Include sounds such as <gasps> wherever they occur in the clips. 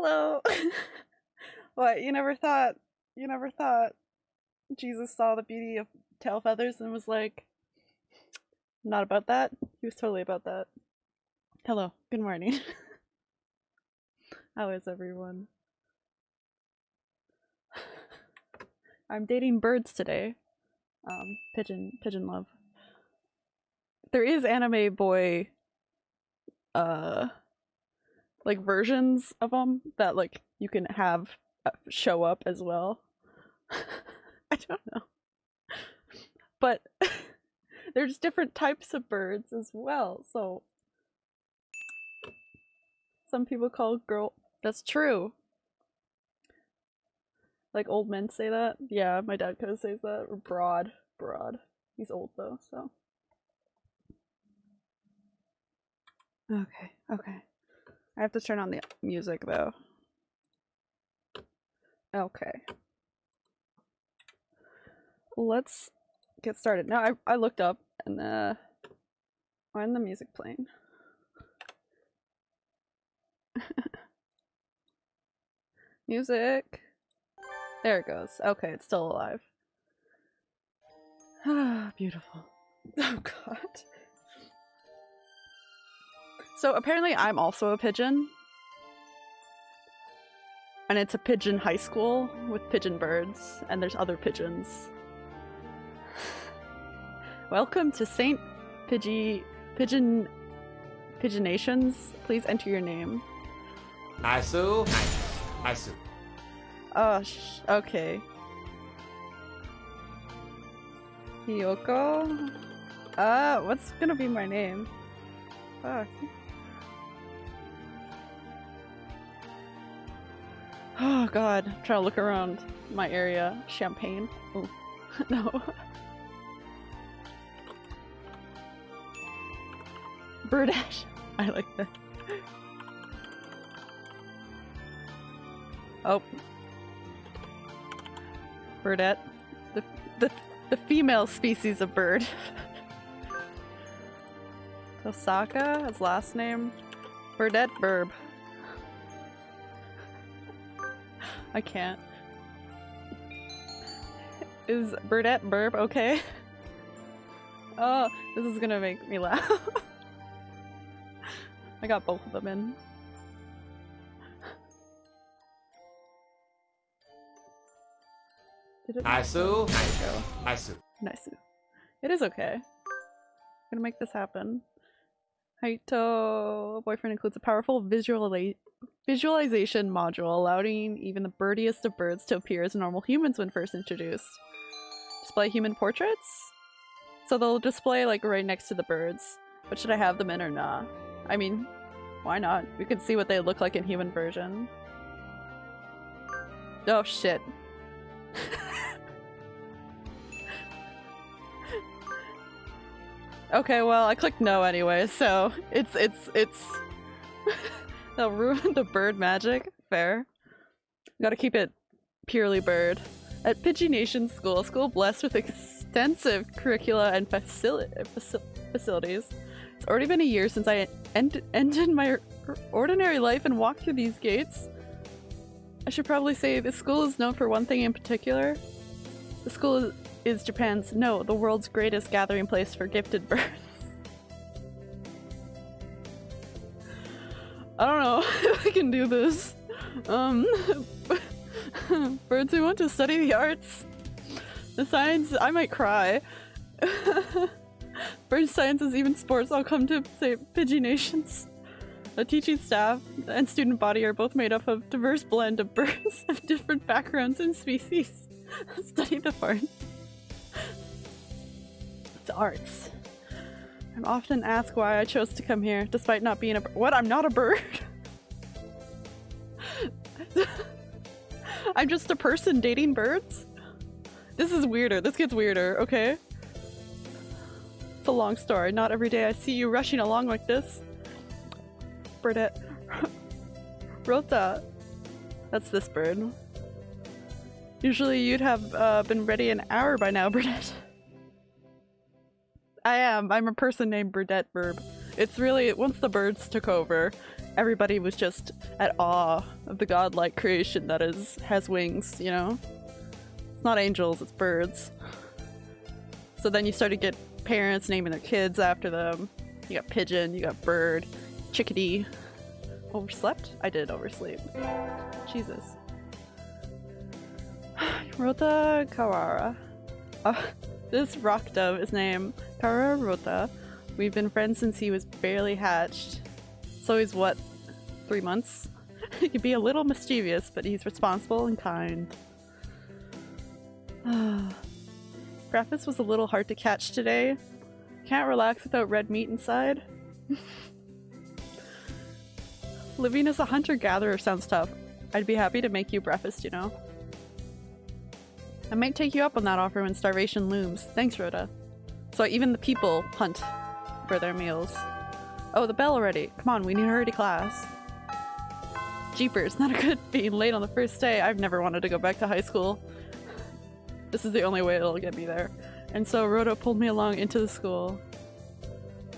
Hello. <laughs> what, you never thought you never thought Jesus saw the beauty of tail feathers and was like not about that? He was totally about that. Hello. Good morning. <laughs> How is everyone? <sighs> I'm dating birds today. Um, pigeon, pigeon love. There is anime boy, uh, like versions of them that like you can have uh, show up as well. <laughs> I don't know, but <laughs> there's different types of birds as well. So some people call girl. That's true. Like old men say that. Yeah, my dad kind of says that. Or broad, broad. He's old though, so. Okay, okay. I have to turn on the music though. Okay. Let's get started. Now I I looked up and uh when the music playing. <laughs> music. There it goes. Okay, it's still alive. Ah, <sighs> beautiful. <laughs> Oh god. So apparently I'm also a pigeon. And it's a pigeon high school with pigeon birds, and there's other pigeons. <sighs> Welcome to St. Pidgey Pigeon Pigeonations. Please enter your name. Isu. Isu. Oh, sh okay. Hiyoko? Uh, what's gonna be my name? Fuck. Oh god, I'm trying to look around my area. Champagne. Oh, <laughs> no. Birdash. <laughs> I like that. Oh. Birdette. The, the, the female species of bird. <laughs> Tosaka, his last name. Birdette Burb. I can't. Is Burdette Burb okay? <laughs> Oh, this is gonna make me laugh. <laughs> I got both of them in. Did it? Isu. There you go. Isu. It is okay. I'm gonna make this happen. Hatoful Boyfriend includes a powerful visuali visualization module, allowing even the birdiest of birds to appear as normal humans when first introduced. Display human portraits? So they'll display like right next to the birds. But should I have them in or not? I mean, why not? We can see what they look like in human version. Oh shit. <laughs> okay, well, I clicked no anyway, so it's it's it's <laughs> they'll ruin <laughs> the bird magic. Fair. Gotta keep it purely bird. At Pidgey Nation School, a school blessed with extensive curricula and facili faci facilities. It's already been a year since I end ended my ordinary life and walked through these gates. I should probably say the school is known for one thing in particular. The school is Japan's, no, the world's greatest gathering place for gifted <laughs> birds. I don't know <laughs> if I can do this. Um, <laughs> birds who want to study the arts, the science, I might cry. <laughs> Bird sciences, even sports, all come to say Pidgey Nations. The teaching staff and student body are both made up of diverse blend of birds of different backgrounds and species. Study the art. It's arts. I'm often asked why I chose to come here, despite not being a What? I'm not a bird! <laughs> I'm just a person dating birds? This is weirder. This gets weirder, okay? It's a long story. Not every day I see you rushing along like this. Burdette. <laughs> Rota. That's this bird. Usually you'd have uh, been ready an hour by now, <laughs> Burdette. I am. I'm a person named Burdette Burb. It's really, once the birds took over, everybody was just at awe of the godlike creation that is has wings, you know? It's not angels, it's birds. So then you start to get parents naming their kids after them. You got pigeon, you got bird, chickadee. Overslept? I did oversleep. Jesus. <sighs> Rota Kawara. This rock dove is named Kawara Rota. We've been friends since he was barely hatched. So he's what, three months? <laughs> he can be a little mischievous, but he's responsible and kind. <sighs> Breakfast was a little hard to catch today. Can't relax without red meat inside. <laughs> Living as a hunter-gatherer sounds tough. I'd be happy to make you breakfast, you know? I might take you up on that offer when starvation looms. Thanks, Rhoda. So even the people hunt for their meals. Oh, the bell already. Come on, we need to hurry to class. Jeepers, <laughs> not a good being late on the first day. I've never wanted to go back to high school. This is the only way it'll get me there. And so Rhoda pulled me along into the school.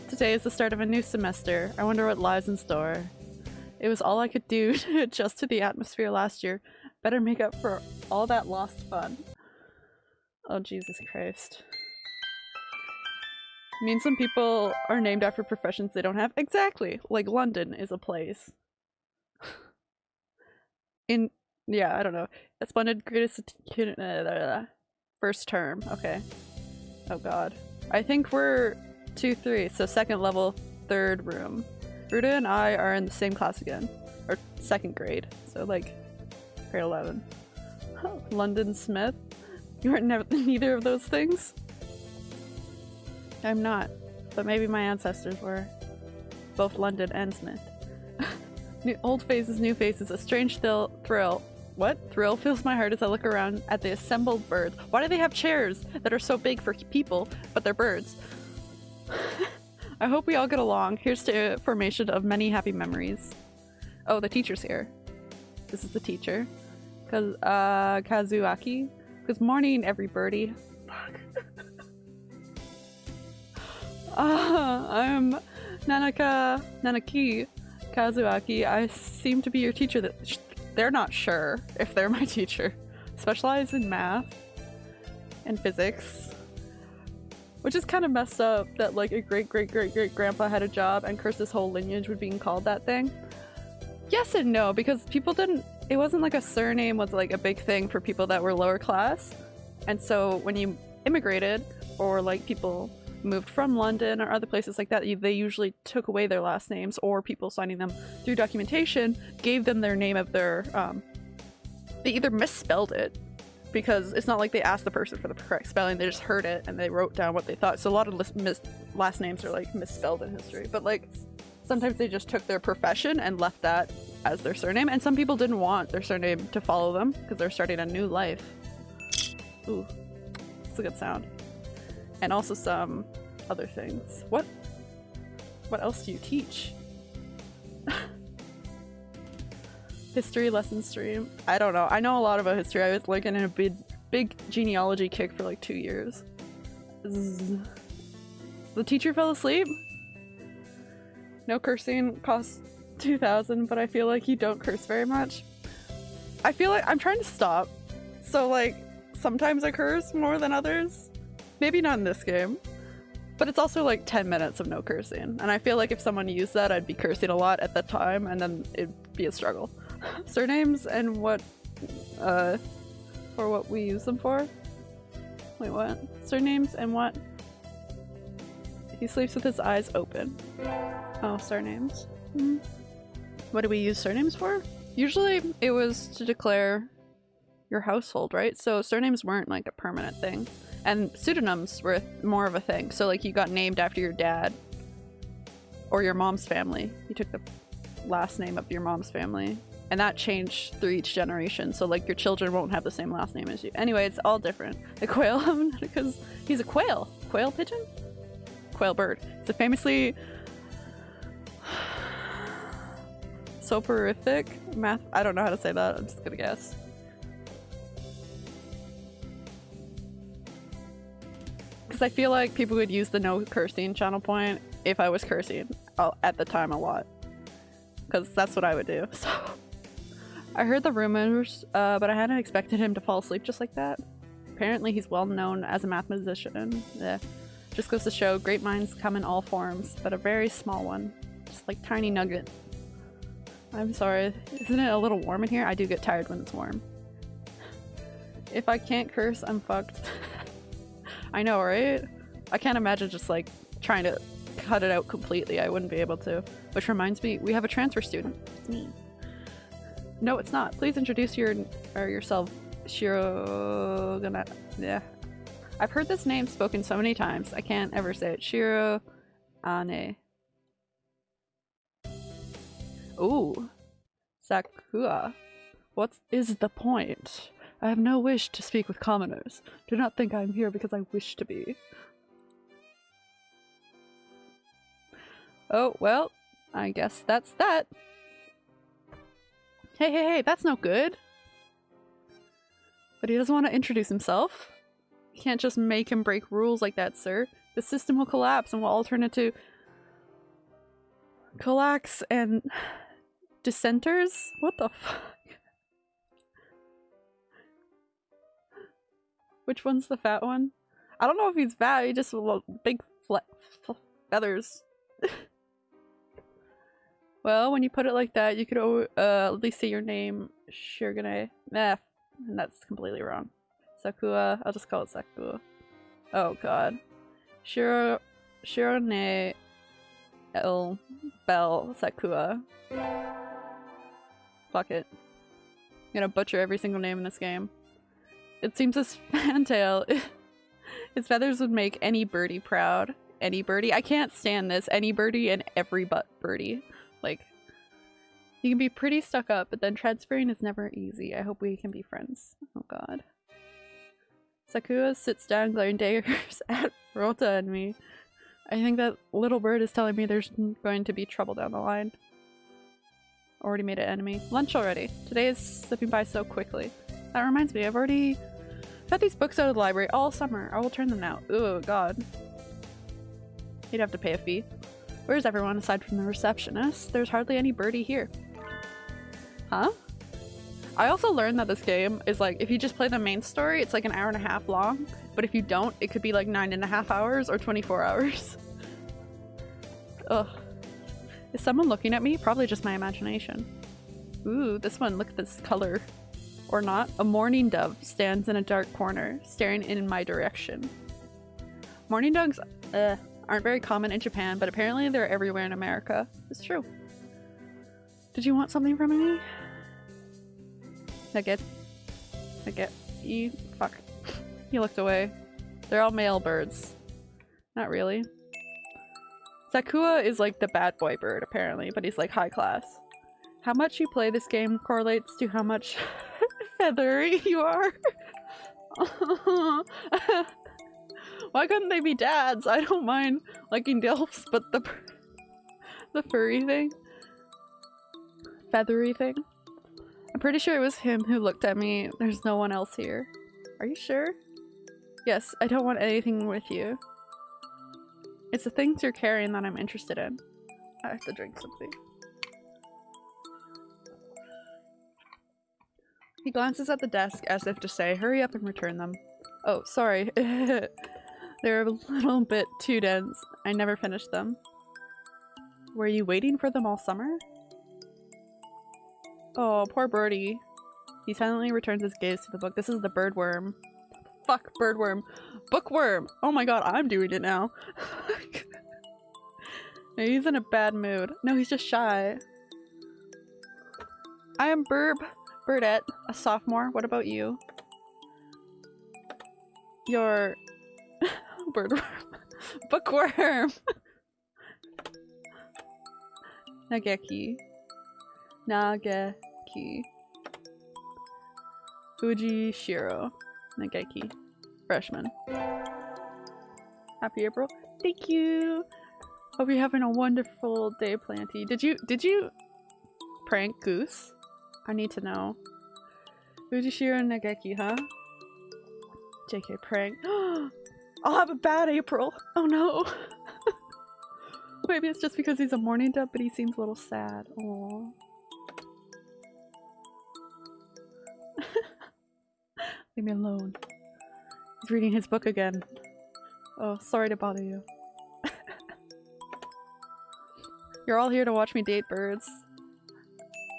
Today is the start of a new semester. I wonder what lies in store. It was all I could do <laughs> to adjust to the atmosphere last year. Better make up for all that lost fun. Oh, Jesus Christ. I mean some people are named after professions they don't have? Exactly! Like London is a place. In- yeah, I don't know. A greatest uh, first term. Okay. Oh god. I think we're 2-3, so second level, third room. Ruda and I are in the same class again. Or second grade. So like grade 11. <gasps> London Smith. <laughs> You are never <laughs> neither of those things? I'm not, but maybe my ancestors were. Both London and Smith. <laughs> new, old faces, new faces, a strange thrill, thrill. What? Thrill fills my heart as I look around at the assembled birds. Why do they have chairs that are so big for people, but they're birds? I hope we all get along. Here's to formation of many happy memories. Oh, the teacher's here. This is the teacher. Kaz uh, Kazuaki. Good morning, every birdie. Fuck. <laughs> uh, I'm Nanaka Nanaki Kazuaki. I seem to be your teacher. That they're not sure if they're my <laughs> teacher. Specialize in math and physics. Which is kind of messed up that like a great great great great grandpa had a job and cursed his whole lineage with being called that thing. Yes and no, because people didn't it wasn't like a surname was like a big thing for people that were lower class. And so when you immigrated or like people moved from London or other places like that, they usually took away their last names or people signing them through documentation gave them their name of their, um, they either misspelled it because it's not like they asked the person for the correct spelling, they just heard it and they wrote down what they thought. So a lot of last names are like misspelled in history, but like sometimes they just took their profession and left that as their surname, and some people didn't want their surname to follow them because they're starting a new life. Ooh, it's a good sound. And also some other things. What? What else do you teach? <laughs> history lesson stream. I don't know. I know a lot about history. I was like in a big, big genealogy kick for like two years. Zzz. The teacher fell asleep? No cursing costs 2000, but I feel like you don't curse very much. I feel like I'm trying to stop. So like, sometimes I curse more than others. Maybe not in this game. But it's also like 10 minutes of no cursing. And I feel like if someone used that, I'd be cursing a lot at that time and then it'd be a struggle. <laughs> Surnames and what, uh, for what we use them for? Wait, what? Surnames and what? He sleeps with his eyes open. Oh, surnames. Mm -hmm. What do we use surnames for? Usually it was to declare your household, right? So surnames weren't like a permanent thing. And pseudonyms were more of a thing. So like you got named after your dad or your mom's family. You took the last name of your mom's family. And that changed through each generation. So like your children won't have the same last name as you. Anyway, it's all different. The quail, <laughs> because he's a quail. Quail pigeon? Quail bird. It's a famously soporific math. I don't know how to say that. I'm just gonna guess. Because I feel like people would use the no cursing channel point if I was cursing at the time a lot. because that's what I would do. <laughs> So I heard the rumors, uh, but I hadn't expected him to fall asleep just like that. Apparently, he's well known as a mathematician. Yeah. Just goes to show great minds come in all forms, but a very small one. Just like tiny nugget. I'm sorry, isn't it a little warm in here? I do get tired when it's warm. If I can't curse, I'm fucked. <laughs> I know, right? I can't imagine just like trying to cut it out completely. I wouldn't be able to. Which reminds me, we have a transfer student. It's me. No, it's not. Please introduce your or yourself, Shiro. Gonna yeah. I've heard this name spoken so many times. I can't ever say it. Shiro Ane. Ooh. Sakura. What is the point? I have no wish to speak with commoners. Do not think I am here because I wish to be. Oh, well, I guess that's that. Hey, hey, hey, that's no good. But he doesn't want to introduce himself. You can't just make him break rules like that, sir. The system will collapse and we'll all turn into... Collax and... Dissenters? What the fuck? Which one's the fat one? I don't know if he's fat, he just big feathers. <laughs> well, when you put it like that, you could uh, at least say your name, Shirogane. Nah, and that's completely wrong. Sakura, I'll just call it Sakura. Oh god. Shiro, Shirone El Bell Sakura. Fuck it. I'm gonna butcher every single name in this game. It seems this <laughs> fantail, <laughs> his feathers would make any birdie proud. Any birdie? I can't stand this. Any birdie and every but birdie. Like, you can be pretty stuck up, but then transferring is never easy. I hope we can be friends. Oh god. Sakura sits down glaring daggers <laughs> at Rota and me. I think that little bird is telling me there's going to be trouble down the line. Already made an enemy. Lunch already. Today is slipping by so quickly. That reminds me, I've already got these books out of the library all summer. I will turn them now. Oh god. You'd have to pay a fee. Where's everyone aside from the receptionist? There's hardly any birdie here. Huh? I also learned that this game is like, if you just play the main story, it's like an hour and a half long. But if you don't, it could be like nine and a half hours or 24 hours. <laughs> Ugh. Is someone looking at me? Probably just my imagination. Ooh, this one, look at this color. Or not. A mourning dove stands in a dark corner, staring in my direction. Mourning doves uh, aren't very common in Japan, but apparently they're everywhere in America. It's true. Did you want something from me? Nugget. Nugget. You. Fuck. he looked away. They're all male birds. Not really. Sakura is like the bad boy bird, apparently, but he's like high class. How much you play this game correlates to how much <laughs> feathery you are. <laughs> Why couldn't they be dads? I don't mind liking dilfs, but the <laughs> the furry thing? Feathery thing? I'm pretty sure it was him who looked at me. There's no one else here. Are you sure? Yes, I don't want anything with you. It's the things you're carrying that I'm interested in. I have to drink something. He glances at the desk as if to say, hurry up and return them. Oh, sorry. <laughs> They're a little bit too dense. I never finished them. Were you waiting for them all summer? Oh, poor birdie. He silently returns his gaze to the book. This is the birdworm. Fuck, birdworm. Bookworm! Oh my god, I'm doing it now. <laughs> he's in a bad mood. No, he's just shy. I am Burb. Burdette, a sophomore. What about you? You're... <laughs> Birdworm. <laughs> Bookworm! Nageki. Nageki. Fuji Shiro. Nageki. Freshman. Happy April. Thank you! Hope you're having a wonderful day, Planty. Did you- did you prank Goose? I need to know. Fujishiro Nageki, huh? JK prank. <gasps> I'll have a bad April! Oh no! <laughs> Maybe it's just because he's a morning dub, but he seems a little sad. Aww. <laughs> Leave me alone. Reading his book again. Oh, sorry to bother you. <laughs> You're all here to watch me date birds.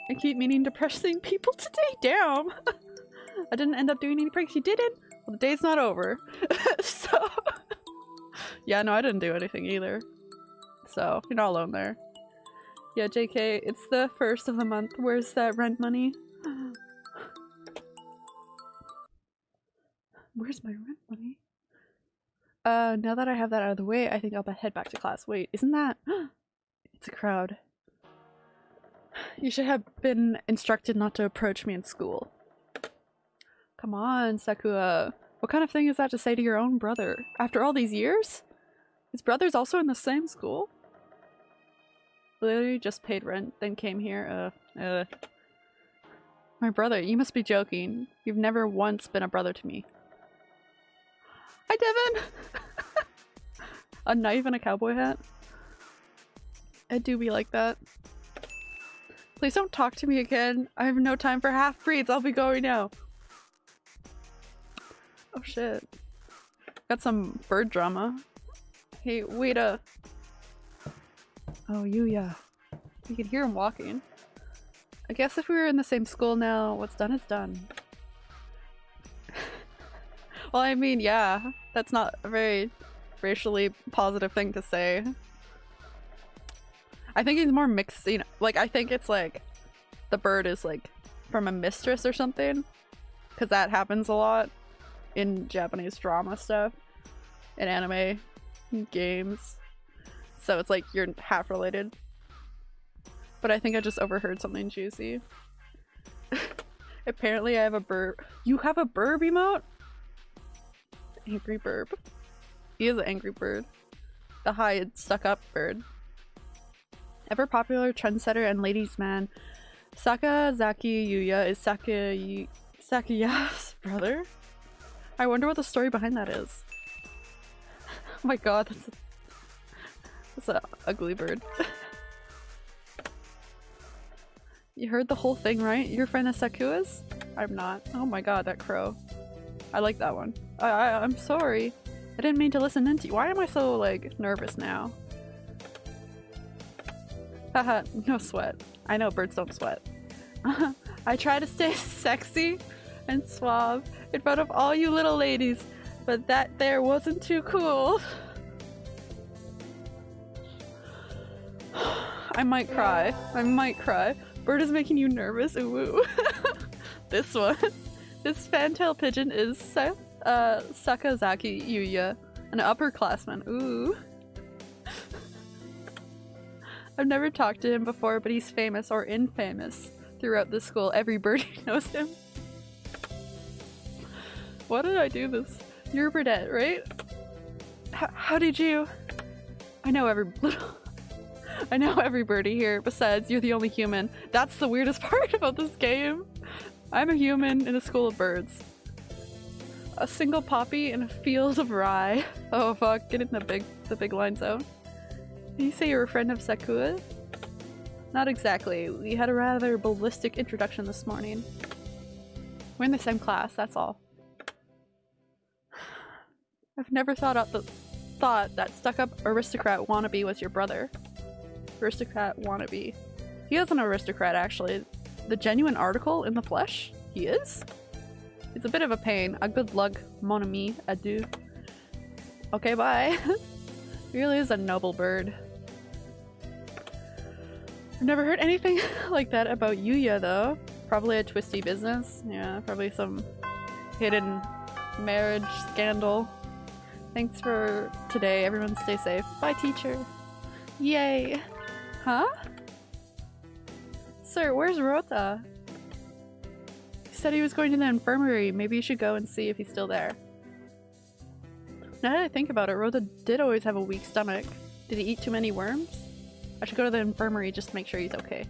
I keep meaning depressing people today. Damn! <laughs> I didn't end up doing any pranks. You didn't? Well, the day's not over. <laughs> so... yeah, no, I didn't do anything either. So, you're not alone there. Yeah, JK, it's the first of the month. Where's that rent money? Where's my rent money? Uh, now that I have that out of the way, I think I'll head back to class. Wait, isn't that- <gasps> It's a crowd. You should have been instructed not to approach me in school. Come on, Sakura. What kind of thing is that to say to your own brother? After all these years? His brother's also in the same school? Literally just paid rent, then came here. Uh, uh. My brother, you must be joking. You've never once been a brother to me. Hi, Devin! <laughs> a knife and a cowboy hat? I do be like that. Please don't talk to me again. I have no time for half-breeds. I'll be going now. Oh shit. Got some bird drama. Hey, wait a- Oh, Yuya. You can hear him walking. I guess if we were in the same school now, what's done is done. Well, I mean, yeah. That's not a very racially positive thing to say. I think he's more mixed, you know, like I think it's like the bird is like from a mistress or something because that happens a lot in Japanese drama stuff, in anime, in games. So it's like you're half related. But I think I just overheard something juicy. <laughs> Apparently I have a burb- You have a burb emote? Angry bird. He is an angry bird. The high stuck up bird. Ever popular trendsetter and ladies man, Sakazaki Yuya is Saka Sakaya's <laughs> brother? I wonder what the story behind that is. oh <laughs> my god, that's a, that's a ugly bird. <laughs> you heard the whole thing, right? Your friend is Sakua's? I'm not. Oh my god, that crow. I like that one. I, I I'm sorry. I didn't mean to listen into you. Why am I so like nervous now? Haha, <laughs> no sweat. I know birds don't sweat. <laughs> I try to stay <laughs> sexy and suave in front of all you little ladies, but that there wasn't too cool. <sighs> I might cry. I might cry. Bird is making you nervous. Ooh, this one. This fantail pigeon is uh, Sakazaki Yuya, an upperclassman. Ooh. <laughs> I've never talked to him before, but he's famous or infamous throughout the school. Every birdie <laughs> knows him. Why did I do this? You're Burdette, right? H how did you? I know every little. <laughs> I know every birdie here. Besides, you're the only human. That's the weirdest part about this game. I'm a human in a school of birds. A single poppy in a field of rye. <laughs> Oh fuck, getting the big the big line zone. Did you say you're a friend of Sakura? Not exactly. We had a rather ballistic introduction this morning. We're in the same class, that's all. <sighs> I've never thought out the thought that stuck-up aristocrat wannabe was your brother. Aristocrat wannabe. He is an aristocrat, actually. The genuine article in the flesh? He is? It's a bit of a pain. A good luck, mon ami, adieu. Okay, bye. he <laughs> really is a noble bird. I've never heard anything <laughs> like that about Yuya, though. Probably a twisty business. Yeah, probably some hidden marriage scandal. Thanks for today. Everyone stay safe. Bye, teacher. Yay. Huh? Sir, where's Rota? He said he was going to the infirmary. Maybe you should go and see if he's still there. Now that I think about it, Rota did always have a weak stomach. Did he eat too many worms? I should go to the infirmary just to make sure he's okay.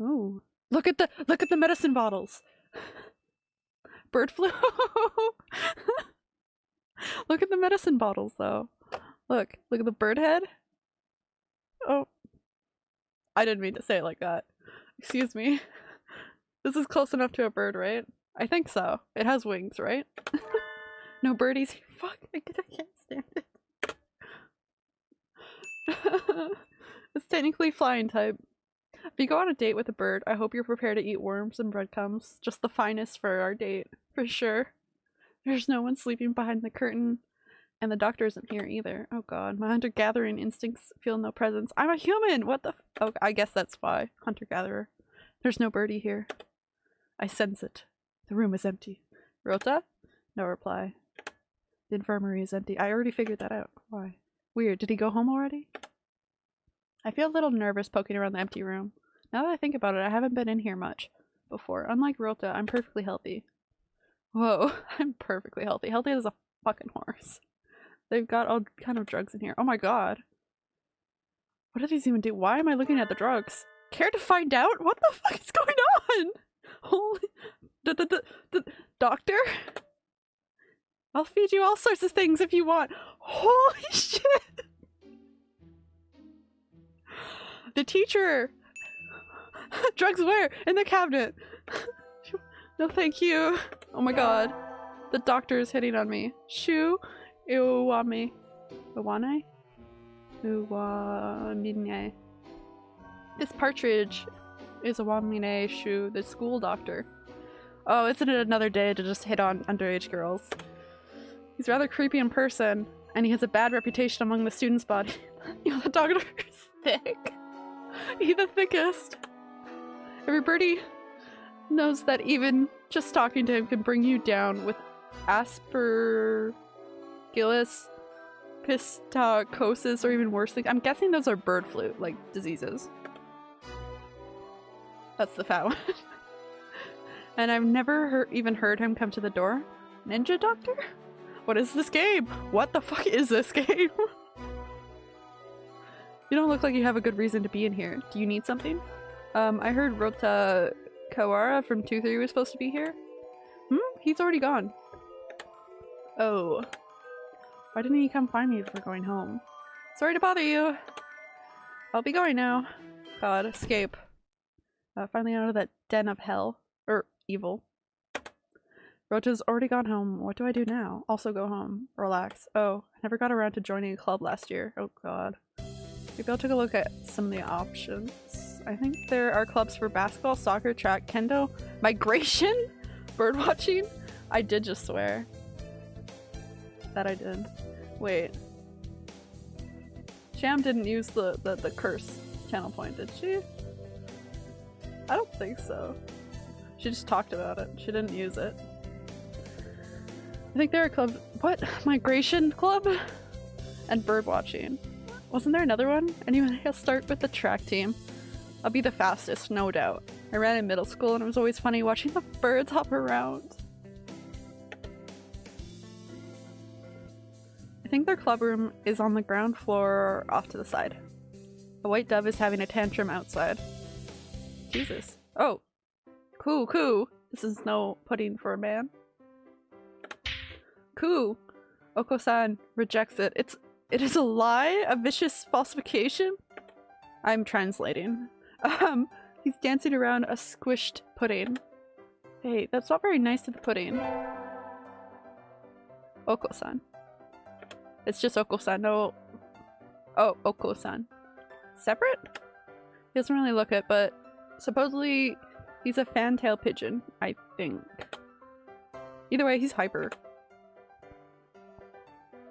Ooh. Look at the- look at the medicine bottles! <laughs> Bird flu! <laughs> look at the medicine bottles though. Look, look at the bird head. Oh. I didn't mean to say it like that. Excuse me. <laughs> This is close enough to a bird, right? I think so. It has wings, right? <laughs> no birdies. Fuck, I can't stand it. <laughs> it's technically flying type. If you go on a date with a bird, I hope you're prepared to eat worms and breadcrumbs. Just the finest for our date, for sure. There's no one sleeping behind the curtain, and the doctor isn't here either. Oh god, my hunter-gathering instincts feel no presence. I'm a human! What the Oh, I guess that's why. Hunter-gatherer. There's no birdie here. I sense it. The room is empty. Rota? No reply. The infirmary is empty. I already figured that out. Why? Weird. Did he go home already? I feel a little nervous poking around the empty room. Now that I think about it, I haven't been in here much before. Unlike Rota, I'm perfectly healthy. Whoa, <laughs> I'm perfectly healthy. Healthy as a fucking horse. They've got all kind of drugs in here. Oh my god. What do these even do? Why am I looking at the drugs? Care to find out? What the fuck is going on? <laughs> Holy... The, -d -d -d Doctor? I'll feed you all sorts of things if you want. Holy <laughs> shit! The teacher! <laughs> Drugs where? In the cabinet! no thank you. Oh my god. The doctor is hitting on me. Shu Iwami. Iwane? Uwamine. This partridge is Iwamine Shu, the school doctor. Oh, isn't it another day to just hit on underage girls? He's rather creepy in person, and he has a bad reputation among the students' body. you know, the doctor is <laughs> thick. He's the thickest. Everybody knows that even just talking to him can bring you down with aspergillus, psittacosis, or even worse things. I'm guessing those are bird flu, like diseases. That's the fat <laughs> one. and I've never even heard him come to the door. Ninja Doctor? What is this game? What the fuck is this <laughs> game? You don't look like you have a good reason to be in here. Do you need something? Um, I heard Rota Kawara from 2-3 was supposed to be here. Hmm? He's already gone. Oh. Why didn't he come find me before going home? Sorry to bother you. I'll be going now. God, escape. Uh, finally out of that den of hell. Or evil. Rota's already gone home. What do I do now? Also go home. Relax. Oh, I never got around to joining a club last year. Oh god. Maybe I'll take a look at some of the options. I think there are clubs for basketball, soccer, track, kendo, migration, <laughs> birdwatching. I did just swear. That I did. Wait. Sham didn't use the, the, the curse channel point, did she? I don't think so. She just talked about it. She didn't use it. I think there are club. what? <laughs> Migration club? And bird watching. Wasn't there another one? Anyway, I'll start with the track team. I'll be the fastest, no doubt. I ran in middle school and it was always funny watching the birds hop around. I think their club room is on the ground floor off to the side. A white dove is having a tantrum outside. Jesus. Oh. Coo coo. This is no pudding for a man. Coo. Oko-san rejects it. It's it is a lie? A vicious falsification? I'm translating. Um, he's dancing around a squished pudding. Hey, that's not very nice to the pudding. Oko-san. It's just Oko-san, no... Oh, Oko-san. Separate? He doesn't really look it, but supposedly he's a fantail pigeon, I think. Either way, he's hyper.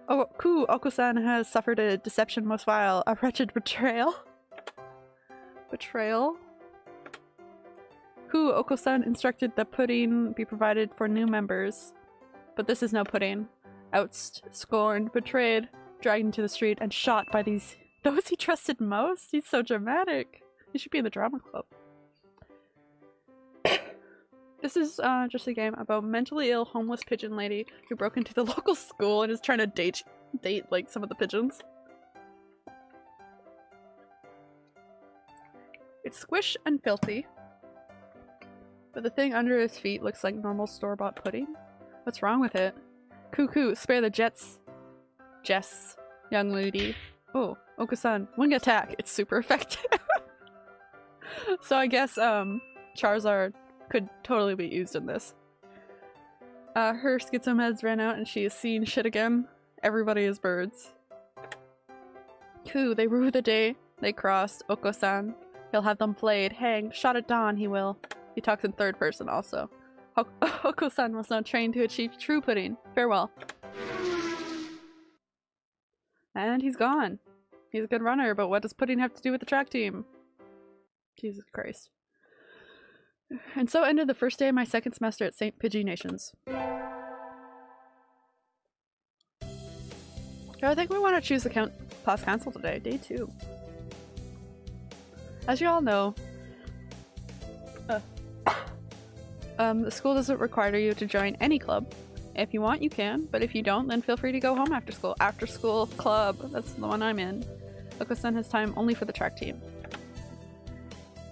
Oh, Ku Oko-san has suffered a deception most vile, a wretched betrayal. Betrayal? Ku Oko-san instructed that pudding be provided for new members. But this is no pudding. Ousted, scorned, betrayed, dragged into the street, and shot by these- <laughs> those he trusted most? He's so dramatic. He should be in the drama club. <coughs> This is uh, just a game about mentally ill homeless pigeon lady who broke into the <laughs> local school and is trying to date date like some of the pigeons. It's squish and filthy. But the thing under his feet looks like normal store-bought pudding. What's wrong with it? Cuckoo, spare the jets. Jess. young lady. Oh, Oko-san, wing attack. It's super effective. <laughs> so I guess um Charizard could totally be used in this. Uh, her schizomeds ran out and she is seeing shit again. Everybody is birds. Cool, they rue the day they crossed Oko-san. He'll have them flayed, hanged, shot at dawn, he will. He talks in third person also. <laughs> Oko-san was not trained to achieve true pudding. Farewell. And he's gone. He's a good runner, but what does pudding have to do with the track team? Jesus Christ. And so ended the first day of my second semester at St. Pidgey Nations. I think we want to choose the count class council today, day two. As you all know, um, the school doesn't require you to join any club. If you want, you can, but if you don't, then feel free to go home after school. After school club, that's the one I'm in. Oko-san has time only for the track team.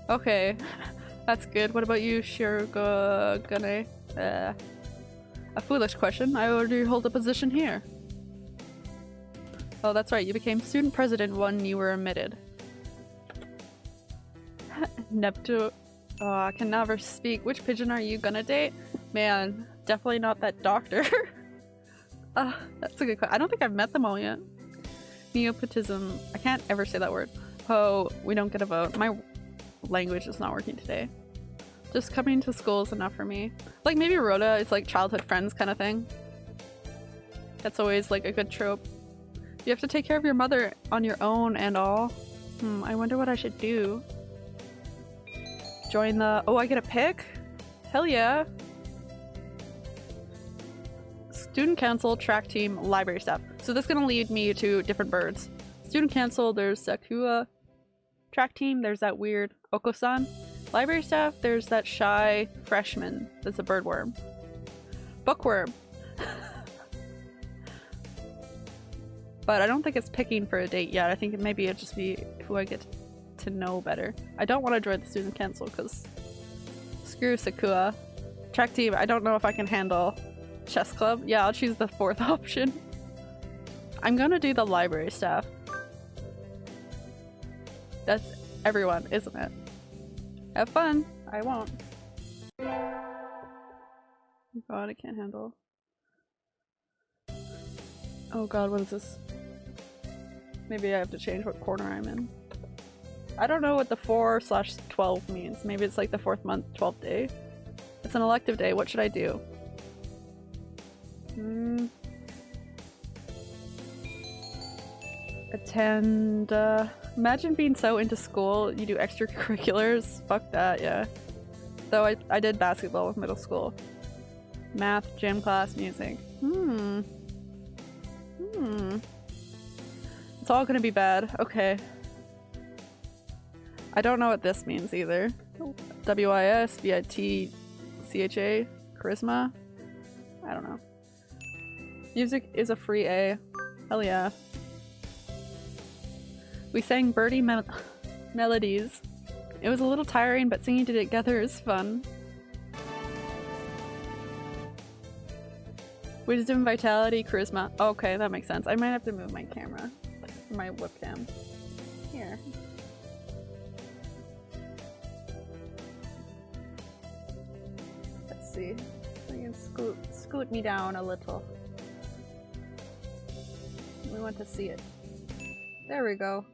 Okay, <laughs> that's good. What about you, Shirogane? Uh, a foolish question. I already hold a position here. Oh, that's right. You became student president when you were admitted. <laughs> Neptune. Oh, I can never speak. Which pigeon are you gonna date? Man, definitely not that doctor. uh, <laughs> that's a good question. I don't think I've met them all yet. Neopotism. I can't ever say that word. Oh, we don't get a vote. My language is not working today. Just coming to school is enough for me. Like maybe Rhoda is like childhood friends kind of thing. That's always like a good trope. You have to take care of your mother on your own and all. Hmm, I wonder what I should do. Join the- oh, I get a pick? Hell yeah. Student council, track team, library staff. So this is gonna lead me to different birds. Student council, there's Sakua. Track team, there's that weird Oko-san. Library staff, there's that shy freshman that's a birdworm. Bookworm. <laughs> but I don't think it's picking for a date yet. I think maybe it'd just be who I get to know better. I don't want to join the student council because screw Sakua. Track team, I don't know if I can handle chess club. Yeah, I'll choose the fourth <laughs> option. I'm gonna do the library staff. That's everyone, isn't it? Have fun. I won't. God, I can't handle. Oh god, what is this? Maybe I have to change what corner I'm in. I don't know what the 4 slash 12 means. Maybe it's like the 4th month, 12th day. It's an elective day. What should I do? Hmm. Attend, uh, imagine being so into school you do extracurriculars. <laughs> Fuck that, yeah. Though I, I did basketball with middle school. Math, gym class, music. Hmm. Hmm. It's all gonna be bad. Okay. I don't know what this means either. W-I-S, V-I-T, C-H-A, charisma? I don't know. Music is a free A. Hell yeah. We sang birdie me <laughs> melodies. It was a little tiring, but singing together is fun. Wisdom, vitality, charisma. Okay, that makes sense. I might have to move my camera. My webcam. Here. See. Can scoot, scoot me down a little. We want to see it. There we go.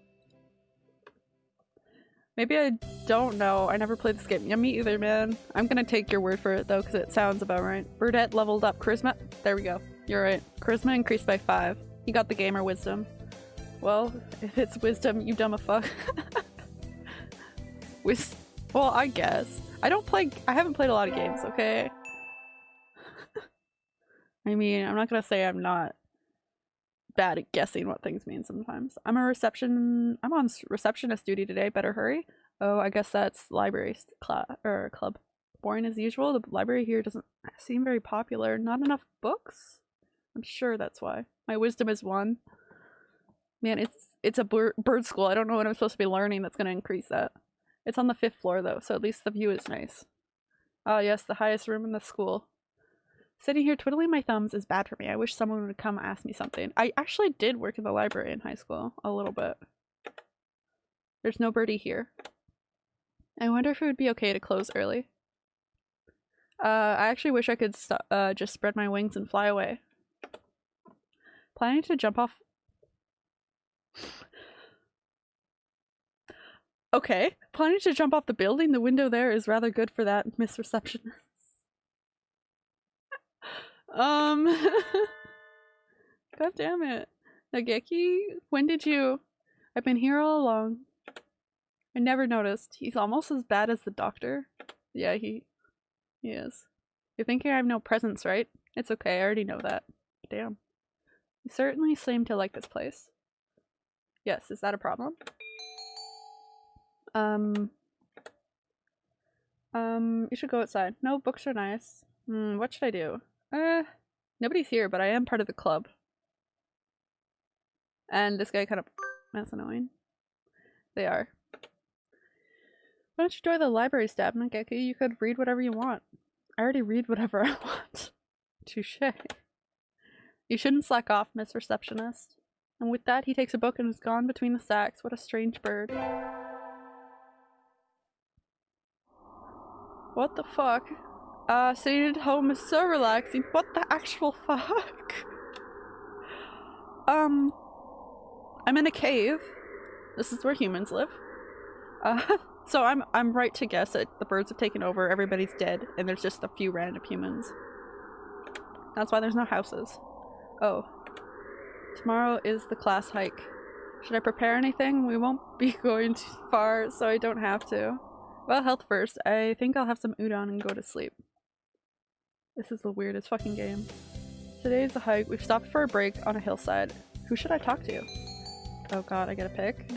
Maybe I don't know. I never played this game. Yeah, me either, man. I'm gonna take your word for it though, because it sounds about right. Burdette leveled up charisma. There we go. You're right. Charisma increased by five. You got the gamer wisdom. Well, <laughs> if it's wisdom, you dumb a fuck. <laughs> Wis- well, I guess. I don't play- I haven't played a lot of games, okay? <laughs> I mean, I'm not gonna say I'm not bad at guessing what things mean sometimes. I'm a reception- I'm on receptionist duty today, better hurry. Oh, I guess that's library class or club. Boring as usual, the library here doesn't seem very popular. Not enough books? I'm sure that's why. My wisdom is one. Man, it's it's a bird, bird school. I don't know what I'm supposed to be learning that's going to increase that. It's on the fifth floor though, so at least the view is nice. Ah yes, the highest room in the school. Sitting here twiddling my thumbs is bad for me. I wish someone would come ask me something. I actually did work in the library in high school a little bit. There's no birdie here. I wonder if it would be okay to close early. Uh, I actually wish I could uh, just spread my wings and fly away. Planning to jump off. Okay, planning to jump off the building. The window there is rather good for that, Miss Receptionist. <laughs> um. <laughs> God damn it. Nageki, when did you. I've been here all along. I never noticed. He's almost as bad as the doctor. Yeah, he he is. You're thinking I have no presence, right? It's okay, I already know that. Damn. You certainly seem to like this place. Yes, is that a problem? Um Um, you should go outside. No, books are nice. Hmm, what should I do? Uh nobody's here, but I am part of the club. And this guy kind of that's annoying. They are. Why don't you join the library staff, Nageki? You could read whatever you want. I already read whatever <laughs> I want. Touche. You shouldn't slack off, Miss Receptionist. And with that, he takes a book and is gone between the stacks. What a strange bird. What the fuck? Uh, sitting at home is so relaxing. What the actual <laughs> fuck? um, I'm in a cave. This is where humans live. Uh, <laughs> so I'm I'm right to guess that the birds have taken over, everybody's dead, and there's just a few random humans. That's why there's no houses. Oh. Tomorrow is the class hike. Should I prepare anything? We won't <laughs> be going too far, so I don't have to. Well, health first. I think I'll have some udon and go to sleep. This is the weirdest fucking game. Today's a hike. We've stopped for a break on a hillside. Who should I talk to? Oh god, I get a pick.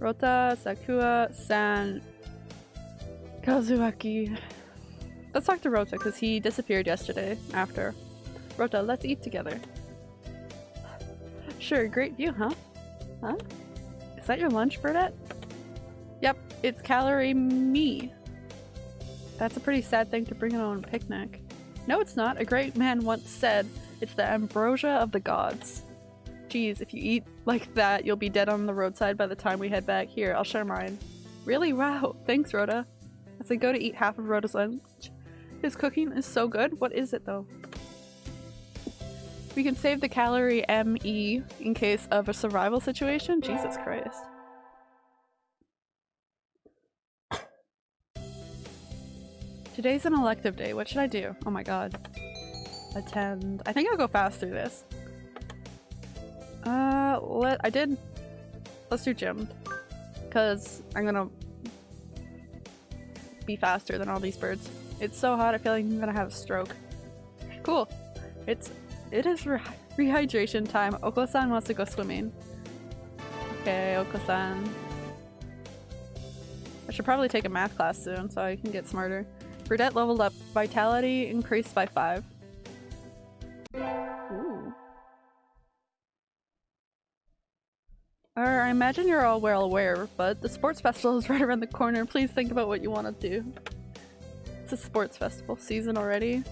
Rota, Sakuya, San, Kazuaki. Let's talk to Rota because he disappeared yesterday after. Rota, let's eat together. Sure, great view, huh? Huh? Is that your lunch, Burdette? It's calorie me. That's a pretty sad thing to bring on a picnic. No, it's not. A great man once said, it's the ambrosia of the gods. Geez, if you eat like that, you'll be dead on the roadside by the time we head back. Here, I'll share mine. Really? Wow. Thanks, Rota. As I go to eat half of Rota's lunch. His cooking is so good. What is it, though? We can save the calorie ME in case of a survival situation? Jesus Christ. Today's an elective day. What should I do? Oh my god. Attend. I think I'll go fast through this. Uh, let- I did- let's do gym. Because I'm gonna be faster than all these birds. It's so hot, I feel like I'm gonna have a stroke. Cool. It's- it is re rehydration time. Oko-san wants to go swimming. Okay, Oko-san. I should probably take a math class soon so I can get smarter. Burdette leveled up. Vitality increased by 5. Ooh. I imagine you're all well aware, but the sports festival is <laughs> right around the corner. Please think about what you want to do. It's a sports festival season already.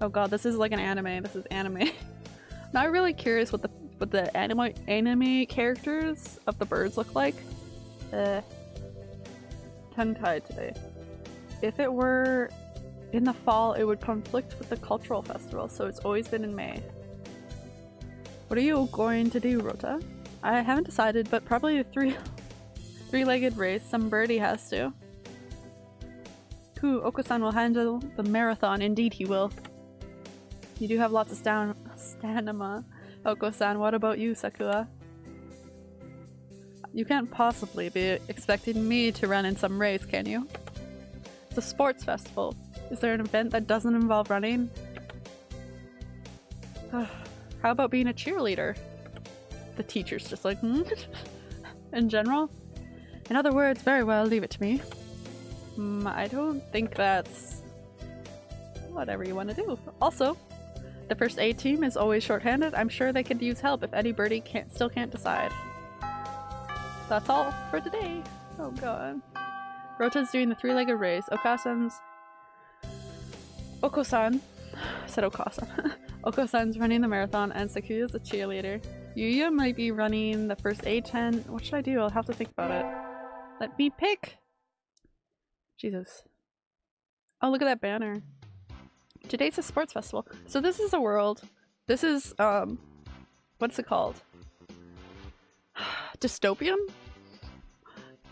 Oh god, this is like an anime. This is anime. <laughs> Not really curious what the what the anime anime characters of the birds look like. Uh, tongue tied today. If it were in the fall, it would conflict with the cultural festival, so it's always been in May. What are you going to do, Rota? I haven't decided, but probably a three <laughs> three-legged race. Some birdie has to. Cool, Oko-san will handle the marathon. Indeed he will. You do have lots of stan stamina, Oko-san. What about you, Sakura? You can't possibly be expecting me to run in some race, can you? It's a sports festival. Is there an event that doesn't involve running? <sighs> How about being a cheerleader? The teacher's just like, hmm? <laughs> In general? In other words, very well, leave it to me. Hmm, I don't think that's whatever you want to do. Also, the first aid team is always shorthanded. I'm sure they could use help if any birdie can't still can't decide. That's all for today. Oh god. Rota's doing the three-legged race. Okasan's Oko-san. Said Okasan. <laughs> Oko-san's running the marathon and Sakuya's a cheerleader. Yuya might be running the first A10. What should I do? I'll have to think about it. Let me pick! Jesus. Oh, look at that banner. Today's a sports festival. So this is a world. This is, um, what's it called? <sighs> Dystopian?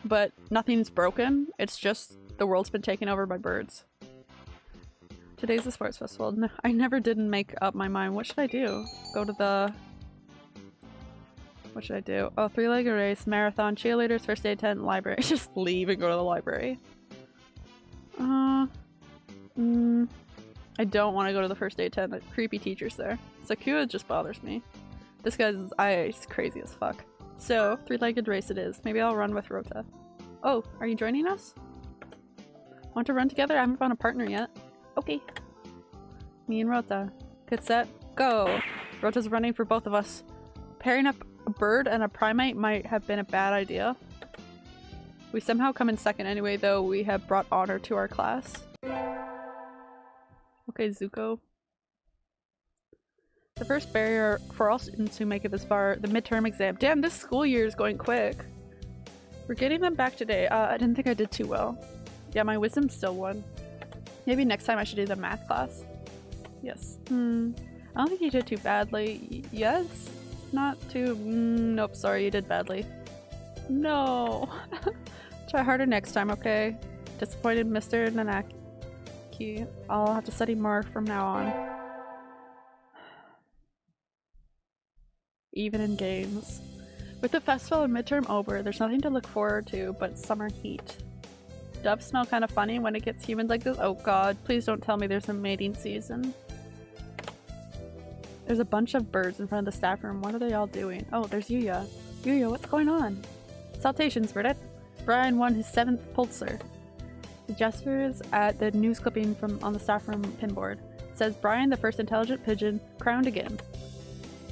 But nothing's broken. It's just the world's been taken over by birds. Today's the sports festival. I never didn't make up my mind. What should I do? Go to the... What should I do? Oh, three-legged race, marathon, cheerleaders, first aid tent, library. <laughs> Just leave and go to the library. Uh... Mm, I don't want to go to the first aid tent. The creepy teacher's there. Sakuya just bothers me. This guy's eyes crazy as fuck. So, three-legged race it is. Maybe I'll run with Rota. Oh, are you joining us? Want to run together? I haven't found a partner yet. Okay. Me and Rota. Get set, go! Rota's running for both of us. Pairing up a bird and a primate might have been a bad idea. We somehow come in second anyway, though we have brought honor to our class. Okay, Zuko. The first barrier for all students who make it this far, the midterm exam. Damn, this school year is going quick. We're getting them back today. Uh, I didn't think I did too well. Yeah, my wisdom still won. Maybe next time I should do the math class. Yes. Hmm. I don't think you did too badly. Y yes? Not too- mm, nope, sorry, you did badly. No. <laughs> Try harder next time, okay? Disappointed Mr. Nanaki. I'll have to study more from now on. Even in games. With the festival and midterm over, there's nothing to look forward to but summer heat. Doves smell kind of funny when it gets humid like this. Oh god, please don't tell me there's a mating season. There's a bunch of birds in front of the staff room. What are they all doing? Oh, there's Yuya. Yuya, what's going on? Salutations, Burdette. Brian won his seventh Pulitzer. The gestures at the news clipping from on the staff room pinboard. It says Brian, the first intelligent pigeon, crowned again.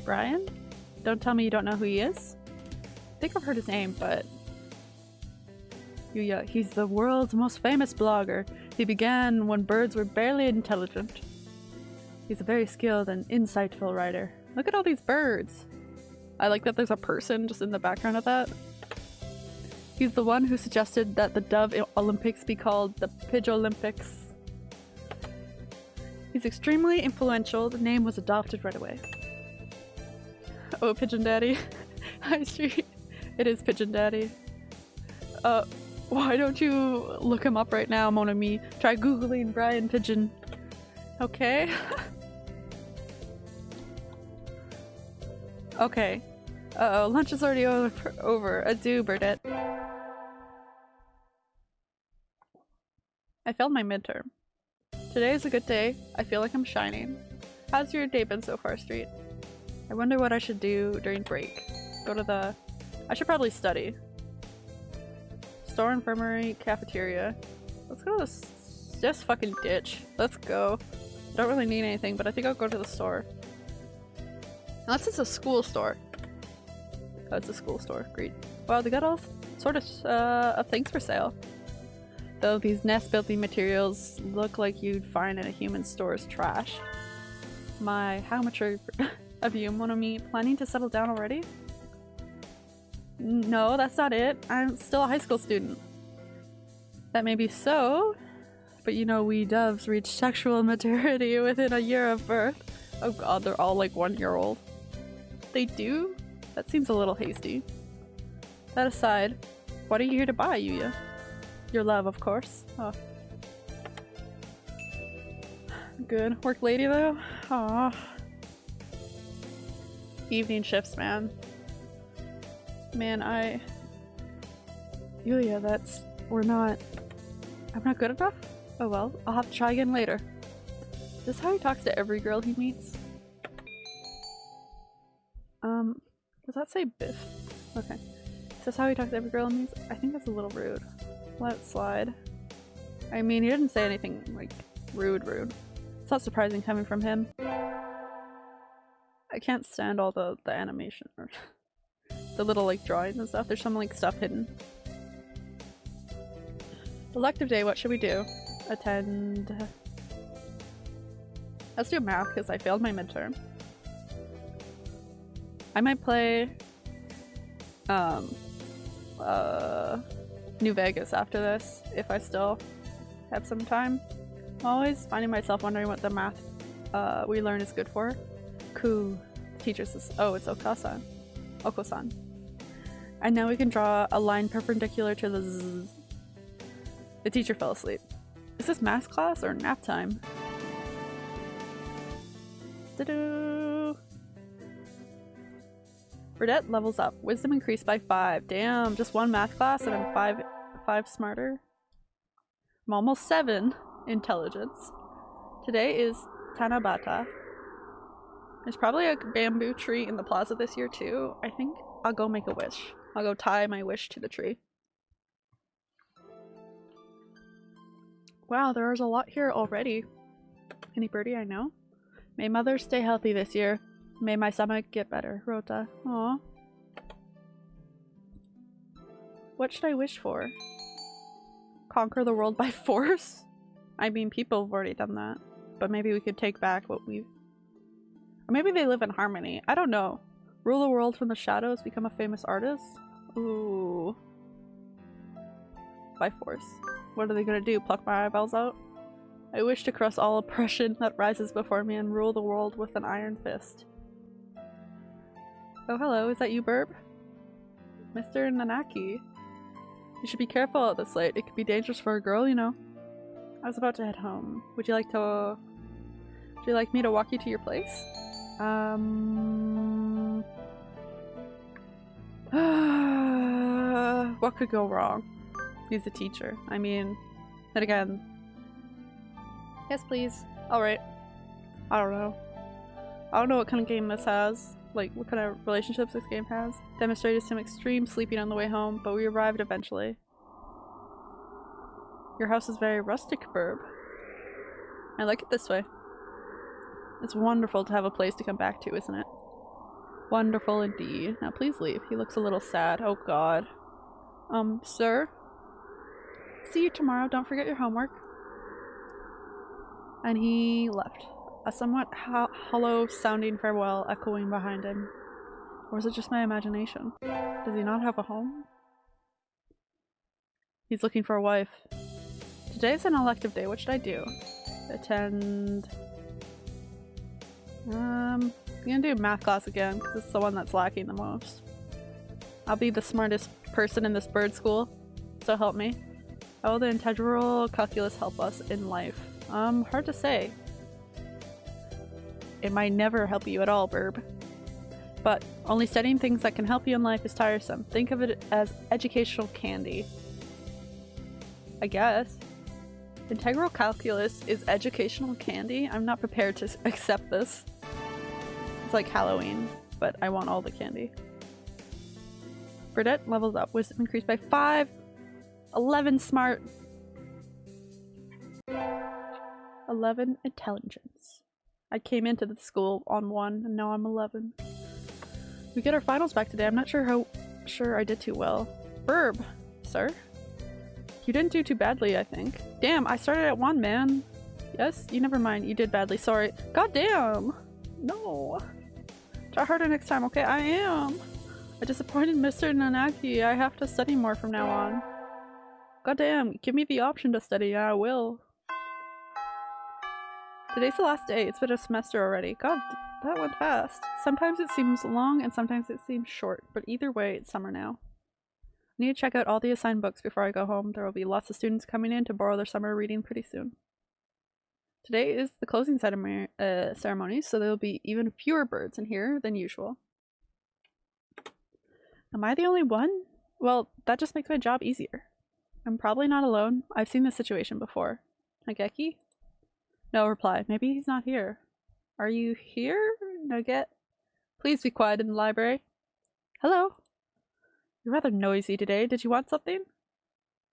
Brian? Don't tell me you don't know who he is? I think I've heard his name, but Yuya, he's the world's most famous blogger. He began when birds were barely intelligent. He's a very skilled and insightful writer. Look at all these birds! I like that there's a person just in the background of that. He's the one who suggested that the Dove Olympics be called the Pidge Olympics. He's extremely influential. The name was adopted right away. <laughs> Oh, Pigeon Daddy. <laughs> High Street. It is Pigeon Daddy. Uh, why don't you look him up right now, mon Me? Try googling Brian Pigeon. Okay. <laughs> okay. Uh oh, lunch is already over. over. Adieu, Burdette. I failed my midterm. Today is a good day. I feel like I'm shining. How's your day been so far, Street? I wonder what I should do during break. Go to the... I should probably study. Store, infirmary, cafeteria. Let's go to this just fucking ditch. Let's go. I Don't really need anything, but I think I'll go to the store. Unless it's a school store. Oh, it's a school store. Great. Wow, they got all sort of, uh, of things for sale. Though these nest building materials look like you'd find in a human store's trash. My, how much mature <laughs> of you, mon ami, planning to settle down already? No, that's not it. I'm still a high school student. That may be so, but you know we doves reach sexual <laughs> maturity within a year of birth. Oh god, they're all like one year old. They do? That seems a little hasty. That aside, what are you here to buy, Yuya? Your love, of course. Oh. Good. Work lady though? Aw. Evening shifts, man. Man, I... Yulia, that's... We're not... I'm not good enough? Oh well, I'll have to try again later. Is this how he talks to every girl he meets? Um, does that say Biff? Okay. Is this how he talks to every girl he meets? I think that's a little rude. Let it slide. I mean, he didn't say anything, like, rude rude. It's not surprising coming from him. I can't stand all the, the animation or <laughs> the little like drawings and stuff. There's some like stuff hidden. Elective day, what should we do? Attend Let's do math because I failed my midterm. I might play um uh New Vegas after this if I still have some time. I'm always finding myself wondering what the math uh, we learn is good for. Ku teacher says, oh, it's Okasan. Okosan. And now we can draw a line perpendicular to the zzz. The teacher fell asleep. Is this math class or nap time? Burdette levels up. Wisdom increased by five. Damn, just one math class and I'm five five smarter. I'm almost seven intelligence. Today is Tanabata. There's probably a bamboo tree in the plaza this year too. I think I'll go make a wish. I'll go tie my wish to the tree. Wow, there's a lot here already. Any birdie I know? May mother stay healthy this year. May my stomach get better. Rota. Aw. What should I wish for? Conquer the world by <laughs> force? I mean, people have already done that. But maybe we could take back what we've... Or maybe they live in harmony. I don't know. Rule the world from the shadows, become a famous artist? Ooh. By force. What are they gonna do? Pluck my eyeballs out? I wish to crush all oppression that rises before me and rule the world with an iron fist. Oh hello, is that you, Burb? Mr. Nanaki. You should be careful at this light. It could be dangerous for a girl, you know. I was about to head home. Would you like to... Would you like me to walk you to your place? Um... <sighs> what could go wrong? He's a teacher. I mean, then again... Yes, please. Alright. I don't know. I don't know what kind of game this has. Like, what kind of relationships this game has. Demonstrated some extreme sleeping on the way home, but we arrived eventually. Your house is very rustic, Burb. I like it this way. It's wonderful to have a place to come back to, isn't it? Wonderful indeed. Now please leave. He looks a little sad. Oh god. Um, sir? See you tomorrow. Don't forget your homework. And he left. A somewhat ho hollow sounding farewell echoing behind him. Or is it just my imagination? Does he not have a home? He's looking for a wife. Today's an elective day. What should I do? Attend... Um, I'm gonna do math class again because it's the one that's lacking the most. I'll be the smartest person in this bird school, so help me. How will the integral calculus help us in life? Um, hard to say. It might never help you at all, Burb. But only studying things that can help you in life is tiresome. Think of it as educational candy. I guess. Integral calculus is educational candy? I'm not prepared to <laughs> accept this. It's like Halloween, but I want all the candy. Burdette levels up. Wisdom increased by 5. 11 smart. 11 intelligence. I came into the school on 1 and now I'm 11. We get our finals back today. I'm not sure how sure I did too well. Burb, sir? You didn't do too badly, I think. Damn, I started at 1, man. Yes? You never mind. You did badly. Sorry. God damn! No. Try harder next time, okay? I am! I disappointed Mr. Nanaki. I have to study more from now on. God damn, give me the option to study and I will. Today's the last day. It's been a semester already. God, that went fast. Sometimes it seems long and sometimes it seems short, but either way, it's summer now. Need to check out all the assigned books before I go home. There will be lots of students coming in to borrow their summer reading pretty soon. Today is the closing ceremony, uh, ceremony, so there will be even fewer birds in here than usual. Am I the only one? Well, that just makes my job easier. I'm probably not alone. I've seen this situation before. Nageki? No reply. Maybe he's not here. Are you here, Nugget? Please be quiet in the library. Hello? You're rather noisy today. Did you want something?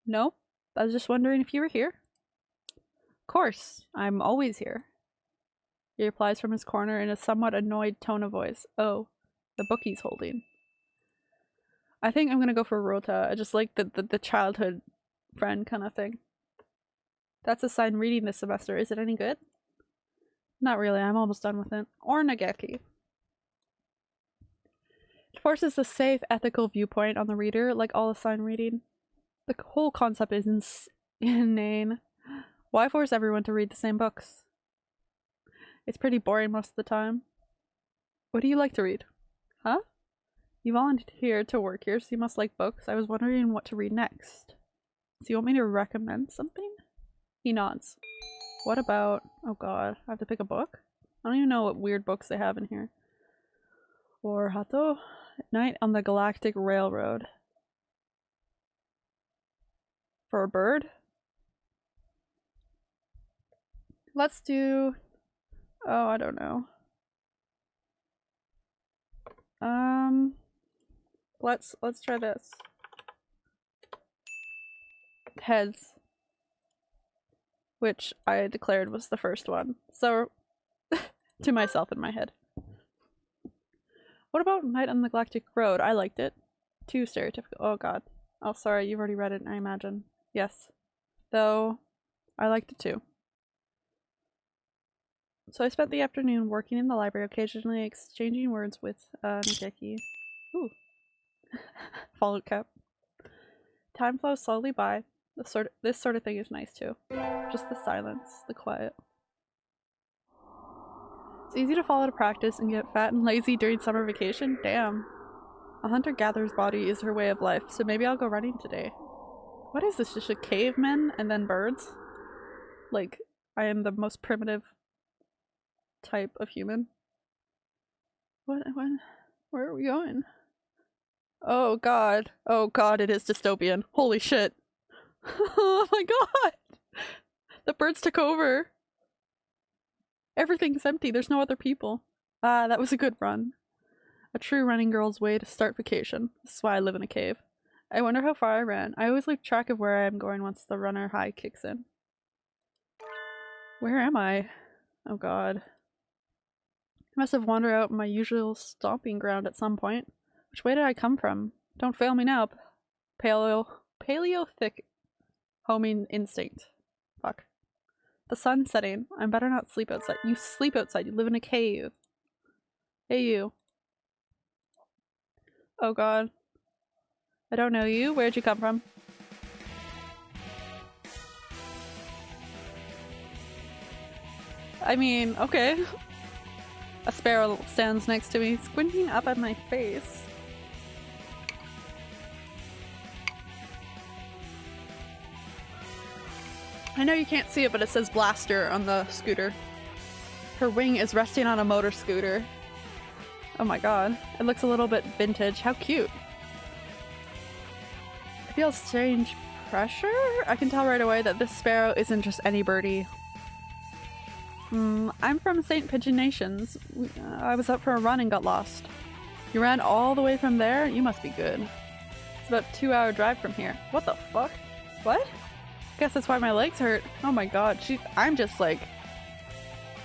No? I was just wondering if you were here. Of course. I'm always here. He replies from his corner in a somewhat annoyed tone of voice. Oh, the book he's holding. I think I'm gonna go for Rota. I just like the, the, the childhood friend kind of thing. That's a sign reading this semester. Is it any good? Not really, I'm almost done with it. Or Nageki. It forces a safe, ethical viewpoint on the reader, like all assigned reading. The whole concept is ins- <laughs> inane. Why force everyone to read the same books? It's pretty boring most of the time. What do you like to read? Huh? You volunteered to work here, so you must like books. I was wondering what to read next. Do you want me to recommend something? He nods. What about... Oh god, I have to pick a book? I don't even know what weird books they have in here. Or Hato? Night on the Galactic Railroad. For a bird? Let's do... Oh, I don't know. Um... Let's let's try this. Heads. Which I declared was the first one. So <laughs> to myself in my head. What about Night on the Galactic Road? I liked it. Too stereotypical. Oh god. Oh sorry, you've already read it, I imagine. Yes. Though I liked it too. So I spent the afternoon working in the library, occasionally exchanging words with uh, Nageki. Ooh. <laughs> Fallout cap. Time flows slowly by. This sort of, this sort of thing is nice too. Just the silence, the quiet. It's easy to follow to practice and get fat and lazy during summer vacation. Damn. A hunter-gatherer's body is her way of life, so maybe I'll go running today. What is this? Just a caveman and then birds? Like, I am the most primitive type of human. What? What? Where are we going? Oh god. Oh god, it is dystopian. Holy shit. <laughs> oh my god! The birds took over. Everything's empty. There's no other people. Ah, that was a good run. A true running girl's way to start vacation. This is why I live in a cave. I wonder how far I ran. I always lose track of where I am going once the runner high kicks in. Where am I? Oh god. I must have wandered out my usual stomping ground at some point. Which way did I come from? Don't fail me now. Paleo paleolithic homing instinct. The sun's setting. I'm better not sleep outside. You sleep outside. You live in a cave. Hey you. Oh god. I don't know you. Where'd you come from? I mean, okay. A sparrow stands next to me, squinting up at my face. I know you can't see it, but it says Blaster on the scooter. Her wing is resting on a motor scooter. Oh my god. It looks a little bit vintage. How cute. I feel strange pressure? I can tell right away that this sparrow isn't just any birdie. Hmm, I'm from St. Pigeon Nations. I was up for a run and got lost. You ran all the way from there? You must be good. It's about two hour drive from here. What the fuck? What? Guess that's why my legs hurt. Oh my god, she- I'm just like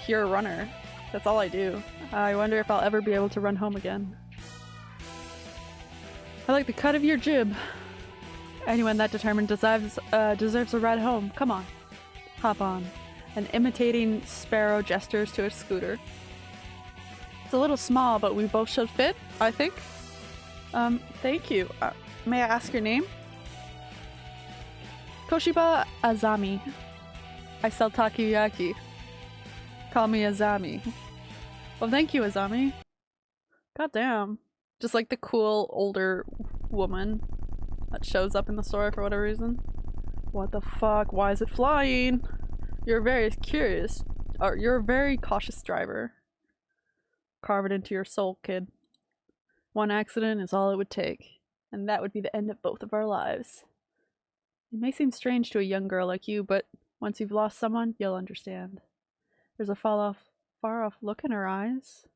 pure runner. That's all I do. I wonder if I'll ever be able to run home again. I like the cut of your jib. Anyone that determined deserves uh, deserves a ride home. Come on. Hop on. And imitating Sparrow gestures to a scooter. It's a little small, but we both should fit, I think. Um, thank you. Uh, may I ask your name? Koshiba Azami. I sell takoyaki. Call me Azami. Well, thank you, Azami. God damn. Just like the cool older woman that shows up in the store for whatever reason. What the fuck? Why is it flying? You're very curious. Or you're a very cautious driver. Carve it into your soul, kid. One accident is all it would take, and that would be the end of both of our lives. It may seem strange to a young girl like you, but once you've lost someone, you'll understand. There's a fall off, far off look in her eyes.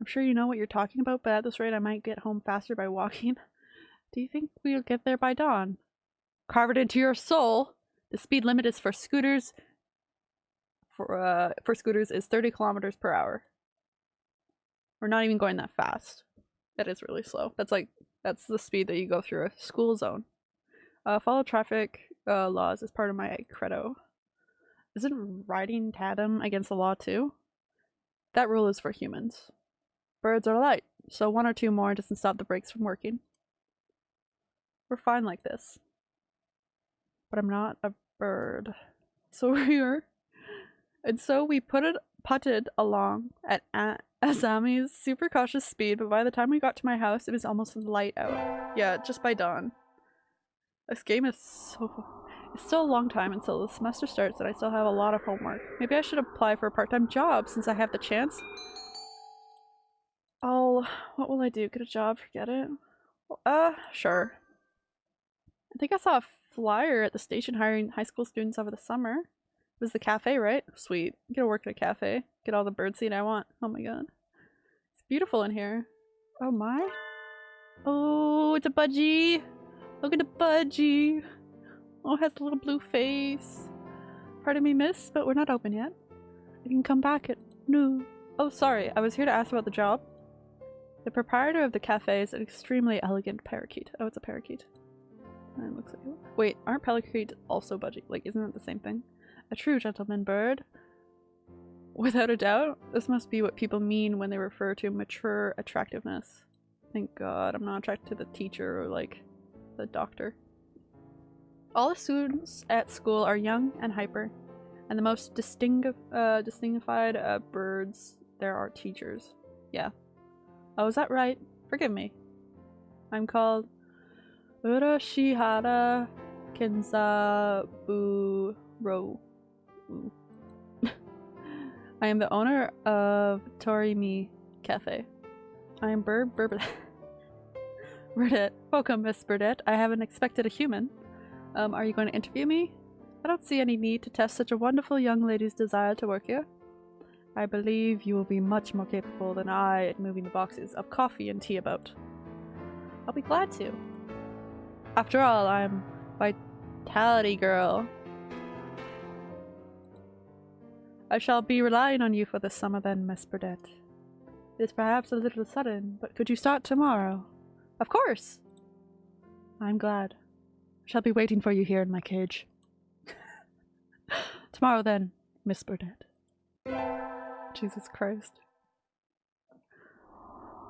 I'm sure you know what you're talking about, but at this rate I might get home faster by <laughs> walking. Do you think we'll get there by dawn? Carve it into your soul! The speed limit is for scooters for uh for scooters is 30 kilometers per hour. We're not even going that fast. That is really slow. That's like that's the speed that you go through a school zone. Uh, follow traffic uh, laws as part of my credo. Isn't riding tandem against the law too? That rule is for humans. Birds are light, so one or two more doesn't stop the brakes from working. We're fine like this. But I'm not a bird. <laughs> So we were. And so we put it putted along at A- <laughs> Azami's super cautious speed, but by the time we got to my house, it was almost light out. Yeah, just by dawn. This game is so. It's still a long time until the semester starts, and I still have a lot of homework. Maybe I should apply for a part time job since I have the chance. I'll. What will I do? Get a job? Forget it? Uh, sure. I think I saw a flyer at the station hiring high school students over the summer. It was the cafe, right? Sweet. I'm gonna work at a cafe. Get all the birdseed I want. Oh my god. It's beautiful in here. Oh my. Oh, it's a budgie. Look at the budgie. Oh, it has a little blue face. Pardon me, miss, but we're not open yet. You can come back at no. Oh, sorry. I was here to ask about the job. The proprietor of the cafe is an extremely elegant parakeet. Oh, it's a parakeet. It looks like Wait, aren't parakeets also budgie? Like, isn't it the same thing? A true gentleman bird. Without a doubt, this must be what people mean when they refer to mature attractiveness. Thank god I'm not attracted to the teacher or, like, the doctor. All the students at school are young and hyper, and the most distingu uh, distinguished uh, birds there are teachers. Yeah. Oh, is that right? Forgive me. I'm called Urashihara Kenzaburo. <laughs> I am the owner of Torimi Cafe. I am Bird Burdette. Burdette. Welcome, Miss Burdette. I haven't expected a human. Um, are you going to interview me? I don't see any need to test such a wonderful young lady's desire to work here. I believe you will be much more capable than I at moving the boxes of coffee and tea about. I'll be glad to. After all, I'm Vitality Girl. I shall be relying on you for the summer then, Miss Burdette. It is perhaps a little sudden, but could you start tomorrow? Of course! I'm glad. I shall be waiting for you here in my cage. <laughs> tomorrow then, Miss Burdette. Jesus Christ.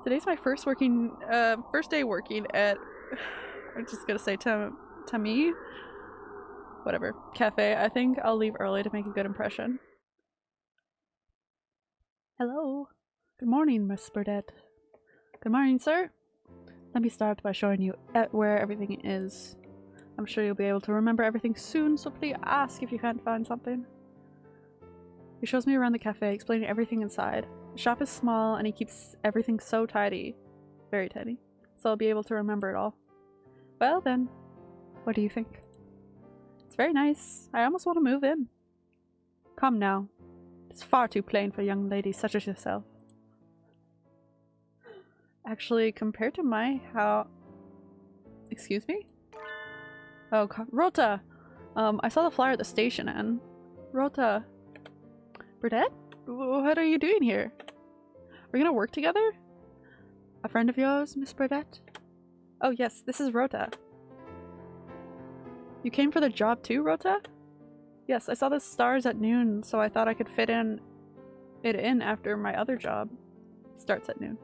Today's my first working, uh, first day working at, <sighs> I'm just gonna say Tam Tami? Whatever. Cafe. I think I'll leave early to make a good impression. Hello. Good morning, Miss Burdette. Good morning, sir. Let me start by showing you where everything is. I'm sure you'll be able to remember everything soon, so please ask if you can't find something. He shows me around the cafe, explaining everything inside. The shop is small, and he keeps everything so tidy. Very tidy. So I'll be able to remember it all. Well then, what do you think? It's very nice. I almost want to move in. Come now. It's far too plain for young ladies such as yourself. Actually, compared to my how... Excuse me? Oh, Rota! Um, I saw the flyer at the station and... Rota... Burdette? What are you doing here? We're gonna work together? A friend of yours, Miss Burdette? Oh yes, this is Rota. You came for the job too, Rota? Yes, I saw the stars at noon, so I thought I could fit in it in after my other job. Starts at noon.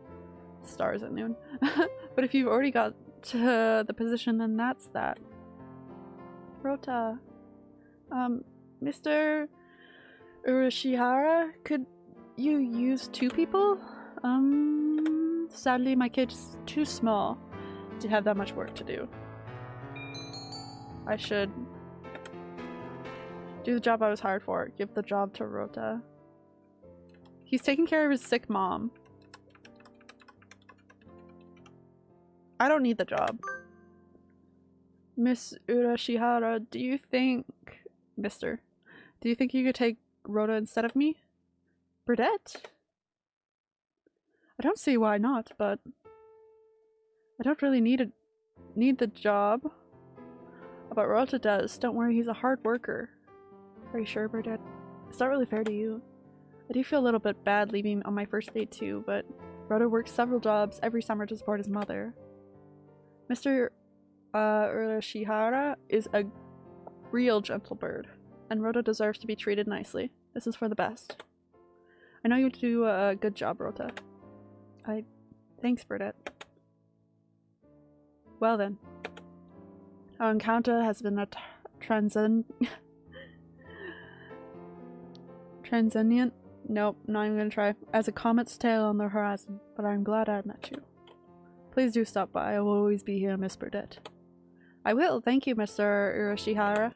Stars at noon. <laughs> but if you've already got to the position, then that's that. Rota. Um, Mr. Urashihara, could you use two people? Um, sadly my kid's too small to have that much work to do. I should do the job I was hired for. Give the job to Rota. He's taking care of his sick mom. I don't need the job. Miss Urashihara, do you think... Mister, do you think you could take Rota instead of me? Burdette? I don't see why not, but... I don't really need a need the job. But Rota does. Don't worry, he's a hard worker. Are you sure, Burdette? It's not really fair to you. I do feel a little bit bad leaving on my first day too, but Rota works several jobs every summer to support his mother. Mr. Uh, Urashihara is a real gentle bird, and Rota deserves to be treated nicely. This is for the best. I know you do a good job, Rota. I... Thanks, Burdette. Well then. Our encounter has been a transcend... transcendent? <laughs> Nope, not even gonna try. As a comet's tail on the horizon, but I'm glad I met you. Please do stop by. I will always be here, Miss Burdette. I will. Thank you, Mr. Urashihara.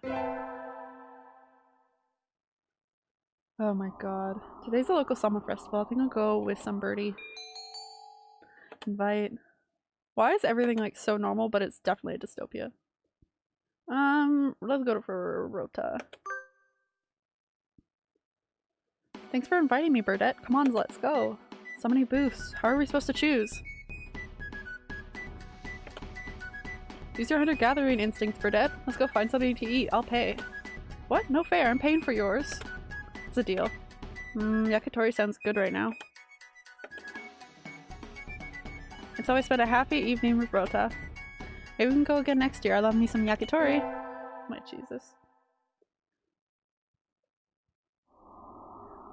Oh my god. Today's the local summer festival. I think I'll go with some birdie. Invite. Why is everything like so normal, but it's definitely a dystopia? Um, let's go for Rota. Thanks for inviting me, Burdette. Come on, let's go. So many booths. How are we supposed to choose? Use your hunter-gathering instincts, Burdette. Let's go find something to eat. I'll pay. What? No fair. I'm paying for yours. It's a deal. Mmm, yakitori sounds good right now. It's always been a happy evening with Rota. Maybe we can go again next year. I love me some yakitori. My Jesus.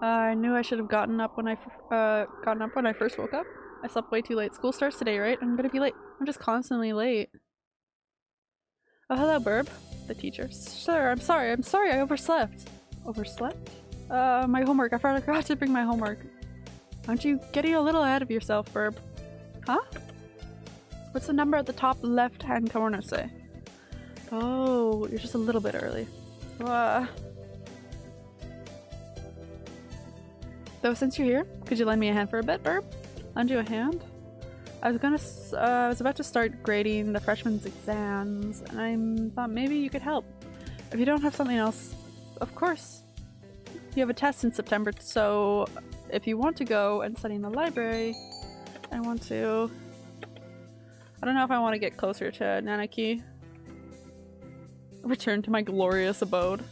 Uh, I knew I should have gotten up when I uh gotten up when I first woke up. I slept way too late. School starts today, right? I'm gonna be late. I'm just constantly late. Oh, hello, Burb. The teacher. Sir, I'm sorry. I'm sorry. I overslept. Overslept? Uh, my homework. I forgot to bring my homework. Aren't you getting a little ahead of yourself, Burb? Huh? What's the number at the top left-hand corner say? Oh, you're just a little bit early. Uh, Though since you're here, could you lend me a hand for a bit, Burb? Lend you a hand? I was gonna, uh, I was about to start grading the freshmen's exams, and I thought maybe you could help. If you don't have something else, of course. You have a test in September, so if you want to go and study in the library, I want to. I don't know if I want to get closer to Nanaki. Return to my glorious abode.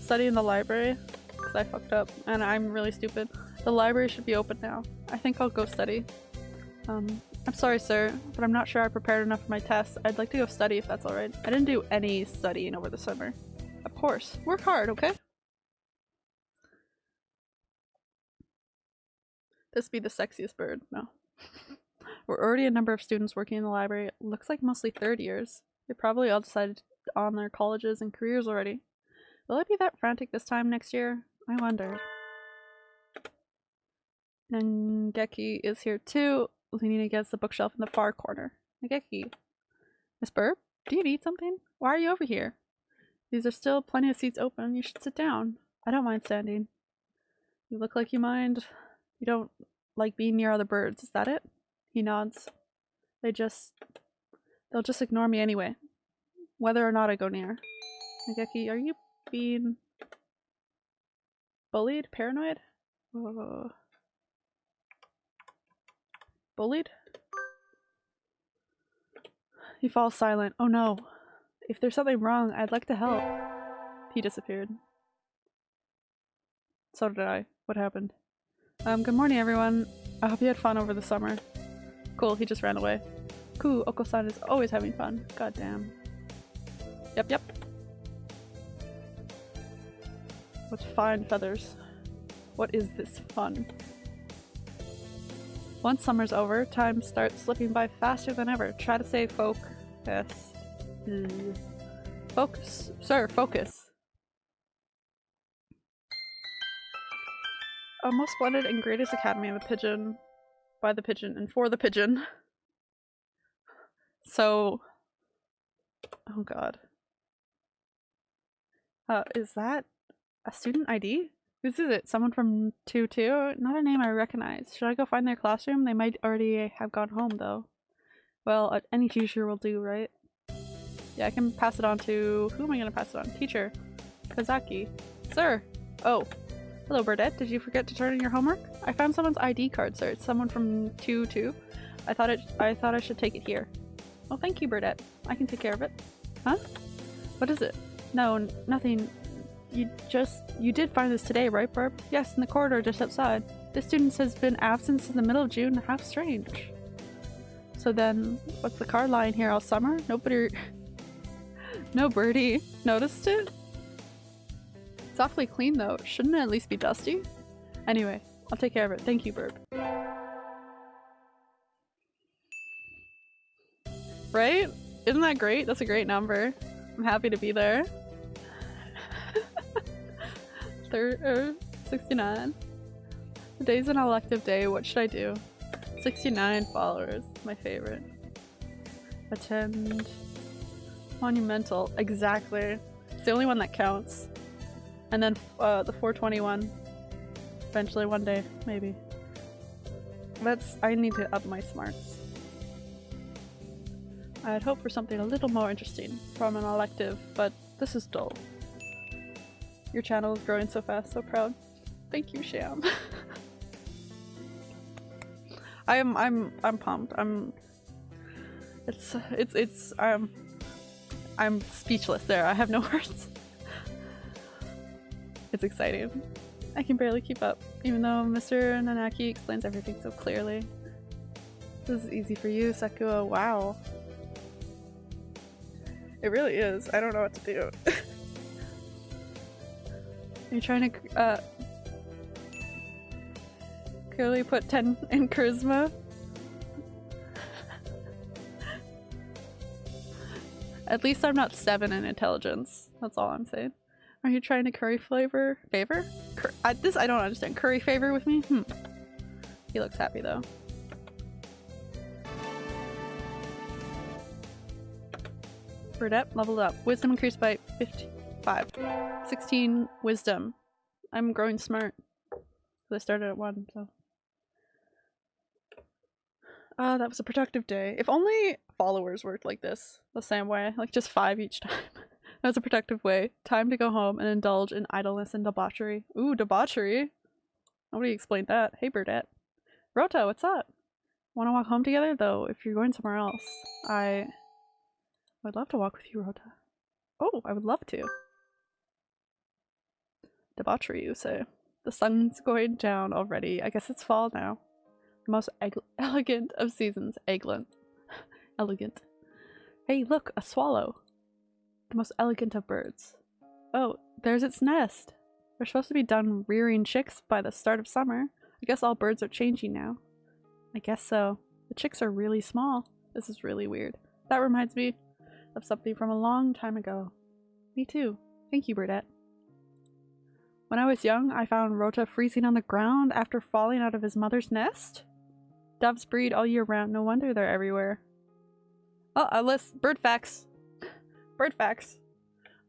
Study in the library because I fucked up and I'm really stupid. The library should be open now. I think I'll go study. Um, I'm sorry, sir, but I'm not sure I prepared enough for my test. I'd like to go study if that's alright. I didn't do any studying over the summer. Of course. Work hard, okay? This be the sexiest bird. No. <laughs> We're already a number of students working in the library. It looks like mostly third years. They probably all decided on their colleges and careers already. Will I be that frantic this time next year? I wonder. Nageki is here too, leaning against the bookshelf in the far corner. Nageki. Miss Burb, do you need something? Why are you over here? These are still plenty of seats open. You should sit down. I don't mind standing. You look like you mind. You don't like being near other birds, is that it? He nods. They just... They'll just ignore me anyway. Whether or not I go near. Nageki, are you being... Bullied? Paranoid? Bullied? He falls silent. Oh no. If there's something wrong, I'd like to help. He disappeared. So did I. What happened? Um, good morning everyone. I hope you had fun over the summer. Cool, he just ran away. Cool, Oko-san is always having fun. God damn. Yep, yep. What fine feathers. What is this fun? Once summer's over, time starts slipping by faster than ever. Try to stay focus. Mm. Focus. Sir, focus. A most splendid and greatest academy of a pigeon. By the pigeon and for the pigeon. <laughs> So... Oh god. Uh, is that a student ID? Whose is it? Someone from 2-2? Not a name I recognize. Should I go find their classroom? They might already have gone home, though. Well, uh, any teacher will do, right? Yeah, I can pass it on to... Who am I gonna pass it on? Teacher. Kazaki. Sir! Oh. Hello, Burdette. Did you forget to turn in your homework? I found someone's ID card, sir. It's someone from 2-2. I thought it- I thought I should take it here. Oh, thank you, Burdette. I can take care of it. Huh? What is it? No, nothing. You just- you did find this today, right, Barb? Yes, in the corridor just outside. This student has been absent since the middle of June. How strange. So then, what's the car lying here all summer? Nobody- <laughs> No birdie noticed it? It's awfully clean though. Shouldn't it at least be dusty? Anyway, I'll take care of it. Thank you, Burp. Right? Isn't that great? That's a great number. I'm happy to be there. Third er, 69. Today's an elective day. What should I do? 69 followers. My favorite. Attend. Monumental. Exactly. It's the only one that counts. And then uh, the 421. Eventually one day, maybe. That's- I need to up my smarts. I'd hope for something a little more interesting from an elective, but this is dull. Your channel is growing so fast, so proud. Thank you, Sham. <laughs> I'm I'm I'm pumped. I'm it's it's it's I'm I'm speechless there. I have no <laughs> words. It's exciting. I can barely keep up, even though Mr. Nanaki explains everything so clearly. This is easy for you, Sakuya. Wow. It really is. I don't know what to do. <laughs> You're trying to uh clearly put 10 in charisma. At least I'm not 7 in intelligence. That's all I'm saying. Are you trying to curry flavor? Favor? Cur I, this I don't understand. Curry favor with me? Hmm. He looks happy though. Burdette leveled up. Wisdom increased by 55. 16 wisdom. I'm growing smart. I started at 1, so. Uh, that was a productive day. If only followers worked like this, the same way, like just five each <laughs> time. that was a productive way. Time to go home and indulge in idleness and debauchery. Ooh, debauchery. Nobody explained that. Hey, Burdette. Rota, what's up? Want to walk home together? Though, if you're going somewhere else, I would love to walk with you, Rota. Oh, I would love to. Debauchery, you say. The sun's going down already. I guess it's fall now. The most <laughs> elegant of seasons. Egglant. <laughs> elegant. Hey, look, a swallow. The most elegant of birds. Oh, there's its nest. We're supposed to be done rearing chicks by the start of summer. I guess all birds are changing now. I guess so. The chicks are really small. This is really weird. That reminds me of something from a long time ago. Me too. Thank you, Burdette. When I was young, I found Rota freezing on the ground after falling out of his mother's nest. Doves breed all year round, no wonder they're everywhere. Oh, a list. Bird facts. Bird facts.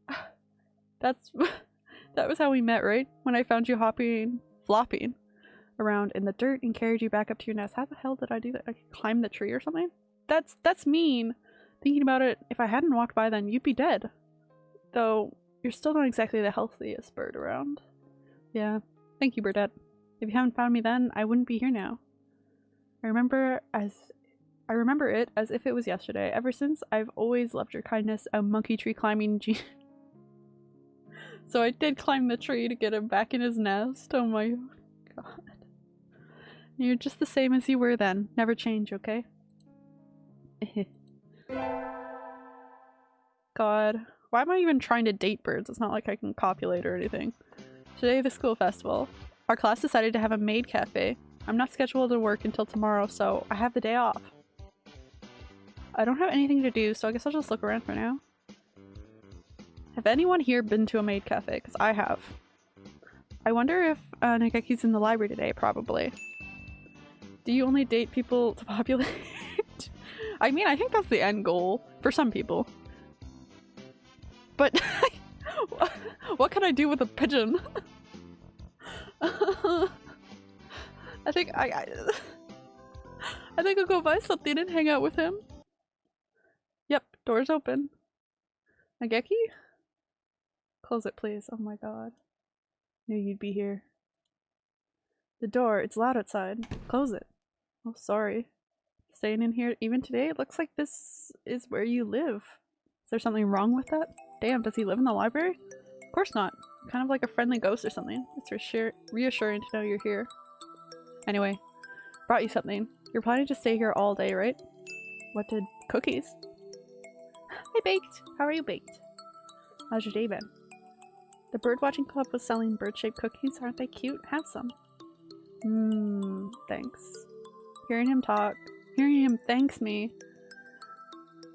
<sighs> That's- <laughs> that was how we met, right? When I found you hopping, flopping around in the dirt and carried you back up to your nest. How the hell did I do that? I climbed the tree or something? That's- that's mean. Thinking about it, if I hadn't walked by then, you'd be dead. Though, you're still not exactly the healthiest bird around. Yeah. Thank you, Burdette. If you hadn't found me then, I wouldn't be here now. I remember as I remember it as if it was yesterday. Ever since, I've always loved your kindness, a monkey tree climbing gene. <laughs> so I did climb the tree to get him back in his nest. Oh my god. You're just the same as you were then. Never change, okay? <laughs> god. Why am I even trying to date birds? It's not like I can copulate or anything. Today, the school festival. Our class decided to have a maid cafe. I'm not scheduled to work until tomorrow, so I have the day off. I don't have anything to do, so I guess I'll just look around for now. Have anyone here been to a maid cafe? Because I have. I wonder if uh, Nageki's in the library today, probably. Do you only date people <laughs> to populate? I mean, I think that's the end goal for some people. But <laughs> <laughs> what can I do with a pigeon? <laughs> I think I, I <laughs> I think I'll go buy something and hang out with him. Yep, door's open. Nageki? Close it, please. Oh my god. Knew you'd be here. The door, it's loud outside. Close it. Oh, sorry. Staying in here even today? It looks like this is where you live. Is there something wrong with that? Damn, does he live in the library? Of course not. Kind of like a friendly ghost or something. It's reassur reassuring to know you're here. Anyway, brought you something. You're planning to stay here all day, right? What did- cookies? I baked! How are you baked? How's your day been? The birdwatching club was selling bird-shaped cookies. Aren't they cute? Have some. Hmm, thanks. Hearing him talk, hearing him thanks me.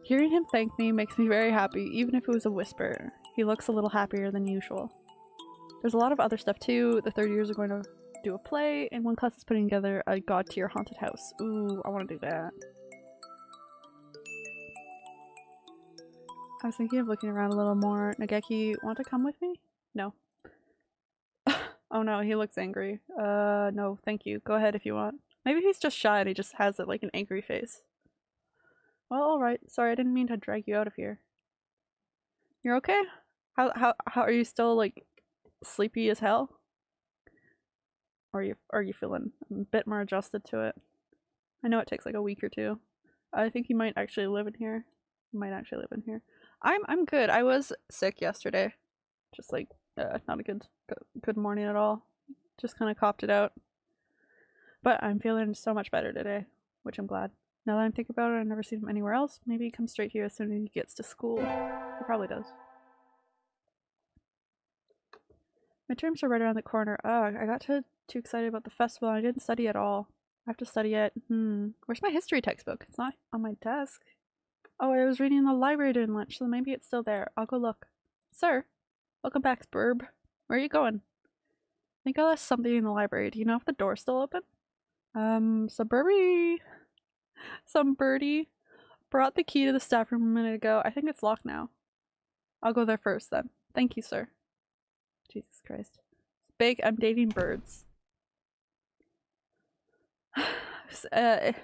Hearing him thank me makes me very happy, even if it was a whisper. He looks a little happier than usual. There's a lot of other stuff too. The third years are going to do a play, and one class is putting together a god tier haunted house. Ooh, I want to do that. I was thinking of looking around a little more. Nageki, want to come with me? No. <laughs> oh no, he looks angry. Uh, no, thank you. Go ahead if you want. Maybe he's just shy and he just has it like an angry face. Well, alright. Sorry, I didn't mean to drag you out of here. You're okay? How, how, how are you still like sleepy as hell? Or are you, are you feeling a bit more adjusted to it? I know it takes like a week or two. I think you might actually live in here. You might actually live in here. I'm I'm good. I was sick yesterday. Just like uh, not a good good morning at all. Just kind of copped it out. But I'm feeling so much better today, which I'm glad. Now that I think about it, I've never seen him anywhere else. Maybe he comes straight here as soon as he gets to school. He probably does. My terms are right around the corner. Ugh, I got too, too excited about the festival I didn't study at all. I have to study it. Hmm. Where's my history textbook? It's not on my desk. Oh, I was reading in the library during lunch, so maybe it's still there. I'll go look. Sir, welcome back, Burb. Where are you going? I think I left something in the library. Do you know if the door's still open? Um, Suburby. Some birdie brought the key to the staff room a minute ago. I think it's locked now. I'll go there first then. Thank you, sir. Jesus Christ. Big, I'm dating birds. <sighs> uh, I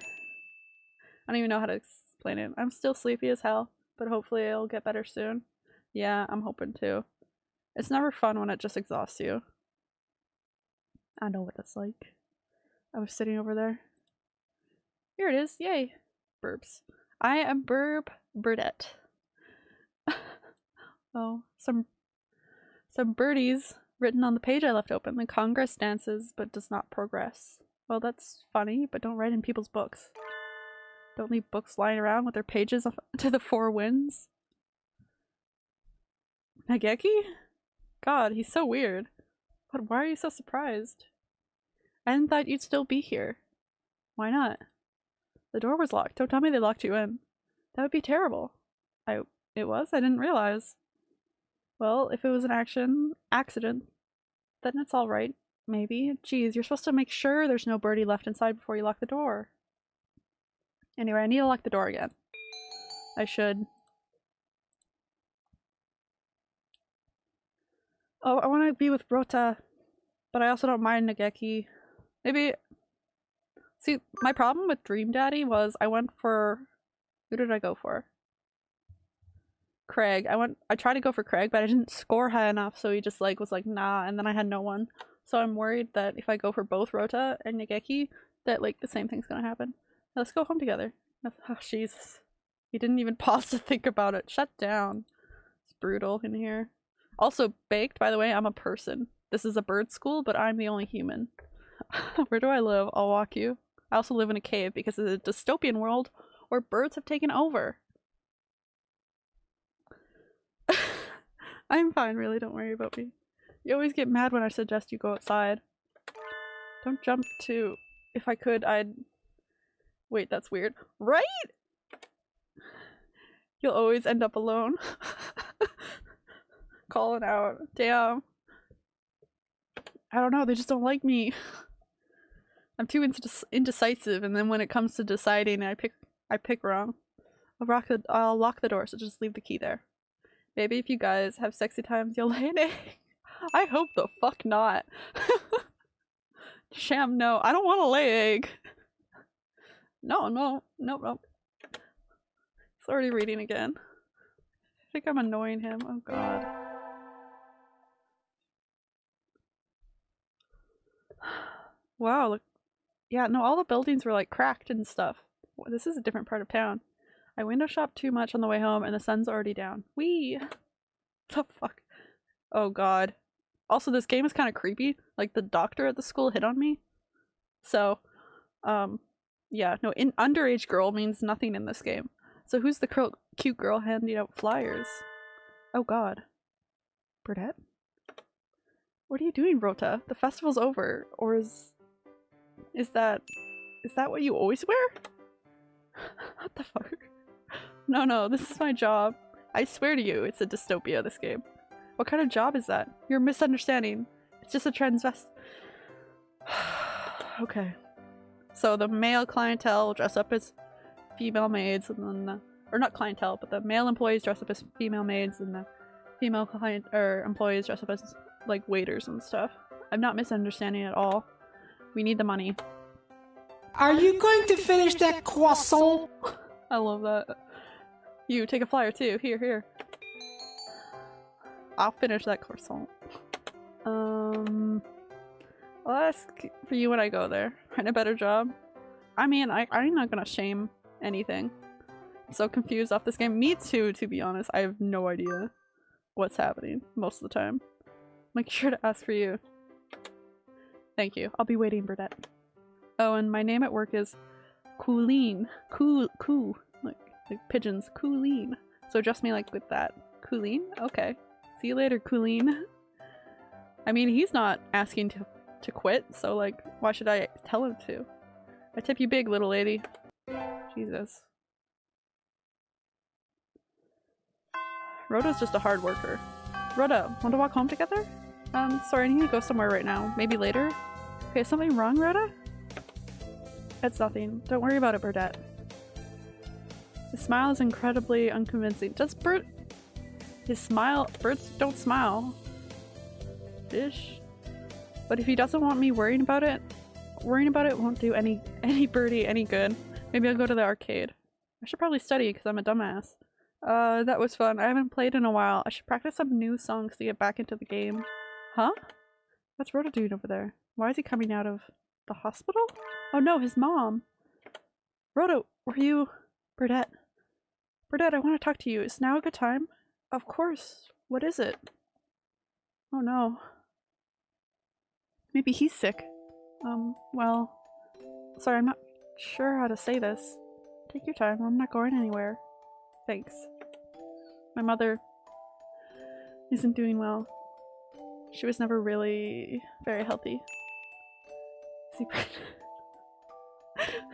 don't even know how to explain it. I'm still sleepy as hell, but hopefully it'll get better soon. Yeah, I'm hoping to. It's never fun when it just exhausts you. I know what that's like. I was sitting over there. Here it is. Yay. Burbs. I am Burb Burdette. <laughs> oh, some some birdies written on the page I left open. The Congress dances but does not progress. Well, that's funny, but don't write in people's books. Don't leave books lying around with their pages <laughs> to the four winds. Nageki? God, he's so weird. But why are you so surprised? I didn't thought you'd still be here. Why not? The door was locked. Don't tell me they locked you in. That would be terrible. I- it was? I didn't realize. Well, if it was an action accident, then it's alright. Maybe. Geez, you're supposed to make sure there's no birdie left inside before you lock the door. Anyway, I need to lock the door again. I should. Oh, I want to be with Rota, but I also don't mind Nageki. Maybe. See, my problem with Dream Daddy was I went for. Who did I go for? Craig. I went. I tried to go for Craig, but I didn't score high enough, so he just like was like nah, and then I had no one. So I'm worried that if I go for both Rota and Nageki, that like the same thing's gonna happen. Let's go home together. Oh, Jesus. He didn't even <laughs> pause to think about it. Shut down. It's brutal in here. Also, baked, by the way, I'm a person. This is a bird school, but I'm the only human. <laughs> Where do I live? I'll walk you. I also live in a cave because it's a dystopian world where birds have taken over. <laughs> I'm fine, really. Don't worry about me. You always get mad when I suggest you go outside. Don't jump too. If I could, I'd Wait, that's weird. Right? You'll always end up alone. <laughs> Calling out. Damn. I don't know, they just don't like me. <laughs> I'm too indecisive and then when it comes to deciding I pick I pick wrong. I'll, rock the, I'll lock the door so just leave the key there. Maybe if you guys have sexy times <laughs> you'll lay an egg. I hope the fuck not. <laughs> Sham, no. I don't want to lay egg. No, no, no, no. It's already reading again. I think I'm annoying him. Oh god. <sighs> Wow, look. Yeah, no, all the buildings were like cracked and stuff. This is a different part of town. I window shopped too much on the way home and the sun's already down. Wee! <laughs> The fuck? Oh god. Also, this game is kind of creepy. Like, the doctor at the school hit on me. So, um, yeah, no, in underage girl means nothing in this game. So who's the cute girl handing out flyers? Oh god. Burdette? What are you doing, Rota? The festival's over. Or is... Is that is that what you always wear? <laughs> what the fuck? No, no, this is my job. I swear to you, it's a dystopia, this game. What kind of job is that? You're misunderstanding. It's just a transvest- <sighs> Okay. So the male clientele dress up as female maids and then the- or not clientele, but the male employees dress up as female maids and the female client or employees dress up as like waiters and stuff. I'm not misunderstanding at all. We need the money. Are you going to finish that croissant? I love that. You take a flyer too. Here, here. I'll finish that croissant. Um, I'll ask for you when I go there. Find a better job. I mean, I, I'm not gonna shame anything. I'm so confused off this game. Me too, to be honest. I have no idea what's happening most of the time. Make sure to ask for you. Thank you. I'll be waiting, Burdette. Oh, and my name at work is Cooleen. Cool, coo. Like, like pigeons. Cooleen. So address me like with that. Cooleen? Okay. See you later, Cooleen. I mean, he's not asking to, to quit, so like, why should I tell him to? I tip you big, little lady. Jesus. Rota's just a hard worker. Rota, want to walk home together? Um, sorry, I need to go somewhere right now. Maybe later? Okay, is something wrong, Rota? It's nothing. Don't worry about it, Burdette. His smile is incredibly unconvincing. Does Bert... His smile... Birds don't smile. Fish. But if he doesn't want me worrying about it, worrying about it won't do any <laughs> any birdie any good. Maybe I'll go to the arcade. I should probably study because I'm a dumbass. Uh, that was fun. I haven't played in a while. I should practice some new songs to get back into the game. Huh? What's Rota doing over there? Why is he coming out of the hospital? Oh no, his mom. Rota, were you... Burdette. Burdette, I want to talk to you. Is now a good time? Of course. What is it? Oh no. Maybe he's sick. Um, well... Sorry, I'm not sure how to say this. Take your time. I'm not going anywhere. Thanks. My mother isn't doing well. She was never really very healthy. Is he pregnant? <laughs>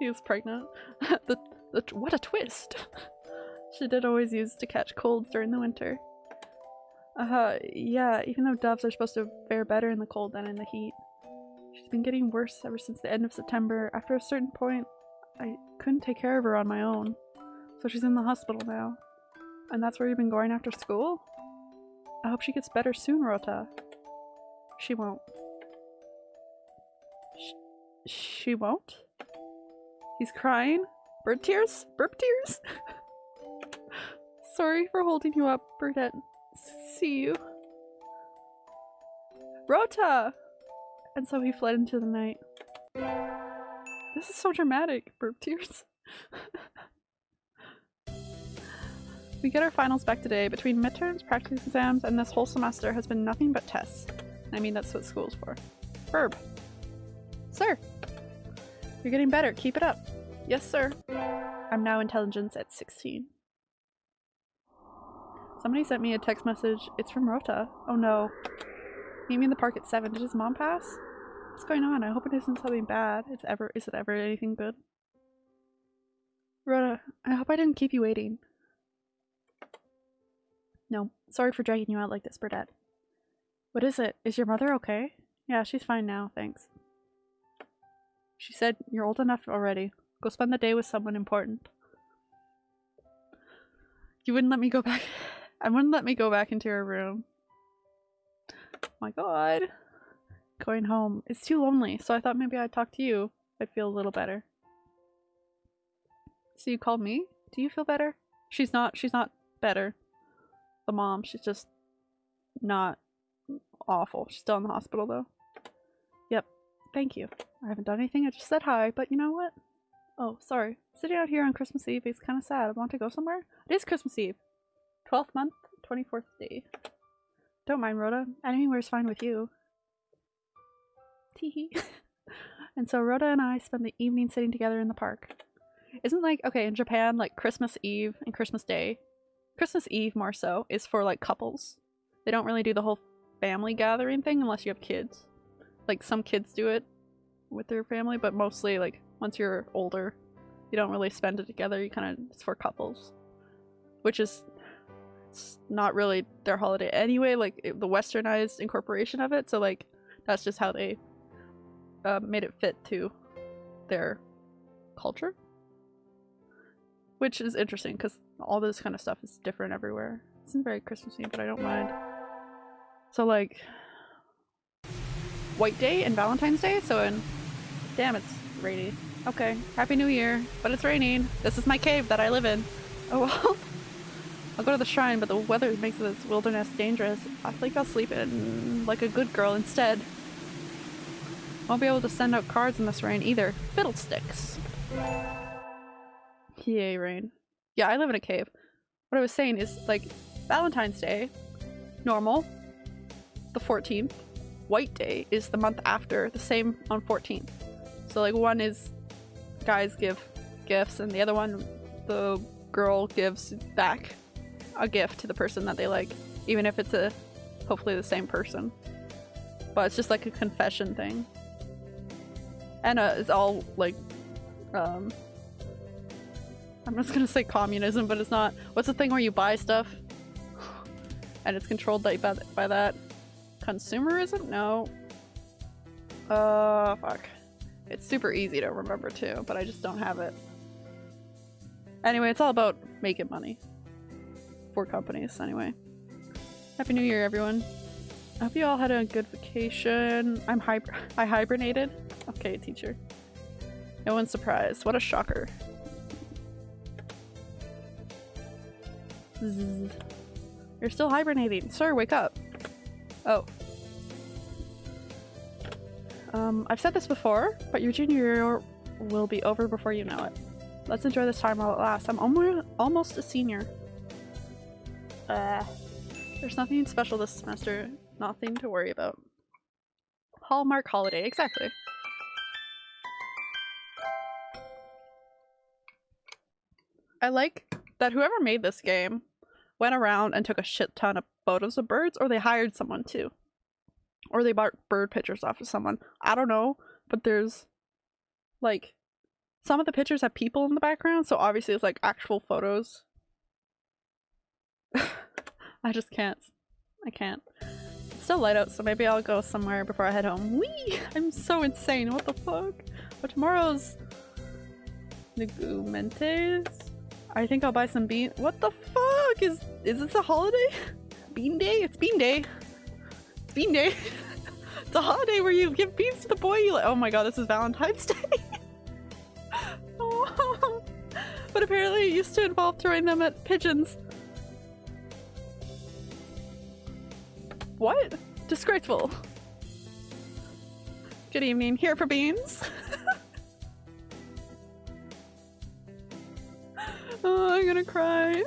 he was pregnant. <laughs> the, the, what a twist! <laughs> she did always use to catch colds during the winter. Uh, yeah, even though doves are supposed to fare better in the cold than in the heat. She's been getting worse ever since the end of September. After a certain point, I couldn't take care of her on my own. So she's in the hospital now. And that's where you've been going after school? I hope she gets better soon, Rota. She won't. Sh she won't? He's crying? Bird tears? Burp tears? <laughs> Sorry for holding you up, Burdette. See you. Rota! And so he fled into the night. This is so dramatic. Burp tears. <laughs> we get our finals back today. Between midterms, practice exams, and this whole semester has been nothing but tests. I mean, that's what school's for. Verb. Sir. You're getting better. Keep it up. Yes, sir. I'm now intelligence at 16. Somebody sent me a text message. It's from Rota. Oh no. Meet me in the park at 7. Did his mom pass? What's going on? I hope it isn't something bad. It's ever- is it ever anything good? Rota, I hope I didn't keep you waiting. No, sorry for dragging you out like this, Burdette. What is it? Is your mother okay? Yeah, she's fine now, thanks. She said, you're old enough already. Go spend the day with someone important. You wouldn't let me go back- <laughs> I wouldn't let me go back into your room. Oh my god. Going home. It's too lonely, so I thought maybe I'd talk to you. I'd feel a little better. So you called me? Do you feel better? She's not- she's not better. The mom, she's just not awful. She's still in the hospital though. Yep. Thank you. I haven't done anything, I just said hi, but you know what? Oh, sorry. Sitting out here on Christmas Eve is kind of sad. I want to go somewhere. It is Christmas Eve. 12th month, 24th day. Don't mind, Rota. Anywhere's fine with you. Teehee. <laughs> and so Rota and I spend the evening sitting together in the park. Isn't like, okay, in Japan, like Christmas Eve and Christmas Day, Christmas Eve more so, is for like couples. They don't really do the whole family gathering thing unless you have kids. Like some kids do it with their family, but mostly like once you're older, you don't really spend it together. You kind of it's for couples, which is not really their holiday anyway. Like it, the westernized incorporation of it, so like that's just how they uh, made it fit to their culture, which is interesting because all this kind of stuff is different everywhere. It's very Christmassy, but I don't mind. So like White Day and Valentine's Day. So in damn, it's rainy. Okay, Happy New Year, but it's raining. This is my cave that I live in. Oh well. <laughs> I'll go to the shrine, but the weather makes this wilderness dangerous. I think I'll sleep in like a good girl instead. Won't be able to send out cards in this rain either. Fiddlesticks. Yay, rain. Yeah, I live in a cave. What I was saying is, like, Valentine's Day, normal, the 14th. White Day is the month after, the same on 14th. So, like, one is guys give gifts, and the other one, the girl gives back a gift to the person that they like, even if it's a hopefully the same person. But it's just like a confession thing. And it's all like, um, I'm just gonna say communism, but it's not. What's the thing where you buy stuff and it's controlled like, by, by that? Consumerism? No. Uh, fuck. It's super easy to remember too, but I just don't have it. Anyway, it's all about making money. For companies, anyway. Happy New Year, everyone. I hope you all had a good vacation. I'm hib- I hibernated. Okay, teacher. No one's surprised. What a shocker. Zzz. You're still hibernating. Sir, wake up. Oh. Um, I've said this before, but your junior year will be over before you know it. Let's enjoy this time while it lasts. I'm almost almost a senior. Uh, there's nothing special this semester. Nothing to worry about. Hallmark holiday, exactly. I like that whoever made this game went around and took a shit ton of photos of birds, or they hired someone to. Or they bought bird pictures off of someone. I don't know, but there's like some of the pictures have people in the background, so obviously it's like actual photos. <laughs> I just can't. I can't. It's still light out, so maybe I'll go somewhere before I head home. Wee! I'm so insane. What the fuck? But tomorrow's Negumentes. I think I'll buy some bean. What the fuck is is this a holiday? <laughs> Bean day? It's bean day. It's bean day. <laughs> it's a holiday where you give beans to the boy you like. Oh my god, this is Valentine's <laughs> Day. But apparently it used to involve throwing them at pigeons. What? Disgraceful. Good evening. Here for beans. Oh, I'm gonna cry.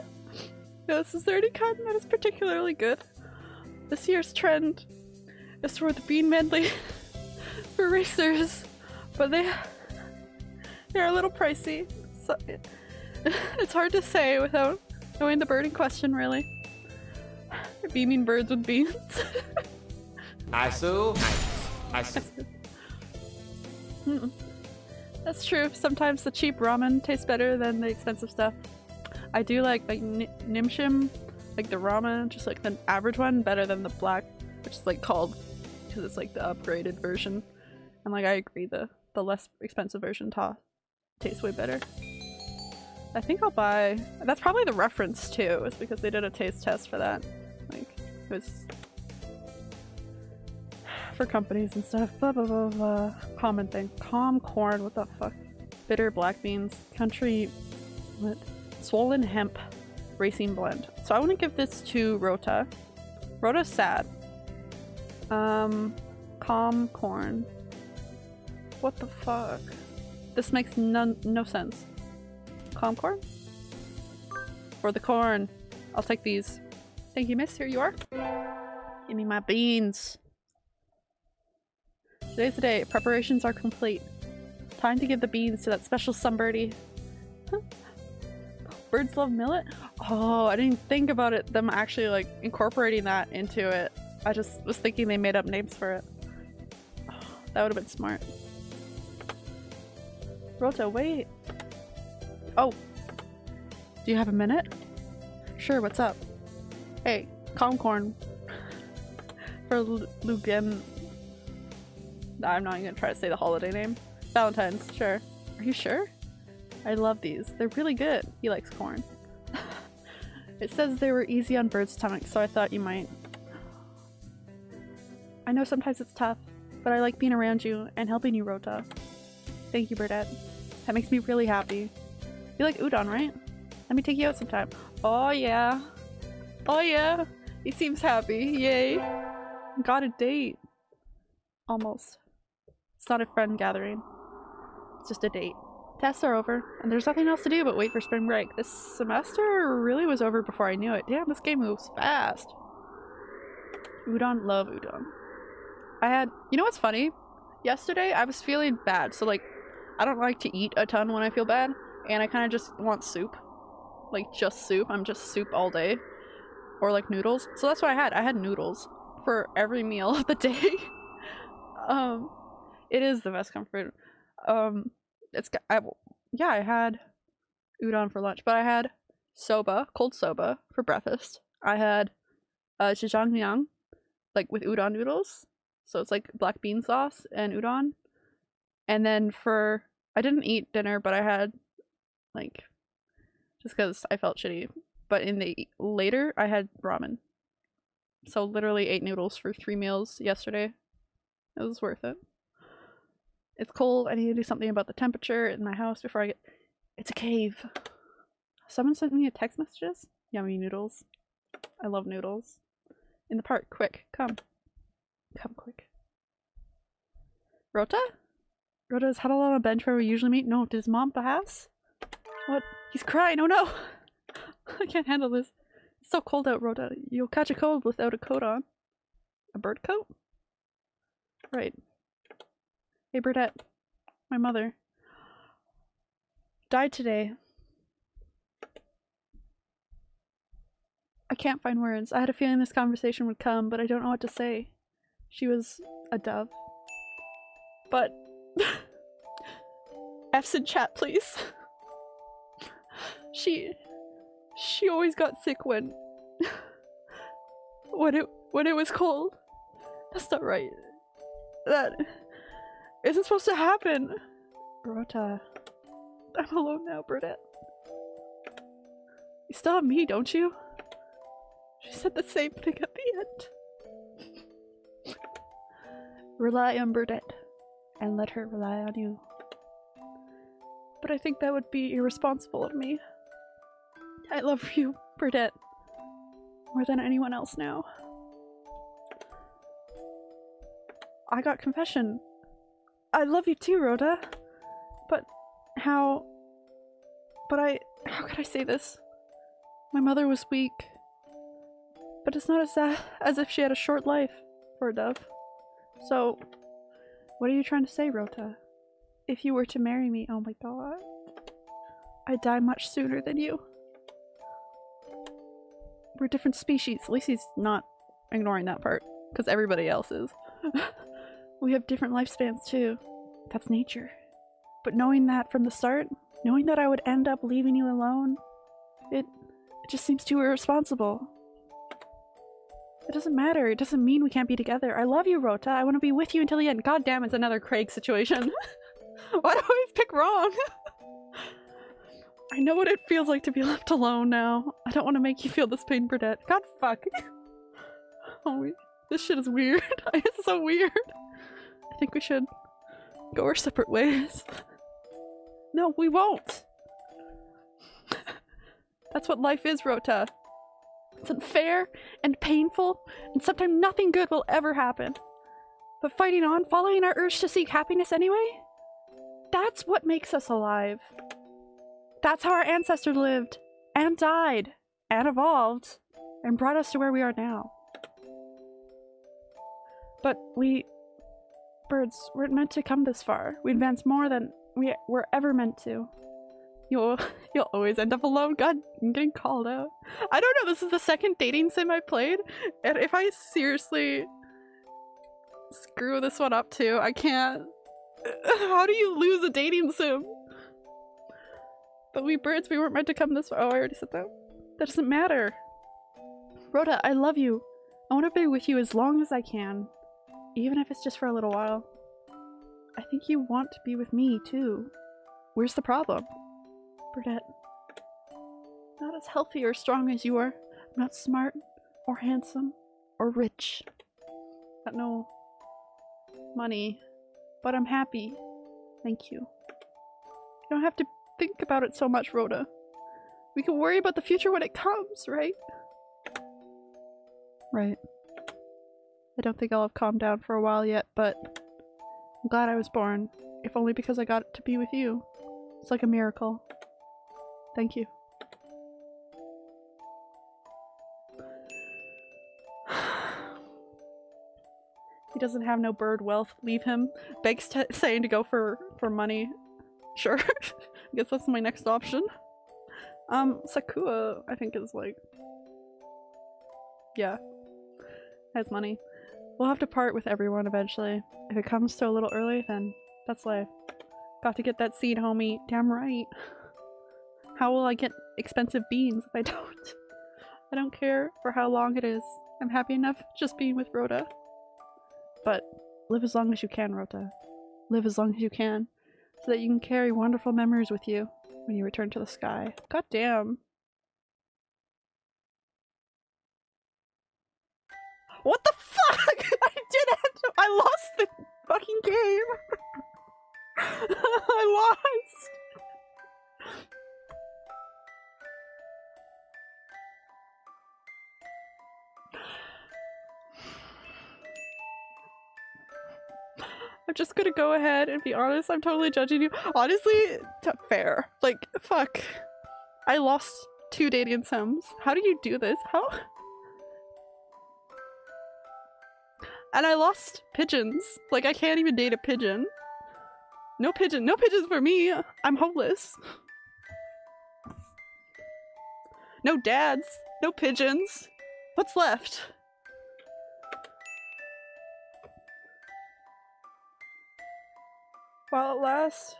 This is 30 cotton that is particularly good. This year's trend is toward the bean medley <laughs> for racers, but they they're a little pricey. So <laughs> it's hard to say without knowing the bird in question, really. They're beaming birds with beans. Isu. Isu. Mm. That's true. Sometimes the cheap ramen tastes better than the expensive stuff. I do like like Ni- Nimshim, like the ramen, just like the average one, better than the black, which is like called because it's like the upgraded version. And like I agree, the the less expensive version ta- tastes way better. I think I'll buy. That's probably the reference too, is because they did a taste test for that. Like it was for companies and stuff. Blah blah blah blah. Common thing. Calm corn. What the fuck? Bitter black beans. Country. What? Swollen hemp. Racing blend. So I want to give this to Rota. Rota's sad. Um, calm corn. What the fuck? This makes none no sense. Calm corn? For the corn. I'll take these. Thank you, miss. Here you are. Give me my beans. Today's the day. Preparations are complete. Time to give the beans to that special sunbirdie. <laughs> Birds love millet? Oh, I didn't think about it. Them actually like incorporating that into it. I just was thinking they made up names for it. <sighs> that would have been smart. Rota, wait. Oh. Do you have a minute? Sure, what's up? Hey, calm corn. <laughs> For Lu- Lugen. I'm not even gonna try to say the holiday name. Valentine's, sure. Are you sure? I love these. They're really good. He likes corn. <laughs> it says they were easy on birds' stomachs, so I thought you might. I know sometimes it's tough, but I like being around you and helping you, Rota. Thank you, Burdette. That makes me really happy. You like udon, right? Let me take you out sometime. Oh yeah. Oh yeah. He seems happy. Yay. Got a date. Almost. It's not a friend gathering. It's just a date. Tests are over, and there's nothing else to do but wait for spring break. This semester really was over before I knew it. Damn, this game moves fast. Udon, love udon. I had, you know what's funny? Yesterday I was feeling bad, so like, I don't like to eat a ton when I feel bad, and I kind of just want soup. Like, just soup. I'm just soup all day. Or like noodles. So that's what I had. I had noodles for every meal <laughs> of the day. <laughs> um, it is the best comfort. Um, it's I, yeah, I had udon for lunch, but I had soba, cold soba for breakfast. I had uh jjajangmyeon, like with udon noodles. So it's like black bean sauce and udon. And then for I didn't eat dinner, but I had like just because I felt shitty. But in the later, I had ramen. So literally ate noodles for three meals yesterday. It was worth it. It's cold. I need to do something about the temperature in my house before I get. It's a cave. Someone sent me a text messages. Yummy noodles. I love noodles. In the park, quick, come. Come quick. Rota? Rota's huddled on a bench where we usually meet. No, does mom pass? What? He's crying. Oh no! <laughs> I can't handle this. It's so cold out, Rota. You'll catch a cold without a coat on. A bird coat? Right. Hey, Burdette. My mother. Died today. I can't find words. I had a feeling this conversation would come, but I don't know what to say. She was a dove. But. <laughs> F's in chat, please. <laughs> She she always got sick when <laughs> when it when it was cold. That's not right. That isn't supposed to happen. Rota. I'm alone now, Burdette. You still have me, don't you? She said the same thing at the end. Rely on Burdette, and let her rely on you. But I think that would be irresponsible of me. I love you, Burdette, more than anyone else now. I got confession. I love you too, Rota. But how. But I. How could I say this? My mother was weak. But it's not as, uh, as if she had a short life for a dove. So, what are you trying to say, Rota? If you were to marry me, oh my god. I'd die much sooner than you. We're different species. At least he's not ignoring that part, because everybody else is. <laughs> we have different lifespans too. That's nature. But knowing that from the start, knowing that I would end up leaving you alone, it, it just seems too irresponsible. It doesn't matter. It doesn't mean we can't be together. I love you, Rota. I want to be with you until the end. God damn, it's another Craig situation. <laughs> Why do I always pick wrong? <laughs> I know what it feels like to be left alone now. I don't want to make you feel this pain, Burdette. God fuck. <laughs> Oh, this shit is weird. it's so weird. I think we should go our separate ways. <laughs> No, we won't. <laughs> That's what life is, Rota. It's unfair and painful, and sometimes nothing good will ever happen. But fighting on, following our urge to seek happiness anyway, that's what makes us alive. That's how our ancestors lived, and died, and evolved, and brought us to where we are now. But we, birds, weren't meant to come this far. We advanced more than we were ever meant to. You'll, <laughs> you'll always end up alone. God, I'm getting called out. I don't know. This is the second dating sim I played, and if I seriously screw this one up too, I can't. <laughs> How do you lose a dating sim? But we birds, we weren't meant to come this far. Oh, I already said that. That doesn't matter. Rota, I love you. I want to be with you as long as I can. Even if it's just for a little while. I think you want to be with me, too. Where's the problem? Burdette. Not as healthy or strong as you are. I'm not smart, or handsome, or rich. Got no money. But I'm happy. Thank you. You don't have to think about it so much, Rota. We can worry about the future when it comes, right? Right. I don't think I'll have calmed down for a while yet, but I'm glad I was born. If only because I got to be with you. It's like a miracle. Thank you. <sighs> he doesn't have no bird wealth. Leave him. Begs <laughs> saying to go for for money. Sure. <laughs> I guess that's my next option. Um, Sakuya, I think is like... Yeah. Has money. We'll have to part with everyone eventually. If it comes to a little early, then that's life. Got to get that seed, homie. Damn right. How will I get expensive beans if I <laughs> don't? I don't care for how long it is. I'm happy enough just being with Rota. But live as long as you can, Rota. Live as long as you can so that you can carry wonderful memories with you when you return to the sky. God damn. What the fuck? I lost the fucking game! <laughs> I lost! I'm just gonna go ahead and be honest. I'm totally judging you. Honestly, fair. Like, fuck. I lost two dating sims. How do you do this? How? And I lost pigeons. Like, I can't even date a pigeon. No pigeon. No pigeons for me. I'm homeless. No dads. No pigeons. What's left? While it lasts.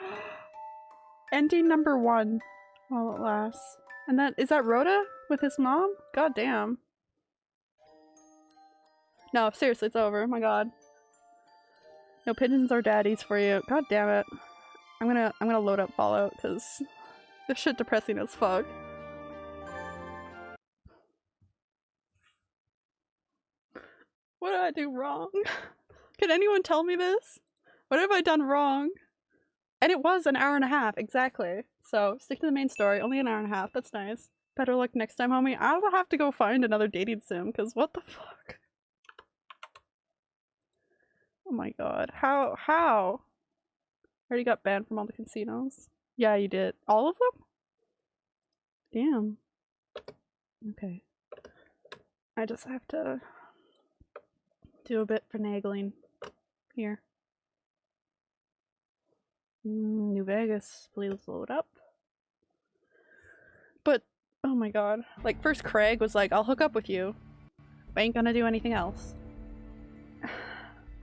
<gasps> Ending number one. While it lasts. And that is that Rota with his mom? God damn. No, seriously, it's over. my god. No pigeons or daddies for you. God damn it. I'm gonna I'm gonna load up Fallout because this shit depressing as fuck. What did I do wrong? <laughs> Can anyone tell me this? What have I done wrong? And it was an hour and a half, exactly. So stick to the main story, only an hour and a half, that's nice. Better luck next time, homie. I'll have to go find another dating sim, because what the fuck? Oh my god. How? How? I already got banned from all the casinos. Yeah, you did. All of them? Damn. Okay. I just have to do a bit finagling here. Mm, New Vegas, please load up. But, oh my god. Like, first Craig was like, I'll hook up with you. I ain't gonna do anything else.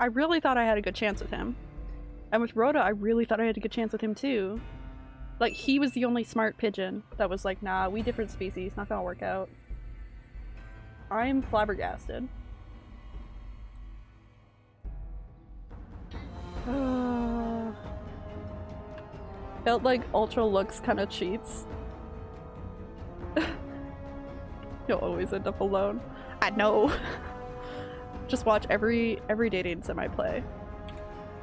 I really thought I had a good chance with him. And with Rota, I really thought I had a good chance with him too. Like, he was the only smart pigeon that was like, nah, we different species, not gonna work out. I'm flabbergasted. <sighs> Felt like Ultra looks kind of cheats. <laughs> You'll always end up alone. I know. <laughs> Just watch every every dating sim I play.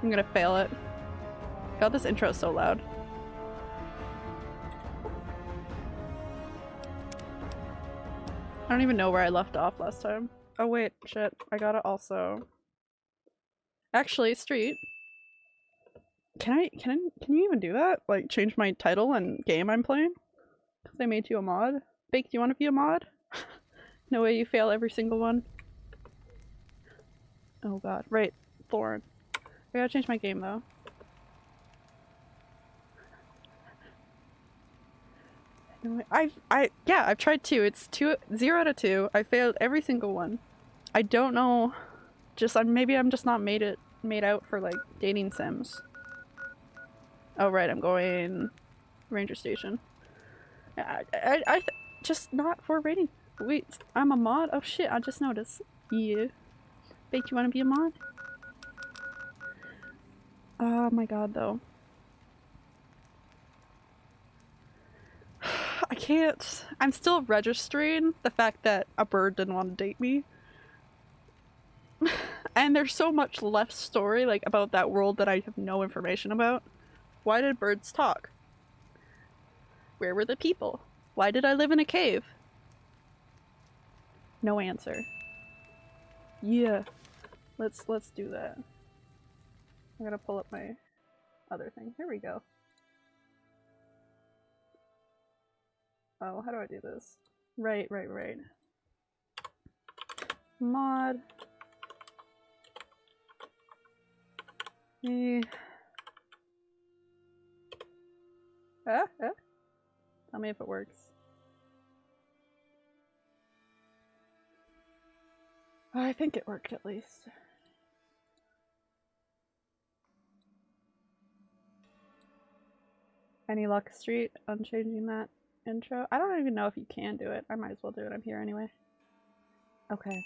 I'm gonna fail it. God, this intro is so loud. I don't even know where I left off last time. Oh wait, shit. I got it also. Actually, Street. Can I can I can you even do that? Like change my title and game I'm playing? Cause I made you a mod. Bake, do you want to be a mod? <laughs> no way you fail every single one. Oh god, right, Thorn. I gotta change my game though. I've I yeah I've tried two. It's two zero out of two. I failed every single one. I don't know. Just I'm maybe I'm just not made it made out for like dating sims. Oh right, I'm going ranger station. I, I, I just not for rating. Wait, I'm a mod? Oh shit, I just noticed. Yeah. Wait, you wanna be a mod? Oh my god, though. <sighs> I can't. I'm still registering the fact that a bird didn't want to date me. <sighs> and there's so much left story like about that world that I have no information about. Why did birds talk? Where were the people? Why did I live in a cave? No answer. Yeah. Let's let's do that. I'm gonna pull up my other thing. Here we go. Oh, how do I do this? Right, right, right. Mod. Eh. Ah, ah. Tell me if it works. I think it worked at least. Any luck street on changing that intro? I don't even know if you can do it. I might as well do it. I'm here anyway. Okay.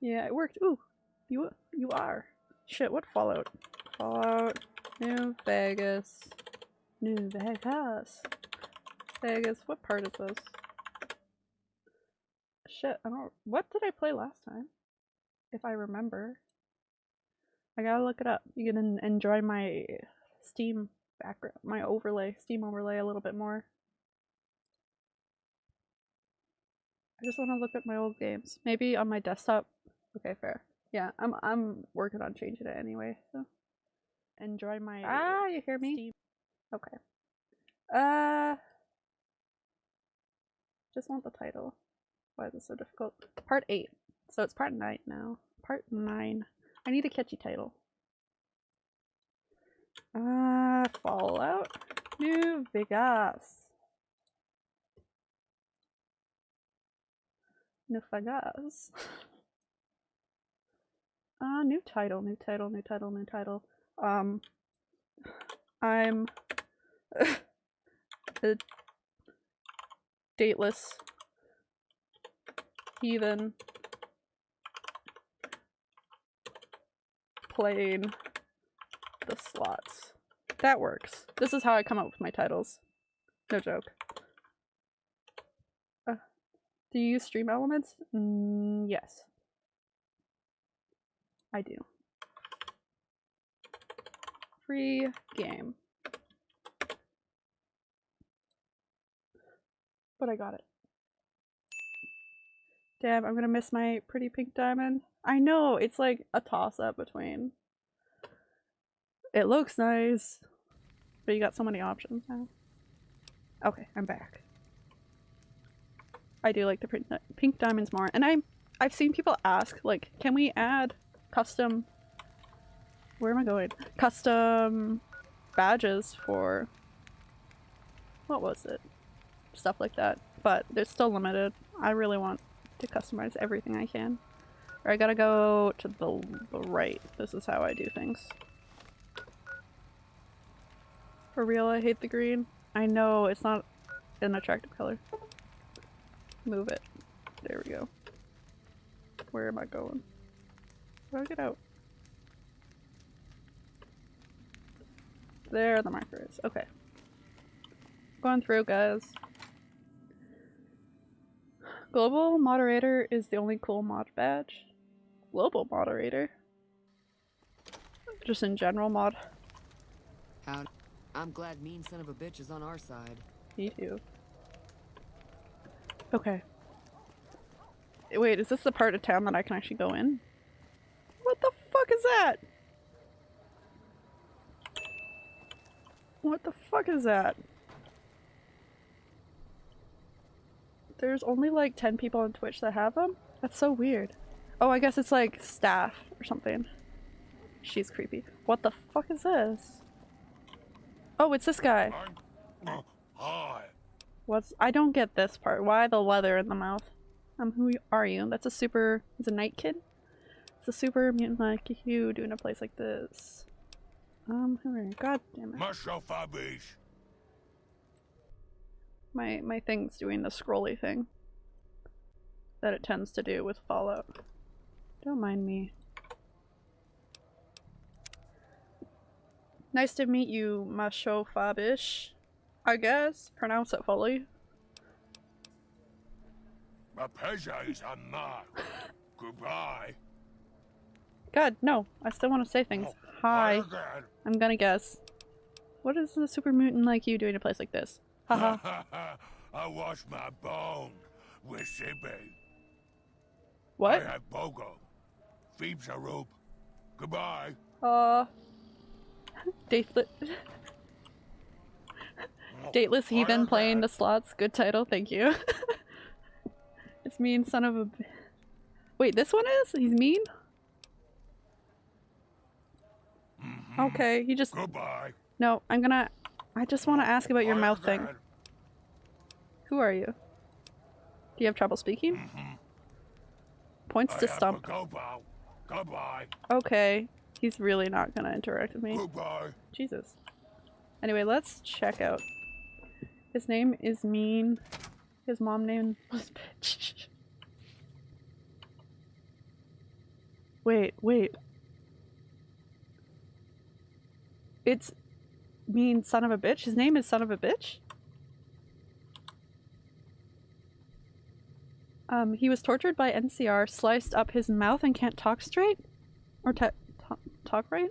Yeah, it worked. Ooh, you you are. Shit, what Fallout? Fallout, New Vegas, New Vegas, Vegas. What part is this? Shit, I don't. What did I play last time? If I remember, I gotta look it up. You can enjoy my Steam background, my overlay, Steam overlay a little bit more. I just want to look at my old games. Maybe on my desktop. Okay, fair. Yeah, I'm I'm working on changing it anyway. So enjoy my. Ah, you hear me? Steam. Okay. Uh. Just want the title. Why is this so difficult? Part eight. So it's part nine now. Part nine. I need a catchy title. Uh, Fallout New Vegas. New Vegas. <laughs> Uh, new title, new title, new title, new title. Um, I'm <laughs> a dateless heathen playing the slots. That works. This is how I come up with my titles. No joke. Uh, do you use stream elements? Mm, yes. I do. Free game. But I got it. Damn, I'm gonna miss my pretty pink diamond. I know, it's like a toss-up between. It looks nice, but you got so many options now. Okay, I'm back. I do like the pink, diamonds more, and I'm I've seen people ask like, can we add custom where am I going? Custom badges for what was it? Stuff like that. But they're still limited. I really want to customize everything I can. Or I gotta go to the, the right. This is how I do things. For real, I hate the green. I know, it's not an attractive color. Move it. There we go. Where am I going? How do I get out? There the marker is. Okay. Going through, guys. Global moderator is the only cool mod badge. Global moderator? Just in general mod. How I'm glad mean son of a bitch is on our side. Me too. Okay. Wait, is this the part of town that I can actually go in? What the fuck is that? What the fuck is that? There's only like 10 people on Twitch that have them? That's so weird. Oh, I guess it's like staff or something. She's creepy. What the fuck is this? Oh, it's this guy. What's- I don't get this part. Why the leather in the mouth? Um, who are you? That's a super- he's a night kid? It's a super mutant like you doing a place like this. Um, who are you? God damn it. My my thing's doing the scrolly thing that it tends to do with Fallout. Don't mind me. Nice to meet you, Masho Fabish. I guess. Pronounce it fully. My pleasure is mine. Goodbye. God, no. I still want to say things. Oh, Hi. I'm gonna guess. What is a super mutant like you doing in a place like this? Haha. <laughs> I wash my bone with Sibi. what? I have Bogo. Phoebes a rope. Goodbye. Uh. <laughs> Dateless. Dateless Heathen playing the slots. Good title, thank you. <laughs> it's mean son of a... Wait, this one is? He's mean? Okay, he just. Goodbye. No, I'm gonna. I just want to ask about your mouth thing. Who are you? Do you have trouble speaking? Points I to stump. to go now. Goodbye. Okay, he's really not gonna interact with me. Goodbye. Jesus. Anyway, let's check out. His name is Mean. His mom name was Bitch. Wait, wait. It's Mean Son of a Bitch? His name is Son of a Bitch? Um, he was tortured by NCR, sliced up his mouth and can't talk straight? Or talk right?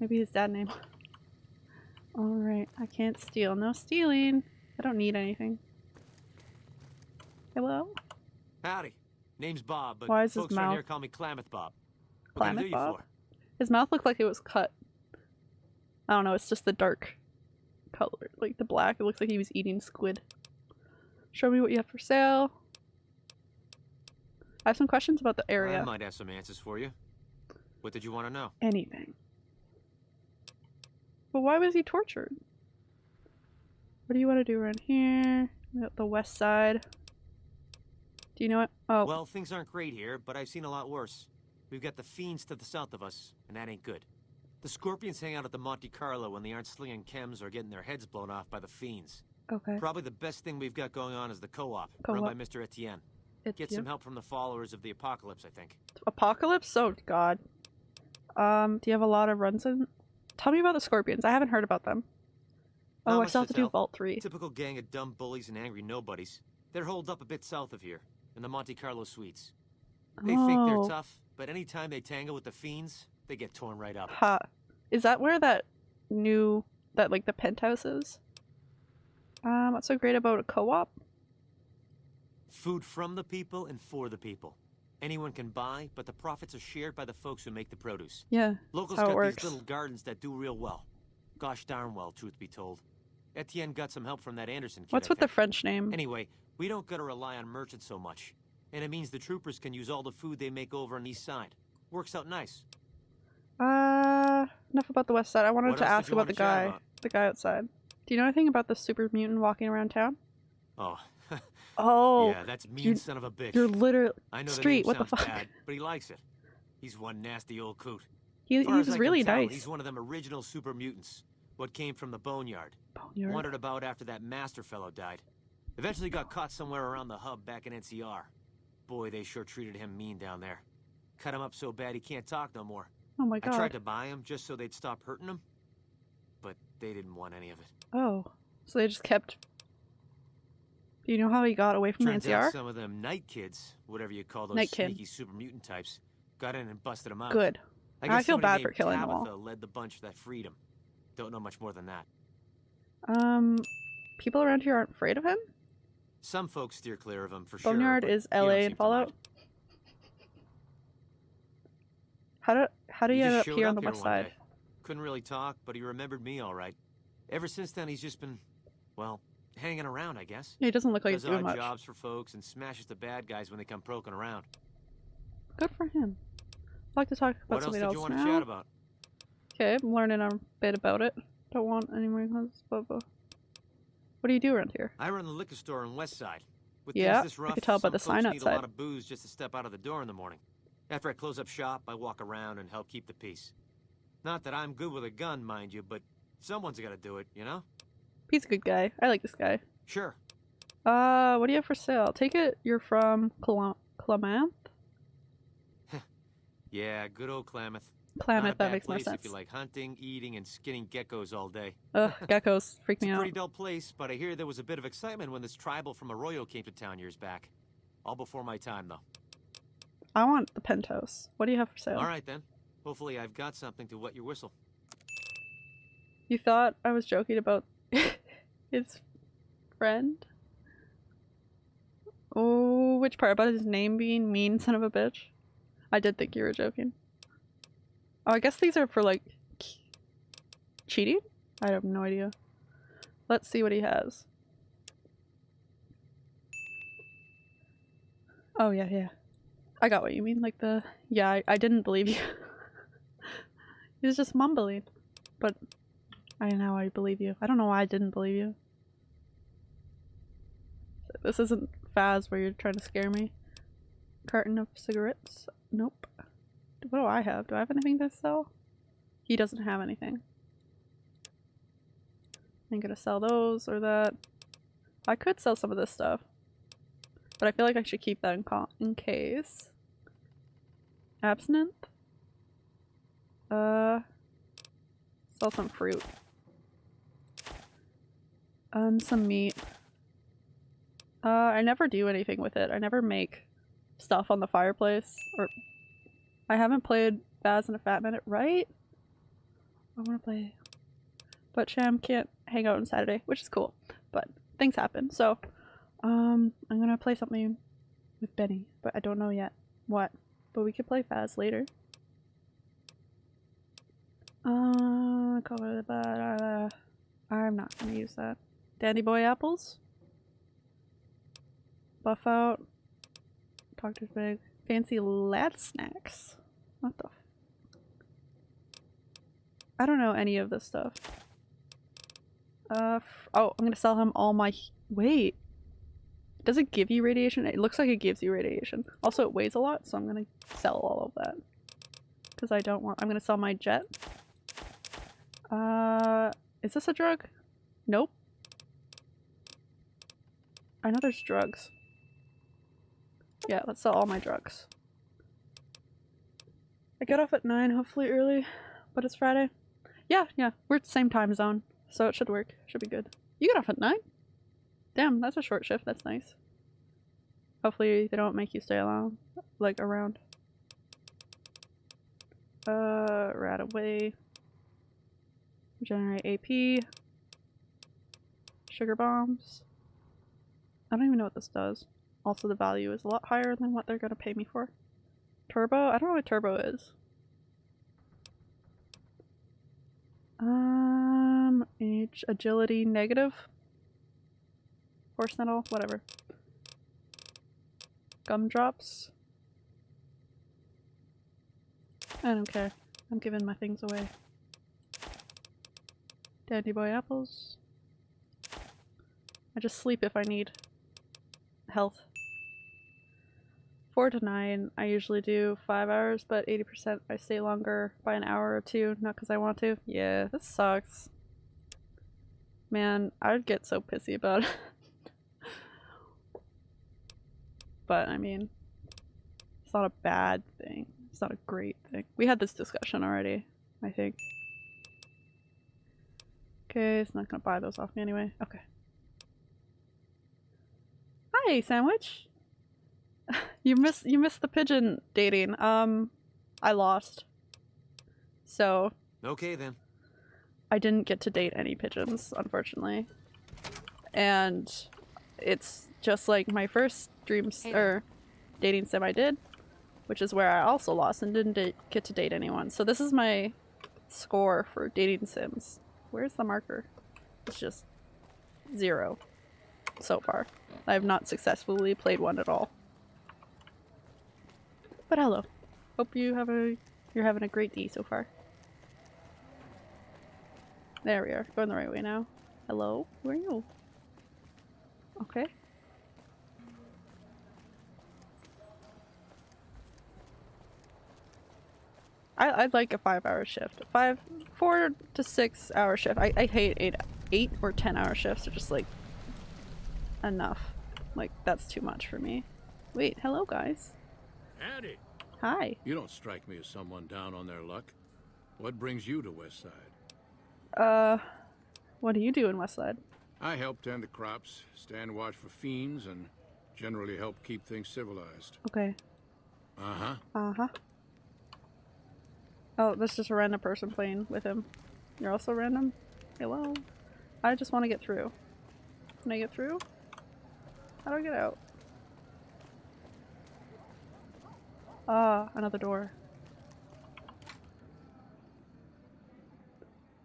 Maybe his dad name. Alright, I can't steal. No stealing. I don't need anything. Hello? Howdy. Name's Bob, but Why is his folks here mouth- call me Klamath Bob. What can I Klamath Bob? His mouth looked like it was cut. I don't know, it's just the dark color. Like the black, it looks like he was eating squid. Show me what you have for sale. I have some questions about the area. I might have some answers for you. What did you want to know? Anything. But why was he tortured? What do you want to do around here? The west side. Do you know it? Oh, Well, things aren't great here, but I've seen a lot worse. We've got the fiends to the south of us, and that ain't good. The scorpions hang out at the Monte Carlo when they aren't slinging chems or getting their heads blown off by the fiends. okay. Probably the best thing we've got going on is the co-op, run by Mr. Etienne. It's Get some help from the followers of the apocalypse, I think. Apocalypse? Oh god. Um, do you have a lot of runs in? Tell me about the scorpions. I haven't heard about them. Not Oh, I still have to to do. Vault 3. Typical gang of dumb bullies and angry nobodies. They're holed up a bit south of here, in the Monte Carlo suites. They think they're Oh. tough, but anytime they tangle with the fiends, they get torn right up. Ha. Is that where that new, that like the penthouse is? Um, what's so great about a co-op? Food from the people and for the people. Anyone can buy, but the profits are shared by the folks who make the produce. Yeah. Locals how it got works. these little gardens that do real well. Gosh darn well, truth be told. Etienne got some help from that Anderson kid. What's with the. French name? Anyway, we don't gotta rely on merchants so much. And it means the troopers can use all the food they make over on the east side. Works out nice. Uh, enough about the west side. I wanted What to ask about the guy, about? the guy outside. Do you know anything about the super mutant walking around town? Oh, Oh, yeah, that's mean son of a bitch. you're literally I know street, the what the fuck? bad, but he likes it. He's one nasty old coot. he, Far as he's I really tell, nice. He's one of them original super mutants. What came from the boneyard. Boneyard. Wandered about after that master fellow died. Eventually got caught somewhere around the hub back in NCR. Boy, they sure treated him mean down there. Cut him up so bad he can't talk no more. Oh my god. I tried to buy him just so they'd stop hurting him, but they didn't want any of it. Oh, so they just kept. Do you know how he got away from Turns the out NCR? some of them night kids, whatever you call those Night kid. sneaky super mutant types, got in and busted him out. Good. I, I feel bad for killing them Tabitha all. led the bunch that freed him. Don't know much more than that. Um, people around here aren't afraid of him. Some folks steer clear of him for sure. Boneyard is LA in Fallout. How do how do you, end up here on the west side? day. Couldn't really talk, but he remembered me all right. Ever since then, he's just been, well, hanging around, I guess. Yeah, he doesn't look like he's doing much. jobs for folks and smashes the bad guys when they come poking around. Good for him. I'd like to talk about What else something else you want now. about? Okay, I'm learning a bit about it. Don't want any more. Blah, blah. What do you do around here? I run the liquor store on West Side. With Yeah, this I rough, could tell by the sign need a lot of booze just to step out of the door in the morning. After I close up shop, I walk around and help keep the peace. Not that I'm good with a gun, mind you, but someone's got to do it, you know? He's a good guy. I like this guy. Sure. Uh, what do you have for sale? Take it you're from Clam- Klamath? Yeah, good old Klamath. Klamath, that makes more sense. if you like hunting, eating, and skinning geckos all day. Ugh, <laughs> geckos freak me out. pretty dull place, but I hear there was a bit of excitement when this tribal from Arroyo came to town years back. All before my time, though. I want the pentos. What do you have for sale? All right then. Hopefully, I've got something to wet your whistle. You thought I was joking about <laughs> his friend? Oh, which part? About his name being mean son of a bitch? I did think you were joking. Oh, I guess these are for like cheating? I have no idea. Let's see what he has. Oh, yeah, yeah. I got what you mean. Like the. Yeah, I, I didn't believe you. <laughs> he was just mumbling. But I know, I believe you. I don't know why I didn't believe you. This isn't Faz where you're trying to scare me. Carton of cigarettes? Nope. What do I have? Do I have anything to sell? He doesn't have anything. I'm gonna sell those or that. I could sell some of this stuff. But I feel like I should keep that in, in case. Absinthe? Uh, sell some fruit. And some meat. Uh, I never do anything with it. I never make stuff on the fireplace. Or I haven't played Baz in a fat minute, right? I want to play. But Sham can't hang out on Saturday, which is cool. But things happen. So, um, I'm gonna play something with Benny, but I don't know yet what. But we could play Faz later. Uh, I'm not gonna use that. Dandy boy apples. Buffout. Doctor's bag. Fancy lad snacks. What the? I don't know any of this stuff. Uh, oh, I'm gonna sell him all my. Wait. Does it give you radiation? It looks like it gives you radiation. Also, it weighs a lot, so I'm gonna sell all of that. Because I don't want. I'm gonna sell my jet. Uh, is this a drug? Nope. I know there's drugs. Yeah, let's sell all my drugs. I get off at 9, hopefully early, but it's Friday. Yeah, yeah, we're at the same time zone, so it should work. Should be good. You get off at 9? Damn, that's a short shift. That's nice. Hopefully they don't make you stay along, like around. Uh, RadAway. Generate AP. Sugar bombs. I don't even know what this does. Also, the value is a lot higher than what they're gonna pay me for. Turbo? I don't know what turbo is. Um, age, agility, negative. Horse nettle, whatever. Gumdrops. I don't care. I'm giving my things away. Dandy boy apples. I just sleep if I need health. Four to nine, I usually do five hours, but 80% I stay longer by an hour or two, not because I want to. Yeah, this sucks. Man, I would get so pissy about it. <laughs> but, I mean, it's not a bad thing. It's not a great thing. We had this discussion already, I think. Okay, it's not gonna buy those off me anyway. Okay. Hi, sandwich. <laughs> you missed you missed the pigeon dating. Um, I lost. So Okay then. I didn't get to date any pigeons, unfortunately. And it's just like my first dreams Hey. or dating sim I did, which is where I also lost and didn't get to date anyone. So this is my score for dating sims. Where's the marker? It's just zero so far. I have not successfully played one at all. But hello. Hope you have a you're having a great day so far. There we are. Going the right way now. Hello? Who are you? Okay. I, I'd like a five hour shift. Five, four to six hour shift. I, I hate eight, eight or ten hour shifts. They're just like enough. Like, that's too much for me. Wait, hello guys. Howdy. Hi. You don't strike me as someone down on their luck. What brings you to Westside? Uh, what do you do in Westside? I help tend the crops, stand watch for fiends, and generally help keep things civilized. Okay. Uh-huh. Uh-huh. Oh, that's just a random person playing with him. You're also random? Hello? I just want to get through. Can I get through? How do I get out? Ah, another door.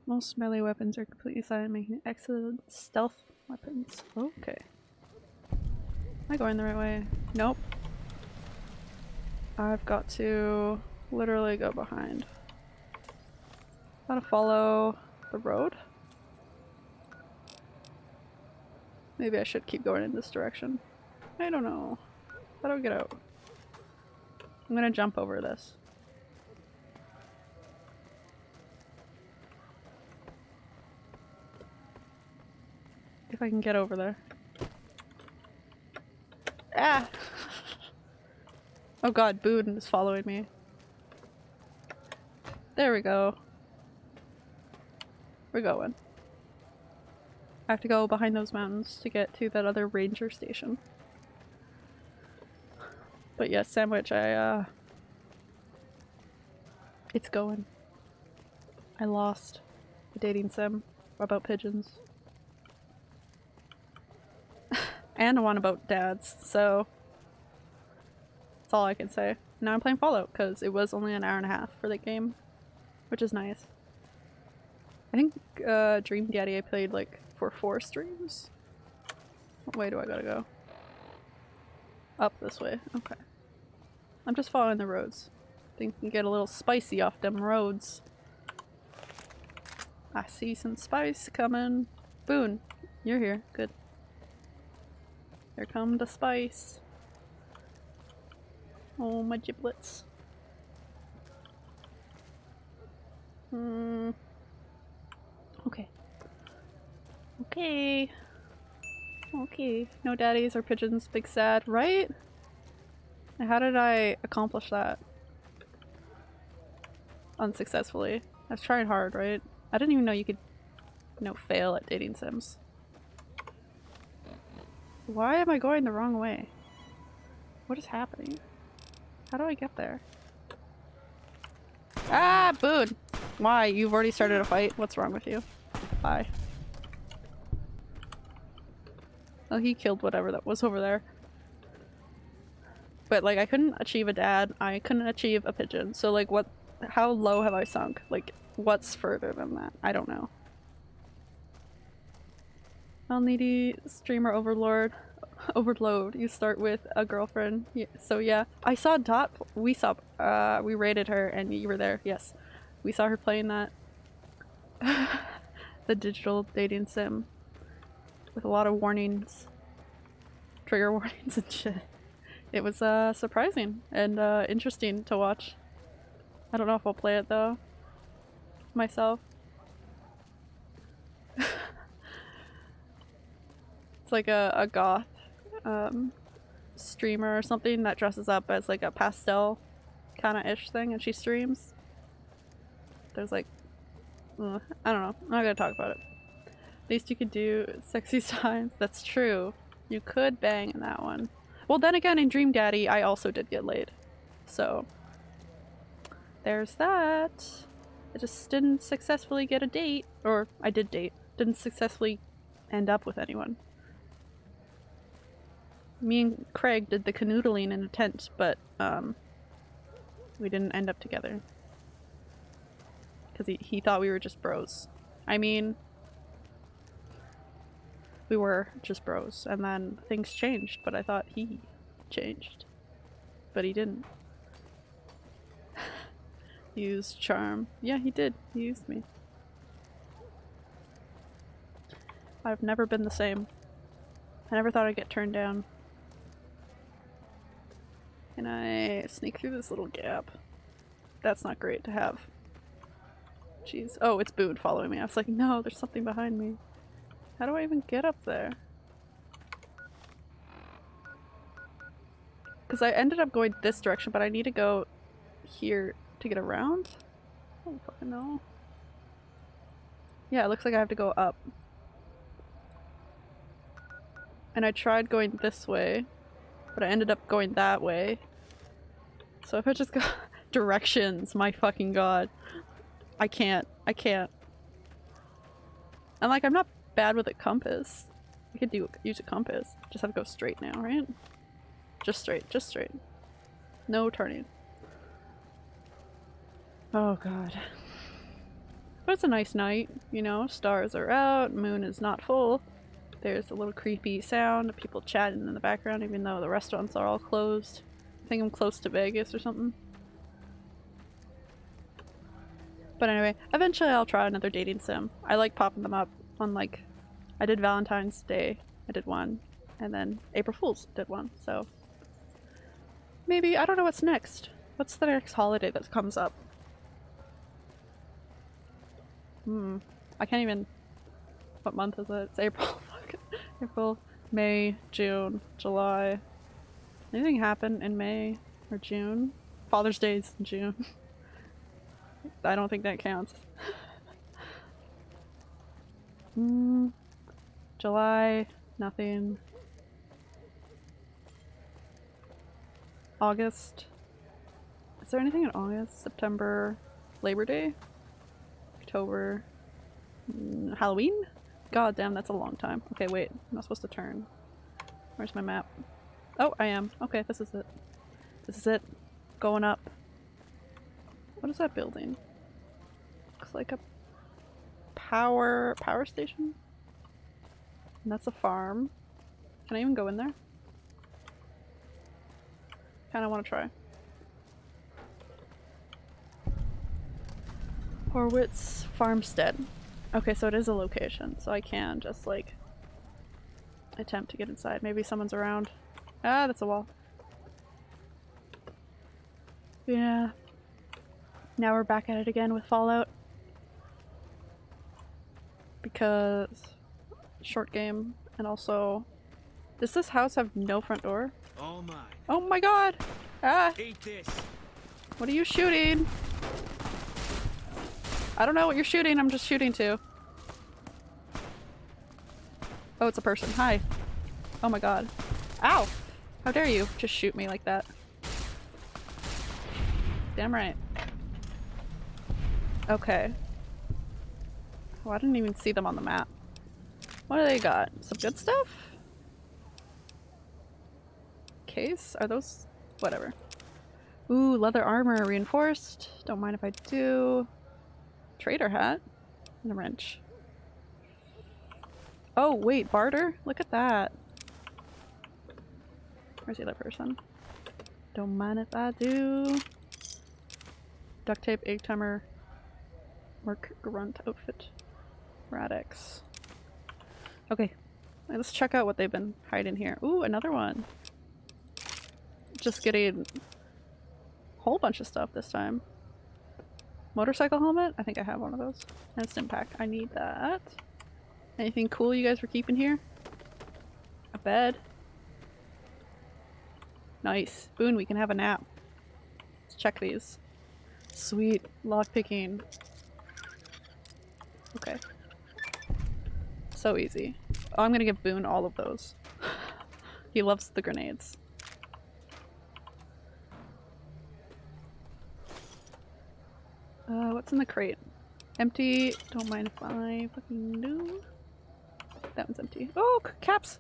Most melee weapons are completely silent, making excellent stealth weapons. Okay. Am I going the right way? Nope. I've got to literally go behind. Gotta follow the road? Maybe I should keep going in this direction. I don't know. How do I get out? I'm gonna jump over this. If I can get over there. Ah! <laughs> oh god, Boone is following me. There we go. We're going. I have to go behind those mountains to get to that other ranger station. But yes, sandwich, I uh it's going. I lost a dating sim about pigeons. <laughs> and one about dads, so that's all I can say. Now I'm playing Fallout because it was only an hour and a half for the game, which is nice. I think uh, Dream Daddy I played like for four streams. What way do I gotta go? Up this way. Okay. I'm just following the roads. Think can get a little spicy off them roads. I see some spice coming. Boone, you're here. Good. Here come the spice. Oh, my giblets. Hmm. Okay. Okay. Okay. No daddies or pigeons, big sad, right? How did I accomplish that? Unsuccessfully. I was trying hard, right? I didn't even know you could, you know, fail at dating sims. Why am I going the wrong way? What is happening? How do I get there? Ah, Boone! Why? You've already started a fight? What's wrong with you? Bye. Oh, he killed whatever that was over there. But like, I couldn't achieve a dad. I couldn't achieve a pigeon. So like, what? How low have I sunk? Like, what's further than that? I don't know. Well, needy streamer overlord. <laughs> Overload. You start with a girlfriend. So yeah, I saw Dot. We saw. Uh, we rated her, and you were there. Yes, we saw her playing that. <laughs> the digital dating sim with a lot of warnings, trigger <laughs> warnings and shit. It was uh, surprising and uh, interesting to watch. I don't know if I'll play it though myself. <laughs> it's like a, a goth um, streamer or something that dresses up as like a pastel kind of ish thing and she streams. There's like, I don't know. I'm not gonna talk about it. Least you could do sexy <laughs> times. That's true. You could bang in that one. Well, then again, in Dream Daddy, I also did get laid. So, there's that. I just didn't successfully get a date. Or, I did date. Didn't successfully end up with anyone. Me and Craig did the canoodling in a tent, but, um, we didn't end up together. Because he, he thought we were just bros. I mean, we were just bros, and then things changed, but I thought he changed. But he didn't. <laughs> Used charm. Yeah, he did. He used me. I've never been the same. I never thought I'd get turned down. Can I sneak through this little gap? That's not great to have. Jeez. Oh, it's Boone following me. I was like, no, there's something behind me. How do I even get up there? Because I ended up going this direction, but I need to go here to get around? I don't fucking know. Yeah, it looks like I have to go up. And I tried going this way, but I ended up going that way. So if I just go <laughs> directions, my fucking god. I can't. I can't. And like, I'm not bad with a compass. I could do use a compass. Just have to go straight now, right? Just straight, just straight. No turning. Oh god. But it's a nice night, you know, stars are out, moon is not full. There's a little creepy sound of people chatting in the background even though the restaurants are all closed. I think I'm close to Vegas or something. But anyway, eventually I'll try another dating sim. I like popping them up like, I did Valentine's Day, I did one, and then April Fool's did one, so maybe, I don't know what's next. What's the next holiday that comes up? Hmm, I can't even, what month is it? It's April. <laughs> April, May, June, July. Anything happen in May or June? Father's Day's in June. <laughs> I don't think that counts. Hmm. July, nothing. August. Is there anything in August? September? Labor Day? October? Mm, Halloween? God damn, that's a long time. Okay, wait. I'm not supposed to turn. Where's my map? Oh, I am. Okay, this is it. This is it. Going up. What is that building? Looks like a power power station? And that's a farm. Can I even go in there? Kinda wanna try. Horowitz Farmstead. Okay, so it is a location, so I can just like attempt to get inside. Maybe someone's around. Ah, that's a wall. Yeah. Now we're back at it again with Fallout. Because short game and also does this house have no front door? All mine. Oh my god! Ah! Eat this. What are you shooting? I don't know what you're shooting, I'm just shooting to. Oh, it's a person. Hi. Oh my god. Ow! How dare you just shoot me like that. Damn right. Okay. Oh, I didn't even see them on the map. What do they got? Some good stuff? Case? Are those... whatever. Ooh, leather armor reinforced. Don't mind if I do. Trader hat. And a wrench. Oh, wait, barter? Look at that. Where's the other person? Don't mind if I do. Duct tape, egg timer, Merc grunt outfit. Rad-X. Okay, let's check out what they've been hiding here. Ooh, another one. Just getting a whole bunch of stuff this time. Motorcycle helmet? I think I have one of those. Instant pack. I need that. Anything cool you guys were keeping here? A bed. Nice. Boone, we can have a nap. Let's check these. Sweet. Lockpicking. Okay. So easy. Oh, I'm gonna give Boone all of those. <laughs> he loves the grenades. Uh, what's in the crate? Empty. Don't mind if I fucking do. That one's empty. Oh, caps!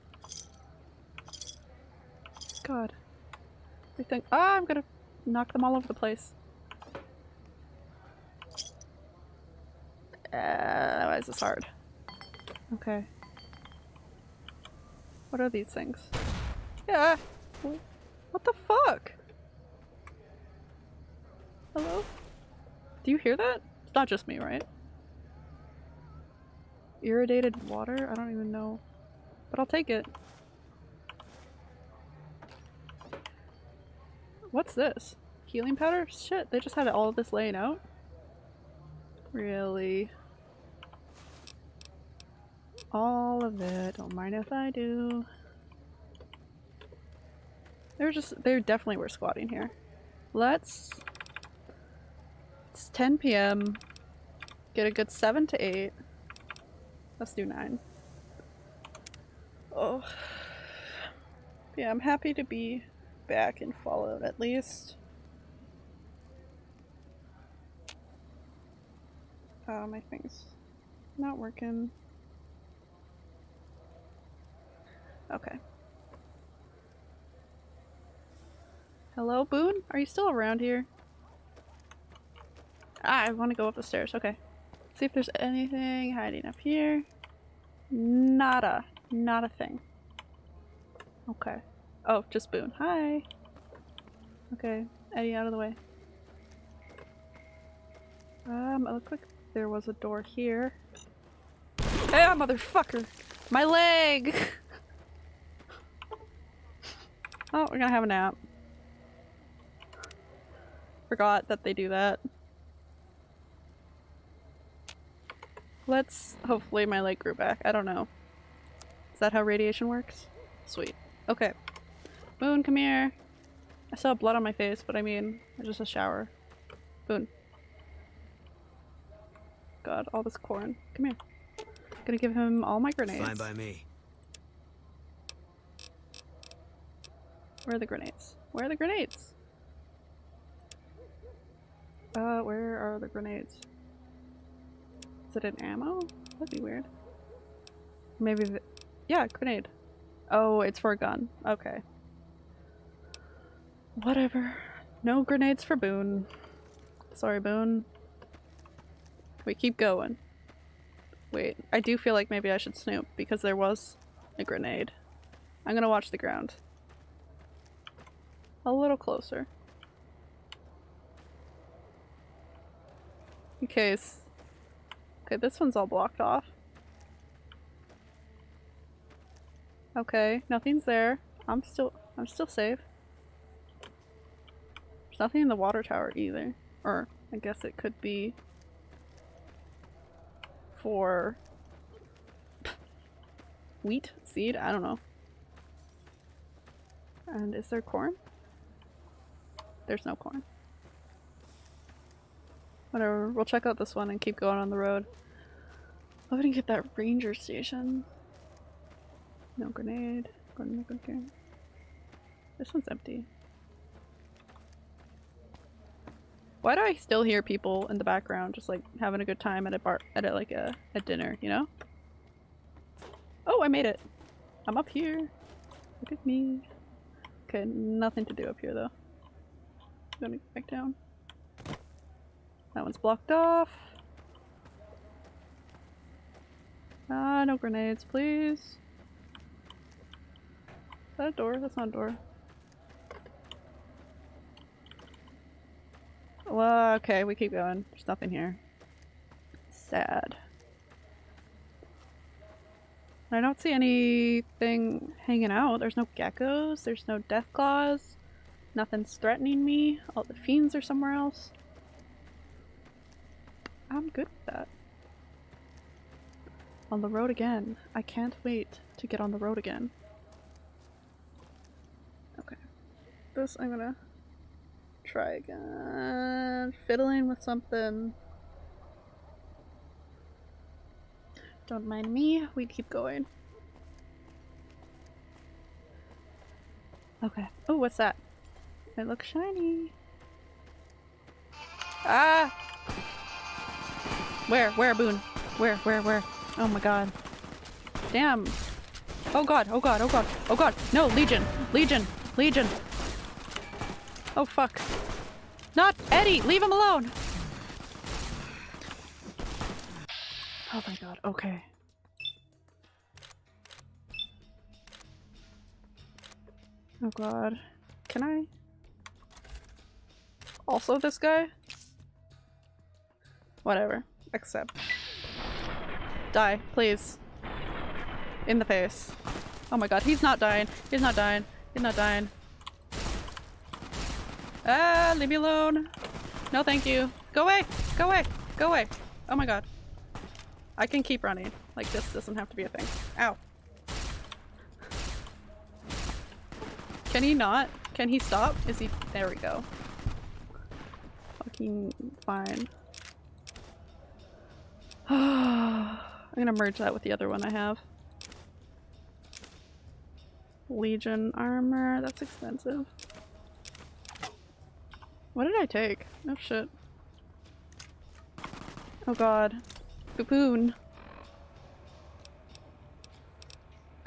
God. Everything. Ah, I'm gonna knock them all over the place. Uh, why is this hard? Okay. What are these things? Yeah! What the fuck? Hello? Do you hear that? It's not just me, right? Irradiated water? I don't even know. But I'll take it. What's this? Healing powder? Shit, they just had all of this laying out? Really? All of it. Don't mind if I do. They're just- they definitely were squatting here. Let's... It's 10 p.m. Get a good 7 to 8. Let's do 9. Oh. Yeah, I'm happy to be back in Fallout at least. Um, oh, my thing's not working. Okay. Hello, Boone? Are you still around here? Ah, I want to go up the stairs. Okay. See if there's anything hiding up here. Nada. Not a thing. Okay. Oh, just Boone. Hi. Okay. Eddie, out of the way. Um, it looked like there was a door here. Hey, motherfucker! My leg! <laughs> oh, we're gonna have a nap. Forgot that they do that. Let's- hopefully my leg grew back. I don't know. Is that how radiation works? Sweet. Okay. Boone, come here. I saw blood on my face, but I mean, just a shower. Boone. God, all this corn. Come here. I'm Gonna give him all my grenades. Fine by me. Where are the grenades? Where are the grenades? Uh, where are the grenades? Is it an ammo? That'd be weird. Maybe the- Yeah, grenade. Oh, it's for a gun. Okay. Whatever. No grenades for Boone. Sorry, Boone. We keep going. Wait, I do feel like maybe I should snoop because there was a grenade. I'm gonna watch the ground. A little closer. In case. Okay, this one's all blocked off. Okay, nothing's there. I'm still I'm still safe. There's nothing in the water tower either. Or I guess it could be for wheat seed, I don't know. And is there corn? There's no corn. Whatever, we'll check out this one and keep going on the road. I'm gonna get that ranger station. No grenade. Grenade. This one's empty. Why do I still hear people in the background just like having a good time at a bar at a, like a, a dinner, you know? Oh, I made it! I'm up here. Look at me. Okay, nothing to do up here though. Gonna go back down. That one's blocked off. Ah, no grenades, please. Is that a door? That's not a door. Well, okay, we keep going. There's nothing here. Sad. I don't see anything hanging out. There's no geckos. There's no death claws. Nothing's threatening me. All the fiends are somewhere else. I'm good with that. On the road again. I can't wait to get on the road again. Okay. This I'm gonna try again. Fiddling with something. Don't mind me, we keep going. Okay. Oh, what's that? It looks shiny. Ah! Where? Where, Boone? Where? Where? Where? Oh my god. Damn. Oh god, oh god, oh god, oh god. No, Legion! Legion! Legion! Oh fuck. Not Eddie! Leave him alone! Oh my god, okay. Oh god. Can I? Also this guy? Whatever. Accept. Die, please. In the face. Oh my god, he's not dying. He's not dying. He's not dying. Ah, leave me alone. No, thank you. Go away! Go away! Go away! Oh my god. I can keep running. Like, this doesn't have to be a thing. Ow. Can he not? Can he stop? Is he- there we go. Fucking fine. <sighs> I'm gonna merge that with the other one I have. Legion armor, that's expensive. What did I take? Oh shit. Oh god. Poon.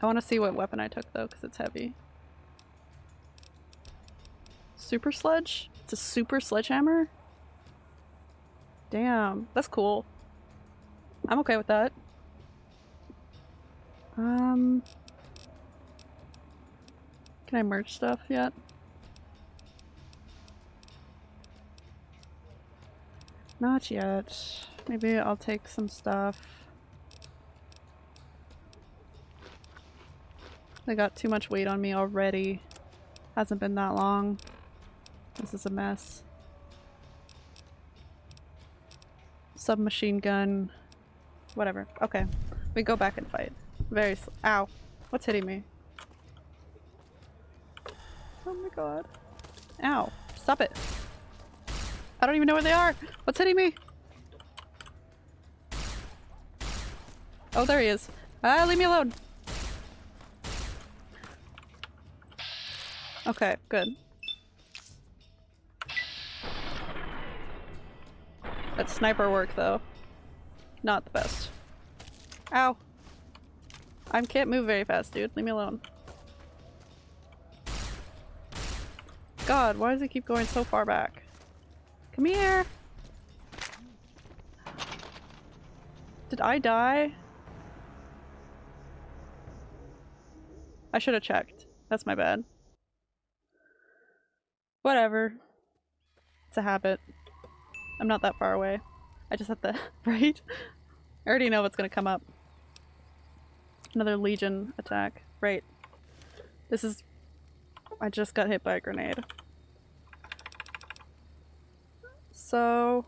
I want to see what weapon I took though, because it's heavy. Super sledge? It's a super sledgehammer? Damn, that's cool. I'm okay with that. Um... Can I merge stuff yet? Not yet. Maybe I'll take some stuff. They got too much weight on me already. Hasn't been that long. This is a mess. Submachine gun. Whatever. Okay. We go back and fight. Very Ow. What's hitting me? Oh my god. Ow. Stop it. I don't even know where they are. What's hitting me? Oh, there he is. Ah, leave me alone. Okay, good. That sniper work, though. Not the best. Ow. I can't move very fast, dude. Leave me alone. God, why does it keep going so far back? Come here! Did I die? I should have checked. That's my bad. Whatever. It's a habit. I'm not that far away. I just have to- <laughs> right? I already know what's gonna come up. Another Legion attack. Right. This is- I just got hit by a grenade. So...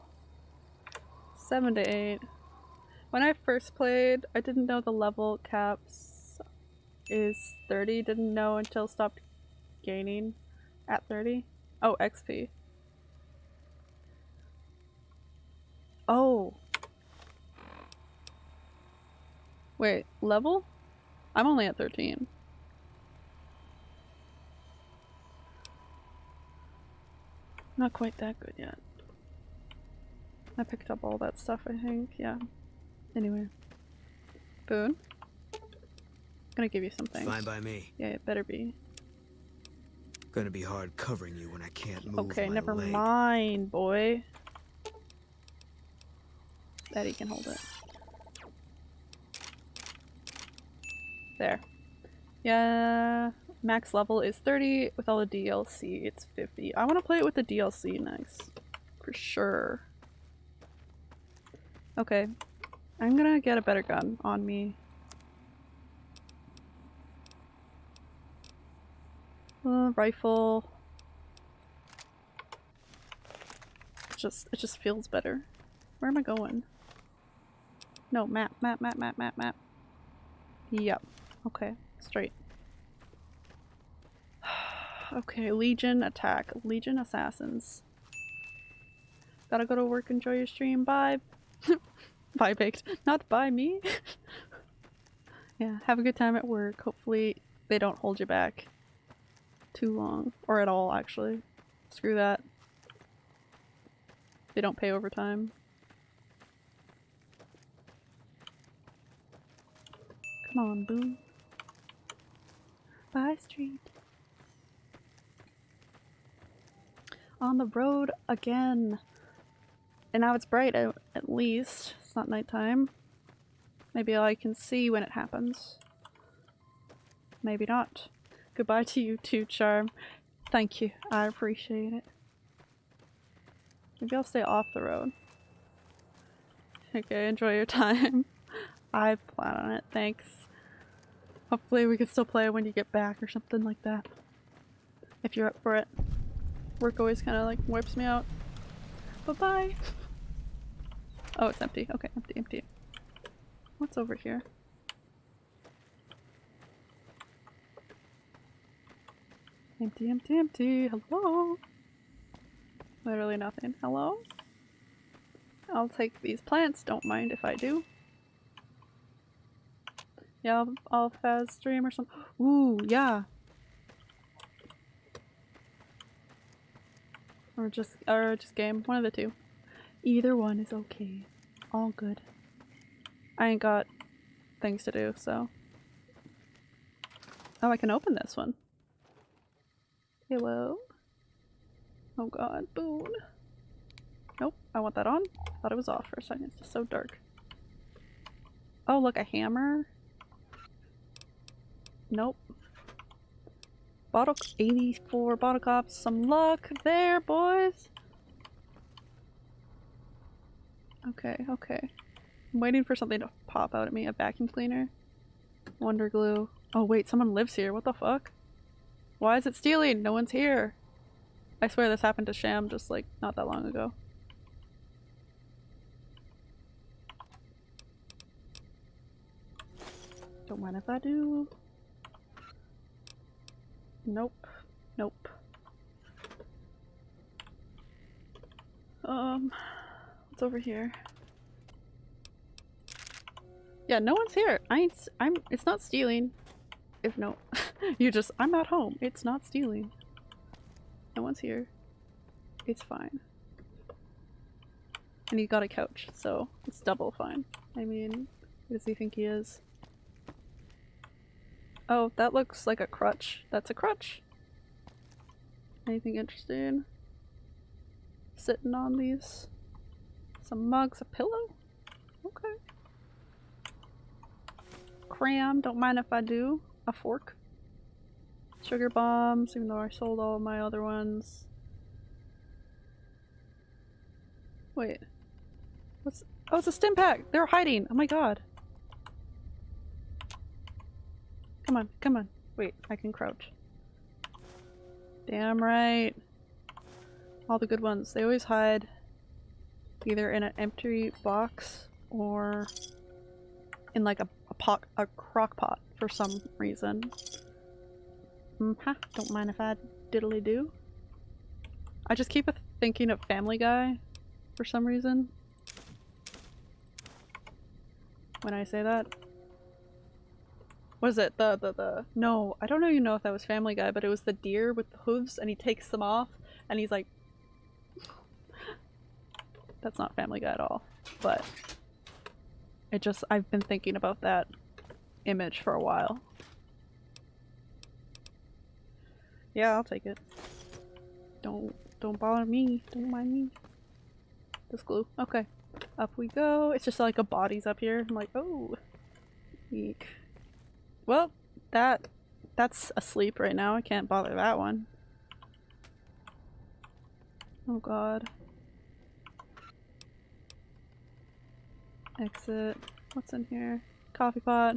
7 to 8. When I first played, I didn't know the level caps is 30. Didn't know until stopped gaining at 30. Oh, XP. Oh. Wait, level? I'm only at 13. Not quite that good yet. I picked up all that stuff, I think. Yeah. Anyway. Boone? gonna give you something. Fine by me. Yeah, it better be. Gonna be hard covering you when I can't move Okay, never leg. mind, boy. Betty can hold it. There. Yeah, max level is 30. With all the DLC, it's 50. I want to play it with the DLC next. For sure. Okay. I'm gonna get a better gun on me. Uh, rifle. Just, it just feels better. Where am I going? No, map, map, map, map, map, map. Yep. Okay, straight. <sighs> okay, Legion attack. Legion assassins. Gotta go to work, enjoy your stream. Bye. <laughs> Bye, baked. Not by me. <laughs> yeah, have a good time at work. Hopefully they don't hold you back too long. Or at all, actually. Screw that. They don't pay overtime. Come on, Boone. Bye, street. On the road again. And now it's bright at, at least. It's not nighttime. Maybe I can see when it happens. Maybe not. Goodbye to you too, Charm. Thank you. I appreciate it. Maybe I'll stay off the road. Okay, enjoy your <laughs> time. I plan on it, thanks. Hopefully we can still play when you get back or something like that. If you're up for it. Work always kind of like wipes me out. Bye-bye! Oh, it's empty. Okay, empty, empty. What's over here? Empty, empty, empty. Hello? Literally nothing. Hello? I'll take these plants, don't mind if I do. Yeah, I'll, I'll fast stream or something. Ooh, yeah. Or just, or just game. One of the two. Either one is okay. All good. I ain't got things to do, so. Oh, I can open this one. Hello? Oh god, Boone. Nope, I want that on. Thought it was off for a second. It's just so dark. Oh, look, a hammer. Nope. Bottle 84 bottle caps. Some luck there, boys. Okay, okay. I'm waiting for something to pop out at me. A vacuum cleaner. Wonder glue. Oh wait, someone lives here. What the fuck? Why is it stealing? No one's here. I swear this happened to Sham just like not that long ago. Don't mind if I do. Nope. Nope. Um, what's over here? Yeah, no one's here. I ain't, I'm, it's not stealing. If no, <laughs> you just, I'm at home. It's not stealing. No one's here. It's fine. And he got a couch, so it's double fine. I mean, who does he think he is? Oh, that looks like a crutch. That's a crutch. Anything interesting? Sitting on these. Some mugs, a pillow? Okay. Cram, don't mind if I do. A fork. Sugar bombs, even though I sold all my other ones. Wait. What's- Oh, it's a Stimpak! They're hiding! Oh my god. Come on, come on. Wait, I can crouch. Damn right. All the good ones. They always hide either in an empty box or in like a, a pot, a crock pot for some reason. Mm. Don't mind if I diddly do. I just keep thinking of Family Guy for some reason. When I say that. Was it the, the, the, no, I don't even know if that was Family Guy, but it was the deer with the hooves and he takes them off and he's like, that's not Family Guy at all, but it just, I've been thinking about that image for a while. Yeah, I'll take it. Don't, don't bother me, don't mind me. This glue, okay. Up we go. It's just like a body's up here. I'm like, oh, eek. Well, that that's asleep right now. I can't bother that one. Oh god. Exit. What's in here? Coffee pot.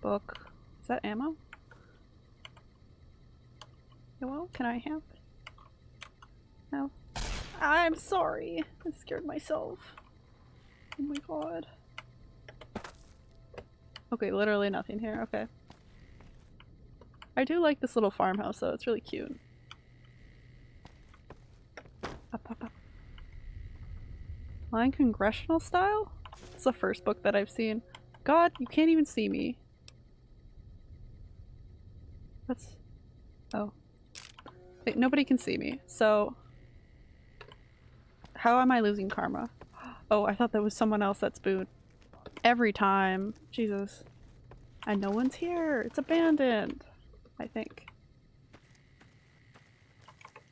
Book. Is that ammo? Hello? Can I have? No. I'm sorry. I scared myself. Oh my god. Okay, literally nothing here. Okay. I do like this little farmhouse though. It's really cute. Up, up, up. Line congressional style? It's the first book that I've seen. God, you can't even see me. That's... Oh. Wait, nobody can see me, so... How am I losing karma? <gasps> Oh, I thought that was someone else that's Boone. Every time. Jesus. And no one's here. It's abandoned. I think.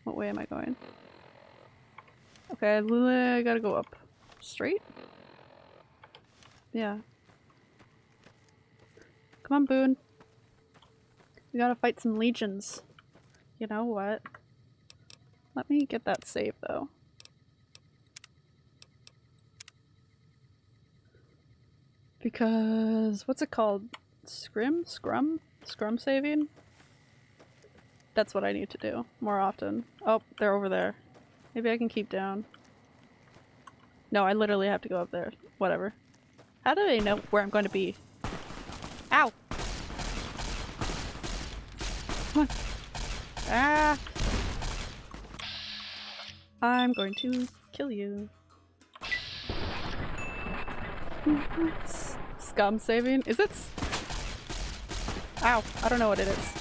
What way am I going? Okay, I gotta go up. Straight? Yeah. Come on, Boone. We gotta fight some legions. You know what? Let me get that save, though. Because, what's it called? Scrim? Scrum? Scrum saving? That's what I need to do more often. Oh, they're over there. Maybe I can keep down. No, I literally have to go up there. Whatever. How do they know where I'm going to be? Ow! Ah! I'm going to kill you. Scum saving? Is it? Ow! I don't know what it is.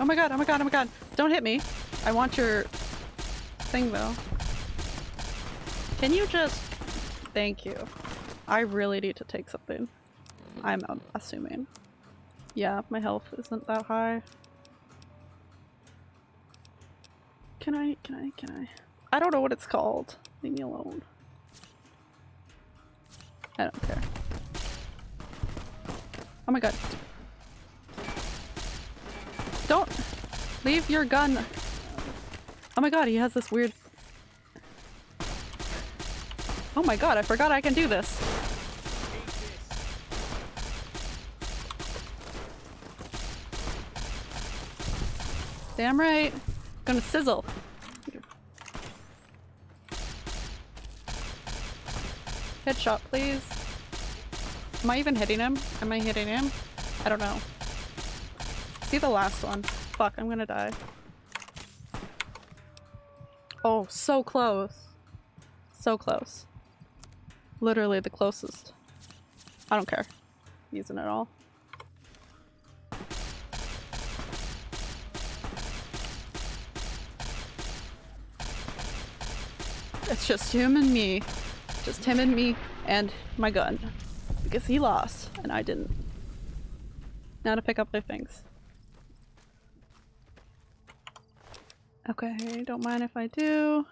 Oh my god, oh my god, oh my god! Don't hit me! I want your thing though. Can you just- Thank you. I really need to take something. I'm um, assuming. Yeah, my health isn't that high. Can I, can I, can I? I don't know what it's called. Leave me alone. I don't care. Oh my god. Don't leave your gun. Oh my god, he has this weird. Oh my god, I forgot I can do this. Damn right. Gonna sizzle. Headshot, please. Am I even hitting him? Am I hitting him? I don't know. See the last one. Fuck, I'm gonna die. Oh, so close. So close. Literally the closest. I don't care. Using it all. It's just him and me. Just him and me and my gun. Because he lost and I didn't. Now to pick up their things. Okay, don't mind if I do.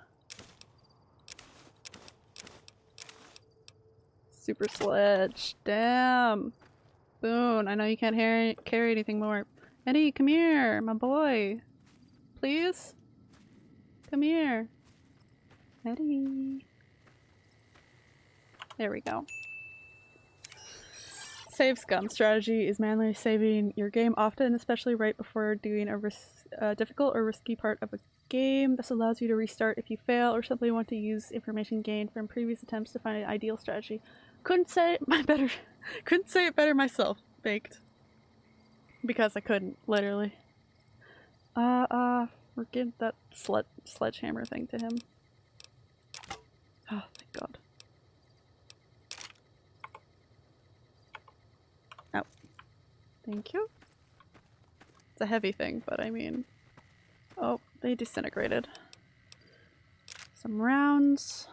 Super sledge. Damn. Boone, I know you can't carry anything more. Eddie, come here, my boy. Please? Come here. Eddie. There we go. Save scum strategy is manually saving your game often, especially right before doing a ris- uh, difficult or risky part of a game. This allows you to restart if you fail or simply want to use information gained from previous attempts to find an ideal strategy. Couldn't say it <laughs> my better. couldn't say it better myself. Baked. Because I couldn't, literally. Uh, uh, we're giving that sled sledgehammer thing to him. Oh, thank God. Oh. Thank you. It's a heavy thing, but I mean... Oh, they disintegrated. Some rounds.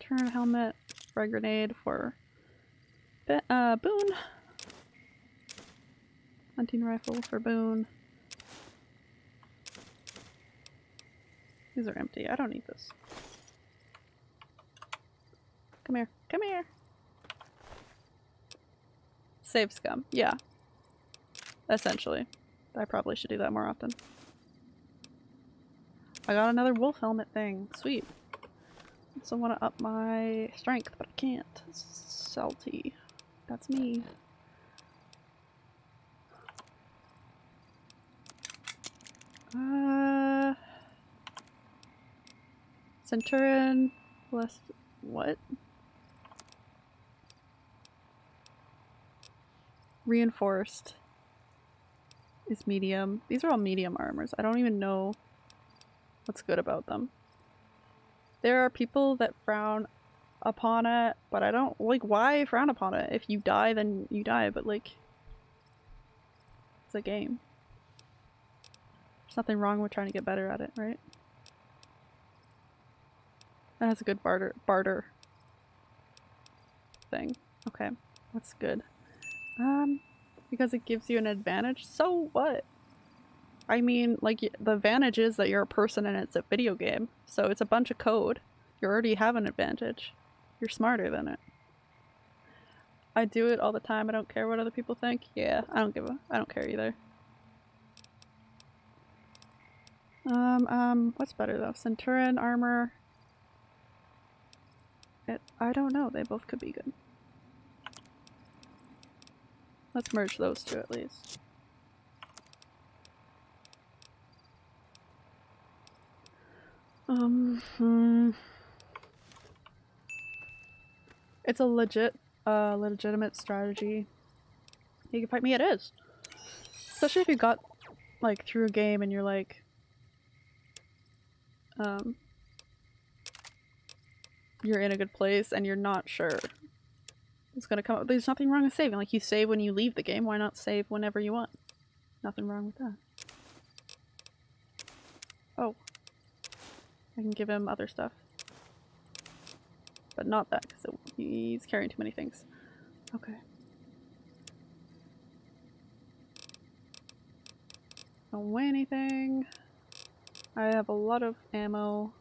Turn helmet. Frag grenade for... Uh, Boone. Hunting rifle for Boone. These are empty. I don't need this. Come here. Come here. Save scum. Yeah. Essentially. I probably should do that more often. I got another wolf helmet thing. Sweet. Also want to up my strength, but I can't. Salty. That's me. Uh... Centurion. Less... What? Reinforced is medium. These are all medium armors. I don't even know what's good about them. There are people that frown upon it, but I don't like why frown upon it. If you die, then you die, but like it's a game. There's nothing wrong with trying to get better at it, right? That has a good barter barter thing. Okay, that's good. Um, because it gives you an advantage. So what? I mean, like, the advantage is that you're a person and it's a video game. So it's a bunch of code. You already have an advantage. You're smarter than it. I do it all the time. I don't care what other people think. Yeah, I don't give a- I don't care either. Um, um, what's better though? Centurion armor. It, I don't know. They both could be good. Let's merge those two at least. Um, hmm. It's a legit, uh, legitimate strategy. You can fight me, it is. Especially if you got like through a game and you're like um you're in a good place and you're not sure it's gonna come up. There's nothing wrong with saving. Like you save when you leave the game. Why not save whenever you want? Nothing wrong with that. Oh. I can give him other stuff. But not that because he's carrying too many things. Okay. Don't weigh anything. I have a lot of ammo.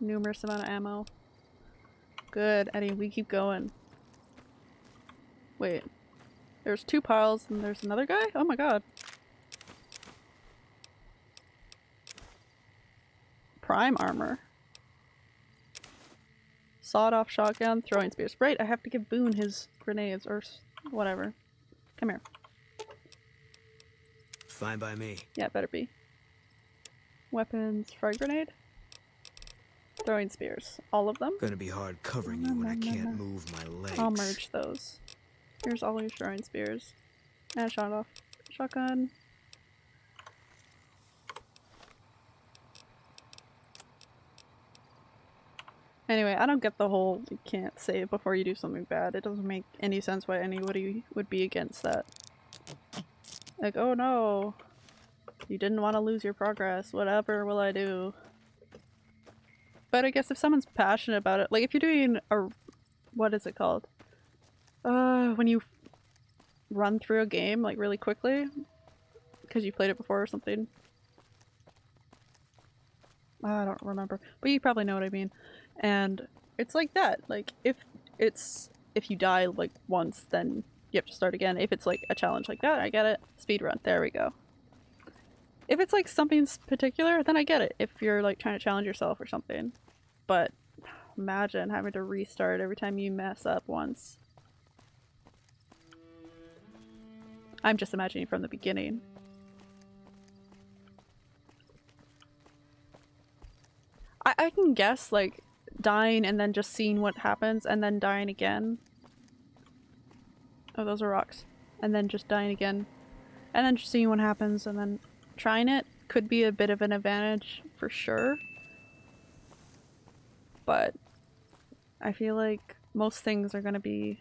Numerous amount of ammo. Good, Eddie, we keep going. Wait. There's two piles and there's another guy? Oh my god. Prime armor. Sawed off shotgun, throwing spears. Right, I have to give Boone his grenades or whatever. Come here. Fine by me. Yeah, better be. Weapons, frag grenade. Throwing spears. All of them? Gonna be hard covering you when I can't <laughs> move my legs. I'll merge those. Here's all your throwing spears. And shot off. Shotgun. Anyway, I don't get the whole you can't save before you do something bad. It doesn't make any sense why anybody would be against that. Like, oh no, you didn't want to lose your progress. Whatever will I do? But I guess if someone's passionate about it, like if you're doing a, what is it called? Uh, when you run through a game like really quickly, because you played it before or something. I don't remember, but you probably know what I mean. And it's like that. Like if it's if you die like once, then you have to start again. If it's like a challenge like that, I get it. Speed run. There we go. If it's like something particular, then I get it. If you're like trying to challenge yourself or something. But imagine having to restart every time you mess up once. I'm just imagining from the beginning. I, I can guess like dying and then just seeing what happens and then dying again Oh, those are rocks. And then just dying again. And then just seeing what happens and then trying it could be a bit of an advantage for sure. But I feel like most things are gonna be...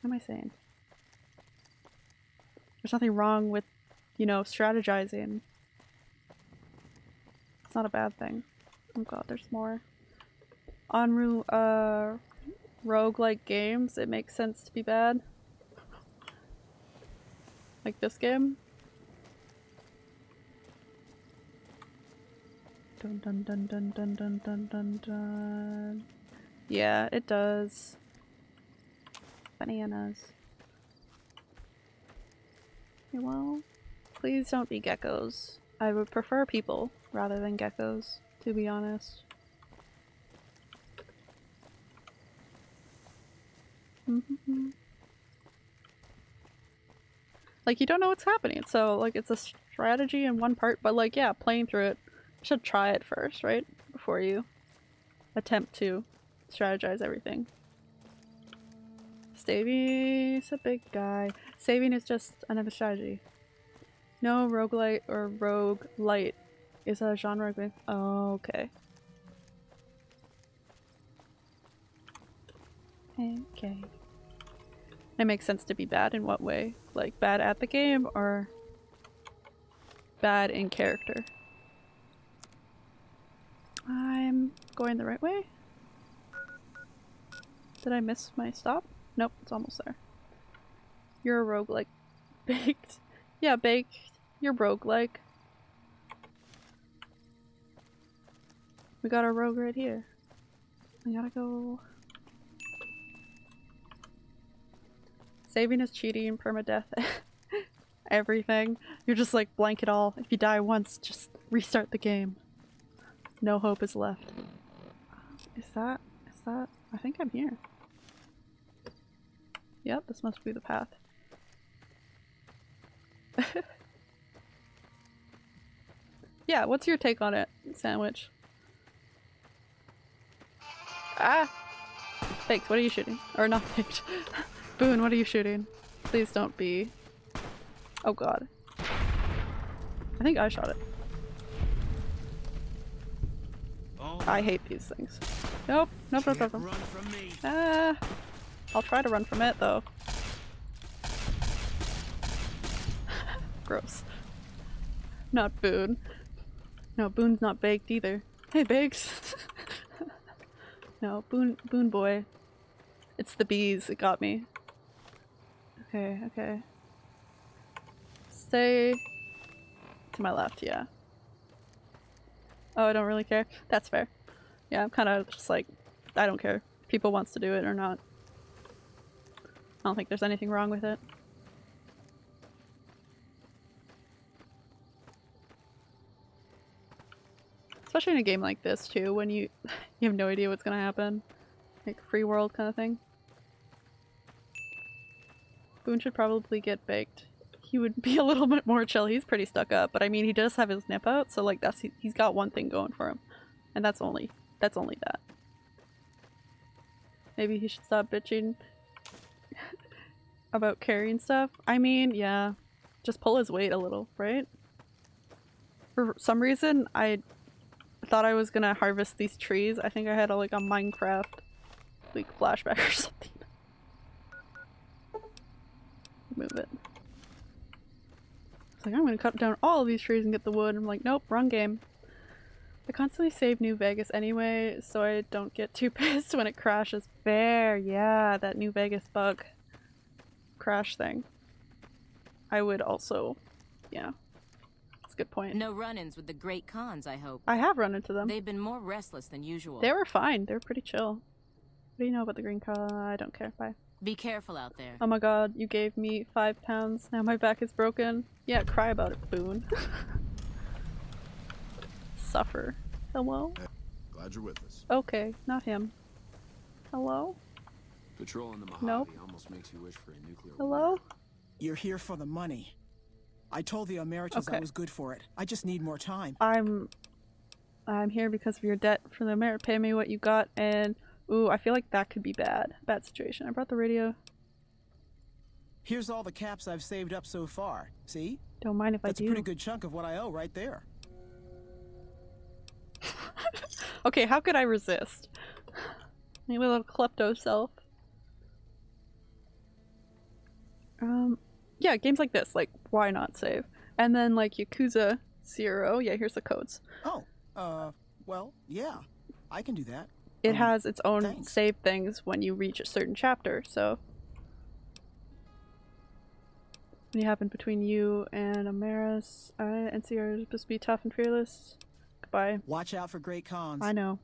What am I saying? There's nothing wrong with, you know, strategizing. It's not a bad thing. Oh god, there's more. Onru, uh, roguelike games, it makes sense to be bad. Like this game. Dun dun dun dun dun dun dun dun dun. Yeah, it does. Bananas. Well, please don't be geckos. I would prefer people rather than geckos, to be honest. Mm-hmm. like you don't know what's happening, so like it's a strategy in one part, but like yeah, playing through it, should try it first, right? Before you attempt to strategize everything. Staving's a big guy. Saving is just another strategy. No roguelite or rogue light is a genre with oh, okay. Okay. It makes sense to be bad in what way? Like bad at the game or bad in character? I'm going the right way? Did I miss my stop? Nope, it's almost there. You're a roguelike. <laughs> Baked. Yeah, baked. You're roguelike. We got our rogue right here. We gotta go Saving is cheating, permadeath, <laughs> everything. You're just like blank it all. If you die once, just restart the game. No hope is left. Is that, is that, I think I'm here. Yep, this must be the path. <laughs> yeah, what's your take on it, Sandwich? Ah! Baked, what are you shooting? Or not baked. <laughs> Boone, what are you shooting? Please don't be. Oh god. I think I shot it. Oh, I hate these things. Nope, nope, nope, nope. can't nope. run from me. Ah, I'll try to run from it though. <laughs> Gross. Not Boone. No, Boone's not baked either. Hey, Bakes. <laughs> no, Boone, Boone boy. It's the bees. It got me. Okay, okay. Stay to my left. Yeah. Oh, I don't really care. That's fair. Yeah, I'm kind of just like, I don't care if people wants to do it or not. I don't think there's anything wrong with it. Especially in a game like this too, when you <laughs> you have no idea what's gonna happen. Like free world kind of thing. Boone should probably get baked. He would be <laughs> a little bit more chill. He's pretty stuck up, but I mean he does have his nip out, so like that's he's got one thing going for him. And that's only that's only that. Maybe he should stop bitching about carrying stuff. I mean, yeah. Just pull his weight a little, right? For some reason, I thought I was gonna harvest these trees. I think I had a, like a Minecraft like flashback <laughs> or something. Move it. It's like I'm gonna cut down all these trees and get the wood. I'm like, nope, wrong game. I constantly save New Vegas anyway, so I don't get too <laughs> pissed when it crashes. Fair, yeah, that New Vegas bug crash thing. I would also, yeah, that's a good point. No run-ins with the Great Khans, I hope. I have run into them. They've been more restless than usual. They were fine. They were pretty chill. What do you know about the green car? I don't care. Bye. Be careful out there. Oh my god, you gave me five pounds. Now my back is broken. Yeah, cry about it, Boone. <laughs> Suffer. Hello? Glad you're with us. Okay, not him. Hello? Patrolling the Mojave Nope. almost makes you wish for a nuclear Hello? You're here for the money. I told the Omertas I was good for it. I just need more time. I'm I'm here because of your debt for the merit. Pay me what you got and ooh, I feel like that could be bad. Bad situation. I brought the radio. Here's all the caps I've saved up so far. See? Don't mind if That's I a do. pretty good chunk of what I owe right there. <laughs> Okay, how could I resist? Maybe a little klepto self. Um, yeah, games like this, like, why not save? And then, like, Yakuza Zero, yeah, here's the codes. Oh, uh, well, yeah. I can do that. It Um, has its own thanks. save things when you reach a certain chapter, so. When you happen between you and Amaris, I and NCR is supposed to be tough and fearless. Goodbye. Watch out for Great Khans. I know.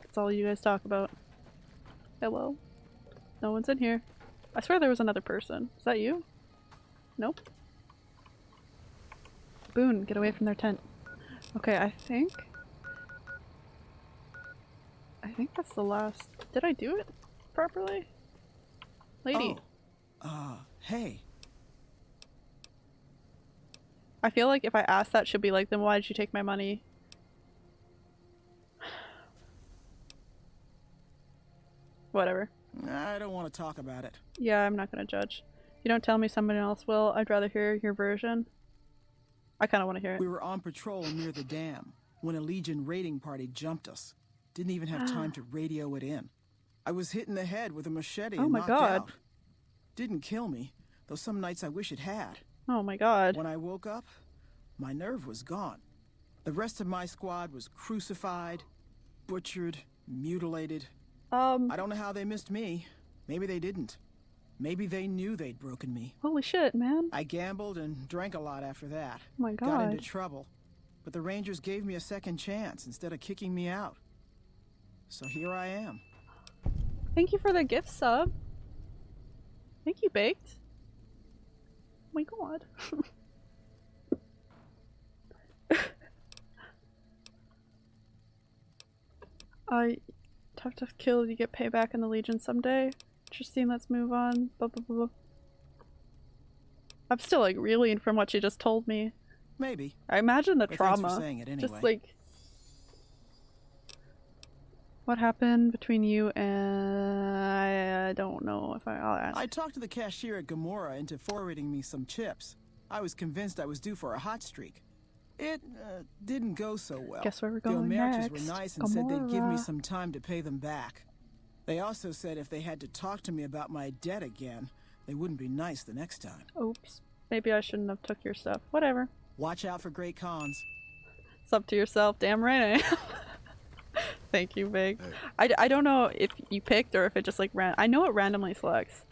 That's all you guys talk about. Hello? No one's in here. I swear there was another person. Is that you? Nope. Boone, get away from their tent. Okay, I think... I think that's the last... Did I do it properly? Lady. Oh. Uh, hey. I feel like if I ask that, she'll be like, then why did you take my money? <sighs> Whatever. I don't want to talk about it. Yeah, I'm not gonna judge. You don't tell me someone else will, I'd rather hear your version. I kinda wanna hear it. We were on patrol near the dam when a Legion raiding party jumped us. Didn't even have time to <gasps> radio it in. I was hit in the head with a machete Oh and my God. out. Didn't kill me, though some nights I wish it had. Oh my god. When I woke up, my nerve was gone. The rest of my squad was crucified, butchered, mutilated. Um, I don't know how they missed me. Maybe they didn't. Maybe they knew they'd broken me. holy shit, man. I gambled and drank a lot after that. Oh my Got into trouble. But the Rangers gave me a second chance instead of kicking me out. So here I am. Thank you for the gift sub. Thank you, Baked. Oh my god. <laughs> I tough to kill you get payback in the Legion someday. Interesting, let's move on. Blah blah blah. I'm still like reeling from what you just told me. Maybe. I imagine the But thanks for trauma. saying it Just like what happened between you and I, I don't know if I, I'll ask. I talked to the cashier at Gomorrah into forwarding me some chips. I was convinced I was due for a hot streak. It uh, didn't go so well. Guess where we're going the going Omertas next. were nice and said they'd give me some time to pay them back. They also said if they had to talk to me about my debt again, they wouldn't be nice the next time. Oops. Maybe I shouldn't have took your stuff. Whatever. Watch out for Great Khans. It's up to yourself. Damn right I am. <laughs> Thank you, Big. I, I don't know if you picked or if it just like ran. I know it randomly selects.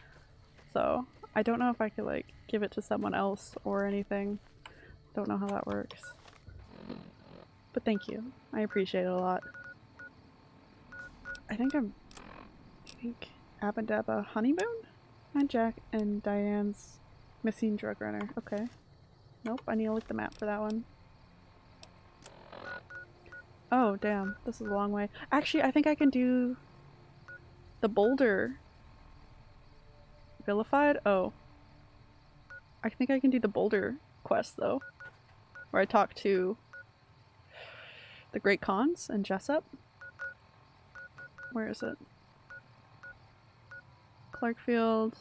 So I don't know if I could like give it to someone else or anything. Don't know how that works. But thank you. I appreciate it a lot. I think I'm. I think Aba Daba Honeymoon? And Jack and Diane's missing drug runner. Okay. Nope, I need to look the map for that one. Oh, damn. This is a long way. Actually, I think I can do the boulder. Vilified? Oh. I think I can do the boulder quest, though. Where I talk to the Great Khans and Jessup. Where is it? Clark Field.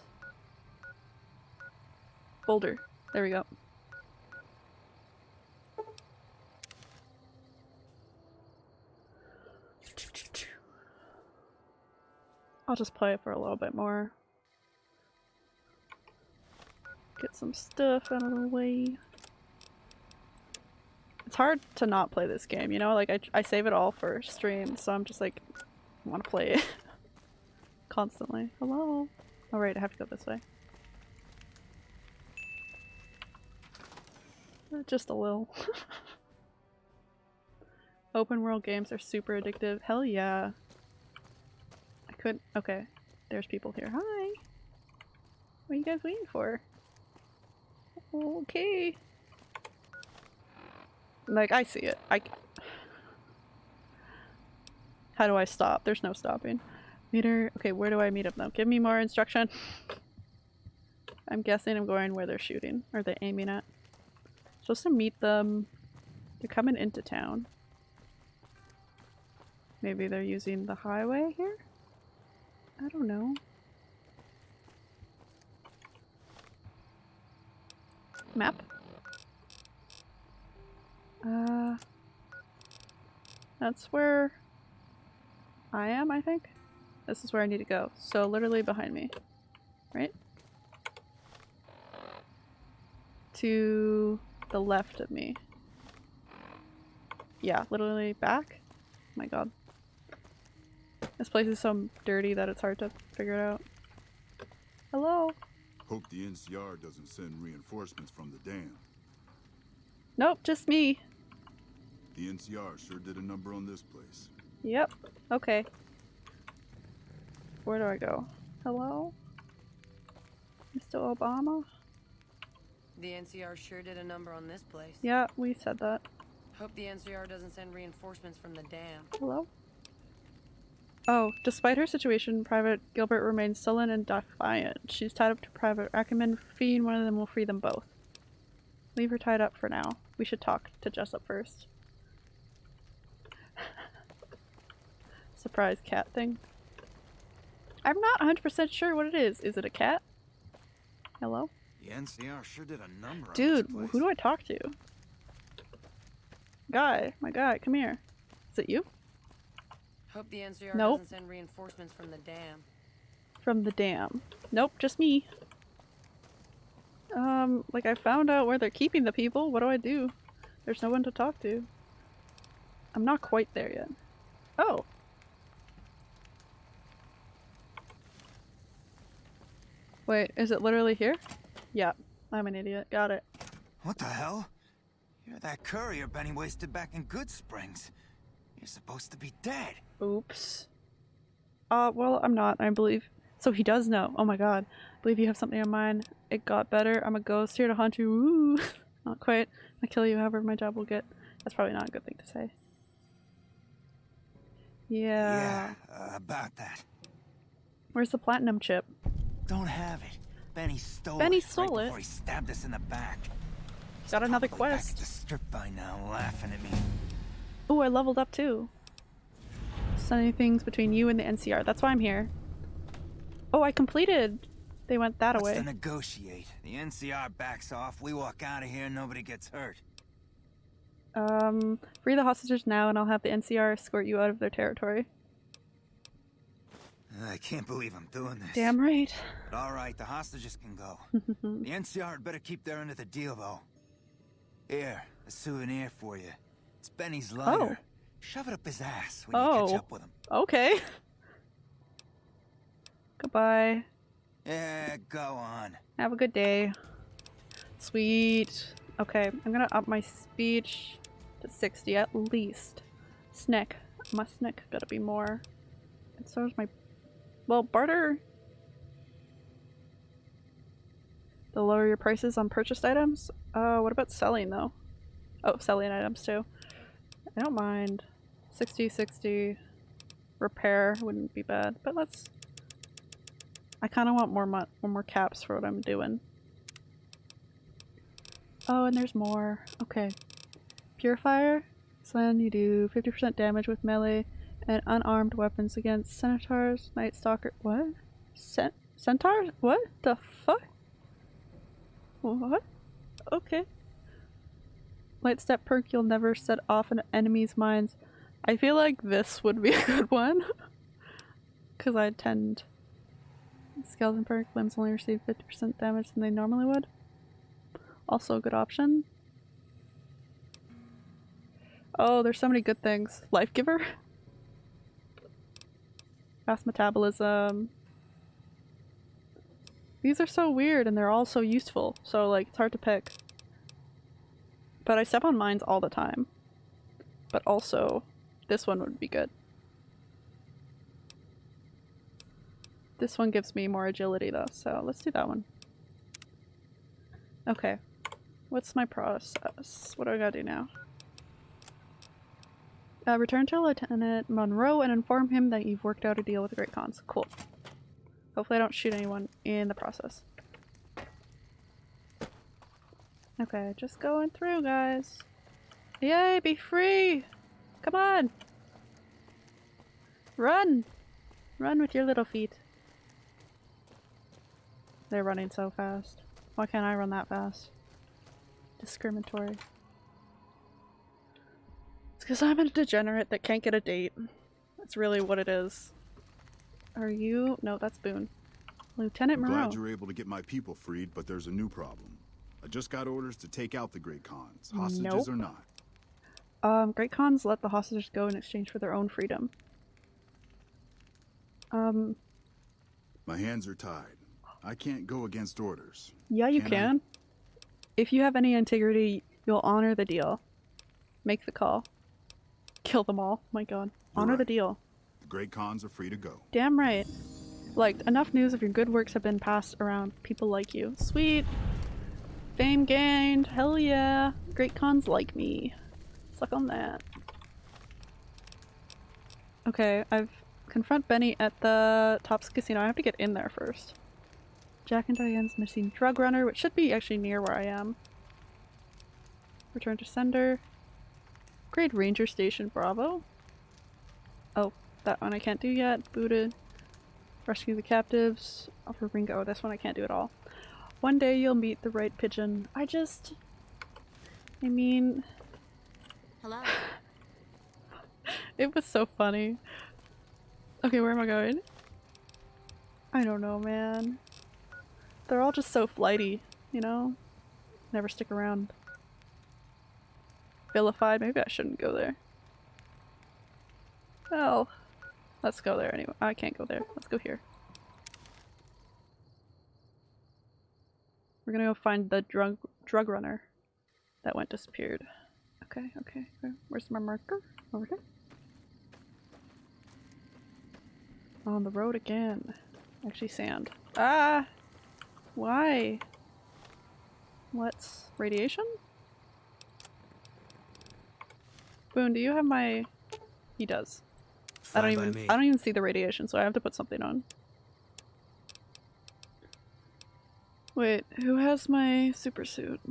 Boulder. There we go. I'll just play it for a little bit more. Get some stuff out of the way. It's hard to not play this game, you know? Like, I, I save it all for stream, so I'm just like, I want to play it. <laughs> Constantly. Hello? Oh, right, I have to go this way. Uh, Just a little. <laughs> Open world games are super addictive. Hell yeah. I could. Okay. There's people here. Hi. What are you guys waiting for? Okay. Like, I see it. I. How do I stop? There's no stopping. Meter. Okay, where do I meet up now? Give me more instruction. I'm guessing I'm going where they're shooting. Or they aiming at. Supposed to meet them. They're coming into town. Maybe they're using the highway here? I don't know. Map? Uh, that's where I am, I think. This is where I need to go. So literally behind me, right? To the left of me. Yeah, literally back. Oh my god. This place is so dirty that it's hard to figure it out. Hello? Hope the NCR doesn't send reinforcements from the dam. Nope, just me. The NCR sure did a number on this place. Yep. Okay. Where do I go? Hello? Mr. Obama? The NCR sure did a number on this place. Yeah, we said that. Hope the NCR doesn't send reinforcements from the dam. Hello? Oh, despite her situation, Private Gilbert remains sullen and defiant. She's tied up to Private Ackerman, Fiend, one of them will free them both. Leave her tied up for now. We should talk to Jessup first. Surprise cat thing. I'm not 100% sure what it is. Is it a cat? Hello? The NCR sure did a number Dude, on this place. who do I talk to? Guy, my guy, come here. Is it you? Hope the NCR Nope. doesn't send reinforcements from the dam. From the dam. Nope, just me. Um, like I found out where they're keeping the people. What do I do? There's no one to talk to. I'm not quite there yet. Oh. Wait, is it literally here? Yeah, I'm an idiot. Got it. What the hell? You're that courier Benny wasted back in Goodsprings. You're supposed to be dead. Oops. Uh, well, I'm not, I believe. So he does know. Oh my god. I believe you have something in mind. It got better. I'm a ghost here to haunt you. Woo! <laughs> not quite. I'll kill you however my job will get. That's probably not a good thing to say. Yeah. uh, about that. Where's the platinum chip? Don't have it. Benny stole Benny it stole right it? before he stabbed us in the back. Got another Probably back quest. at the strip by now, laughing at me. Oh, I leveled up too. Sending things between you and the NCR. That's why I'm here. Oh, I completed They went that What's away. to negotiate? The NCR backs off, we walk out of here, nobody gets hurt. Um, free the hostages now, and I'll have the NCR escort you out of their territory. I can't believe I'm doing this. Damn right. But all right, the hostages can go. <laughs> the NCR had better keep their end of the deal, though. Here, a souvenir for you. It's Benny's oh. lighter. Oh. Shove it up his ass when you Oh. catch up with him. Okay. Goodbye. Yeah, go on. Have a good day. Sweet. Okay, I'm gonna up my speech to 60 at least. Snick. My snick gotta be more. And so is my. Well, barter. The lower your prices on purchased items? Uh, what about selling though? Oh, selling items too. I don't mind. 60, 60. Repair wouldn't be bad, but let's. I kind of want more mo more caps for what I'm doing. Oh, and there's more. Okay. Purifier. So then you do 50% damage with melee and unarmed weapons against centaurs, night stalker. What? Cent centaurs? What the fuck? What? Okay. Light step perk, you'll never set off an enemy's minds. I feel like this would be <laughs> a good one. Because I tend. Skeleton perk, limbs only receive 50% damage than they normally would. Also a good option. Oh, there's so many good things. Life Giver? <laughs> Fast metabolism. These are so weird and they're all so useful, so like it's hard to pick. But I step on mines all the time. But also, this one would be good. This one gives me more agility though, so let's do that one. Okay. What's my process? What do I gotta do now? Uh, return to Lieutenant Monroe and inform him that you've worked out a deal with the Great Khans. Cool. Hopefully I don't shoot anyone in the process. Okay, just going through, guys. Yay, be free! Come on! Run! Run with your little feet. They're running so fast. Why can't I run that fast? Discriminatory. Because I'm a degenerate that can't get a date. That's really what it is. Are you? No, that's Boone. Lieutenant I'm Monroe. glad you're able to get my people freed, but there's a new problem. I just got orders to take out the Great Khans, hostages Nope. or not. Um, Great Khans let the hostages go in exchange for their own freedom. Um, My hands are tied. I can't go against orders. yeah, you Can can. If you have any integrity, you'll honor the deal. Make the call. Kill them all. My god. You're honor the deal. The Great Khans are free to go. Damn right. Like, enough news of your good works have been passed around. People like you. Sweet. Fame gained. Hell yeah. Great Khans like me. Suck on that. Okay, I've confront Benny at the Tops Casino. I have to get in there first. Jack and Diane's missing drug runner, which should be actually near where I am. Return to sender. Grade Ranger Station Bravo. Oh, that one I can't do yet. Booted. Rescue the captives. Offer Ringo. Oh, this one I can't do at all. One day you'll meet the right pigeon. I just... I mean... Hello. <laughs> It was so funny. Okay, where am I going? I don't know, man. They're all just so flighty, you know? Never stick around. Vilified, maybe I shouldn't go there. Well, let's go there anyway. I can't go there. Let's go here. We're gonna go find the drug drug runner that went disappeared. Okay, okay. okay. Where's my marker? Over there. On the road again. Actually, sand. Ah! Why? What's radiation? Boone, do you have my? He does. I don't even. me. I don't even see the radiation, so I have to put something on. Wait, who has my super suit?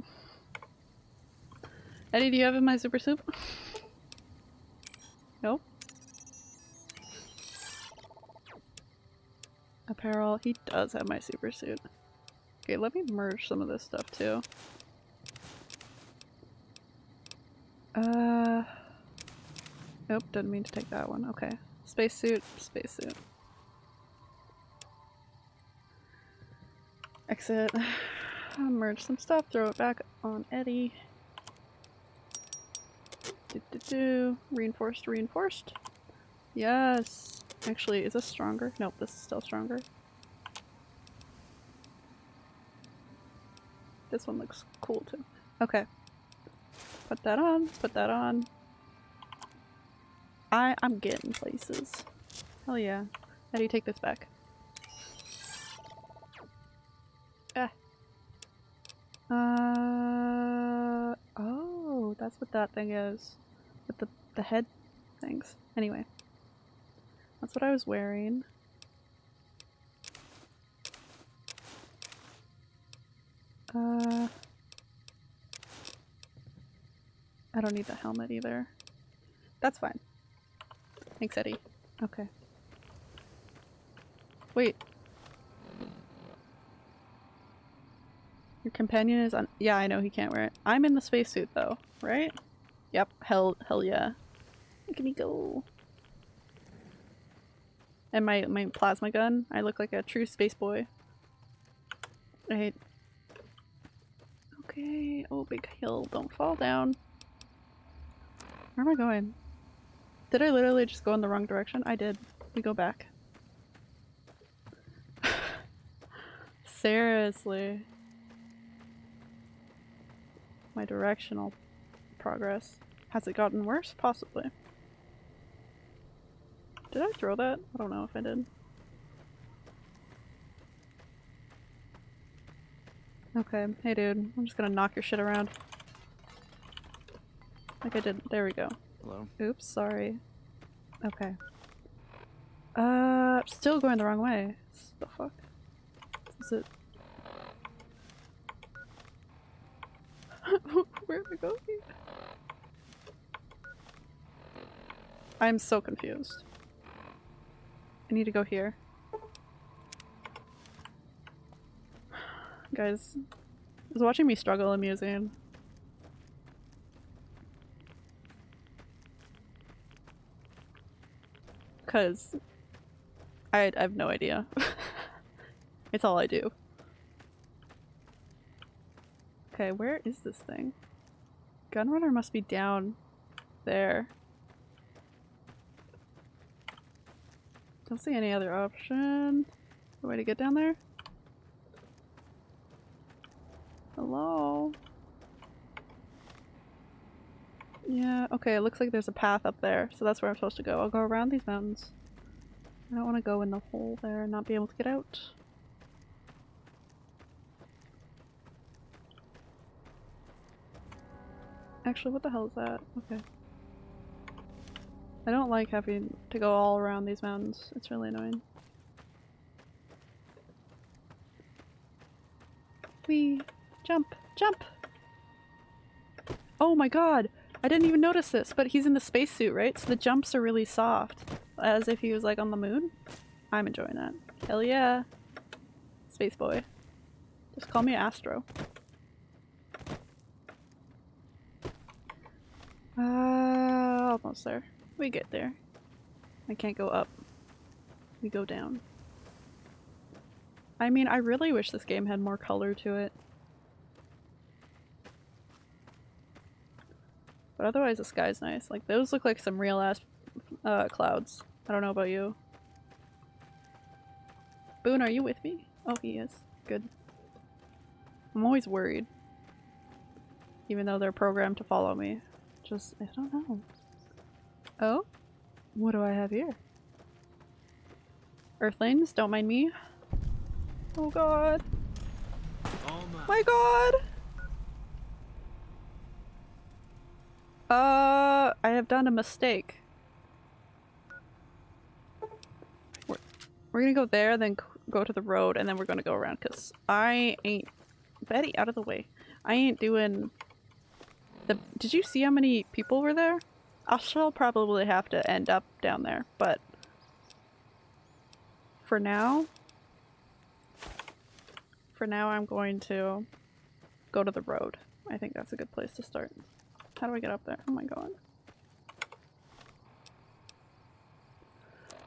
Eddie, do you have my super suit? <laughs> Nope. apparel. He does have my super suit. Okay, let me merge some of this stuff too. Uh, nope, didn't mean to take that one. Okay, spacesuit, spacesuit. Exit. <sighs> Merge some stuff, throw it back on Eddie. Do, do, do. Reinforced, reinforced. Yes. Actually, is this stronger? Nope, this is still stronger. This one looks cool too. Okay. Put that on, put that on. I I'm getting places. Hell yeah. How do you take this back? Ah. Uh oh, that's what that thing is. With the the head things. Anyway. That's what I was wearing. Uh, I don't need the helmet either. That's fine. Thanks, Eddie. Okay. Wait. Your companion is on- yeah, I know he can't wear it. I'm in the spacesuit though, right? Yep, hell, hell yeah. Look at me go. And my, my plasma gun, I look like a true space boy. Right. Okay, oh big hill, don't fall down. Where am I going? Did I literally just go in the wrong direction? I did. We go back. <sighs> Seriously. My directional progress. Has it gotten worse? Possibly. Did I throw that? I don't know if I did. Okay, hey dude, I'm just gonna knock your shit around. Like I did- there we go. Hello? Oops, sorry. Okay. Uh, still going the wrong way. The fuck? Is it- <laughs> Where am I going? I'm so confused. I need to go here. Guys, is watching me struggle amusing? Cause I, I have no idea. <laughs> it's all I do. Okay, where is this thing? Gunrunner must be down there. Don't see any other option. Way to get down there? Hello? Yeah, okay, it looks like there's a path up there, so that's where I'm supposed to go. I'll go around these mountains. I don't want to go in the hole there and not be able to get out. Actually, what the hell is that? Okay. I don't like having to go all around these mountains. It's really annoying. Wee! Jump! Jump! Oh my god! I didn't even notice this, but he's in the spacesuit, right? So the jumps are really soft. As if he was like on the moon. I'm enjoying that. Hell yeah! Space boy. Just call me Astro. Uh, almost there. We get there. I can't go up. We go down. I mean, I really wish this game had more color to it. But otherwise the sky's nice. Like, those look like some real ass uh, clouds. I don't know about you. Boone, are you with me? Oh, he is. Good. I'm always worried. Even though they're programmed to follow me. Just, I don't know. Oh? What do I have here? Earthlings, don't mind me. Oh god. Oh my. My god! Uh, I have done a mistake. We're, we're gonna go there, then go to the road, and then we're gonna go around, because I ain't- Betty, out of the way. I ain't doing the- Did you see how many people were there? I shall probably have to end up down there, but for now, for now I'm going to go to the road. I think that's a good place to start. How do I get up there? Oh my god.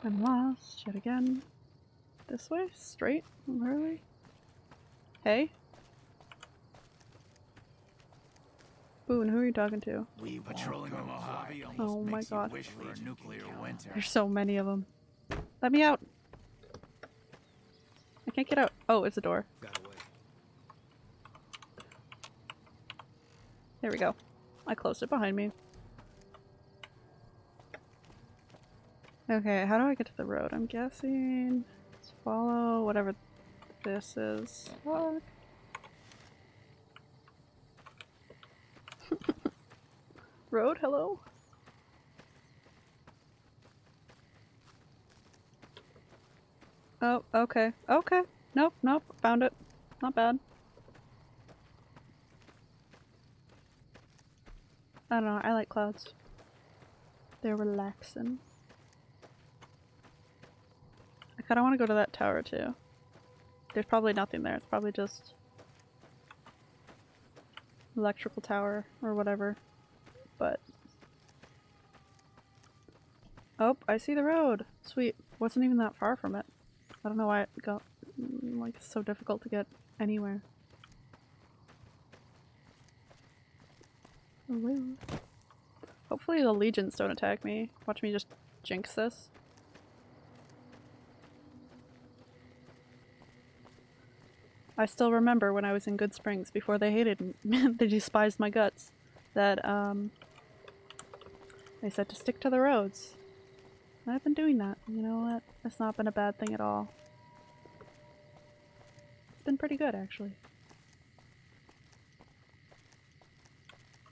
I'm lost yet again. This way? Straight? Literally? Hey? Boone, who are you talking to? We patrolling the Mojave Oh my god. wish for a nuclear winter. There's so many of them. Let me out! I can't get out. Oh, it's a door. There we go. I closed it behind me. Okay, how do I get to the road? I'm guessing... Let's follow whatever this is. Fuck. road, hello? Oh, okay. Okay. Nope, nope. Found it. Not bad. I don't know, I like clouds. They're relaxing. I kinda wanna go to that tower too. There's probably nothing there, it's probably just electrical tower or whatever. But Oh, I see the road! Sweet. Wasn't even that far from it. I don't know why it got like so difficult to get anywhere. Hello. Hopefully the legions don't attack me. Watch me just jinx this. I still remember when I was in Goodsprings before they hated me, <laughs> they despised my guts, that um, they said to stick to the roads. And I've been doing that. You know what? It's not been a bad thing at all. It's been pretty good actually.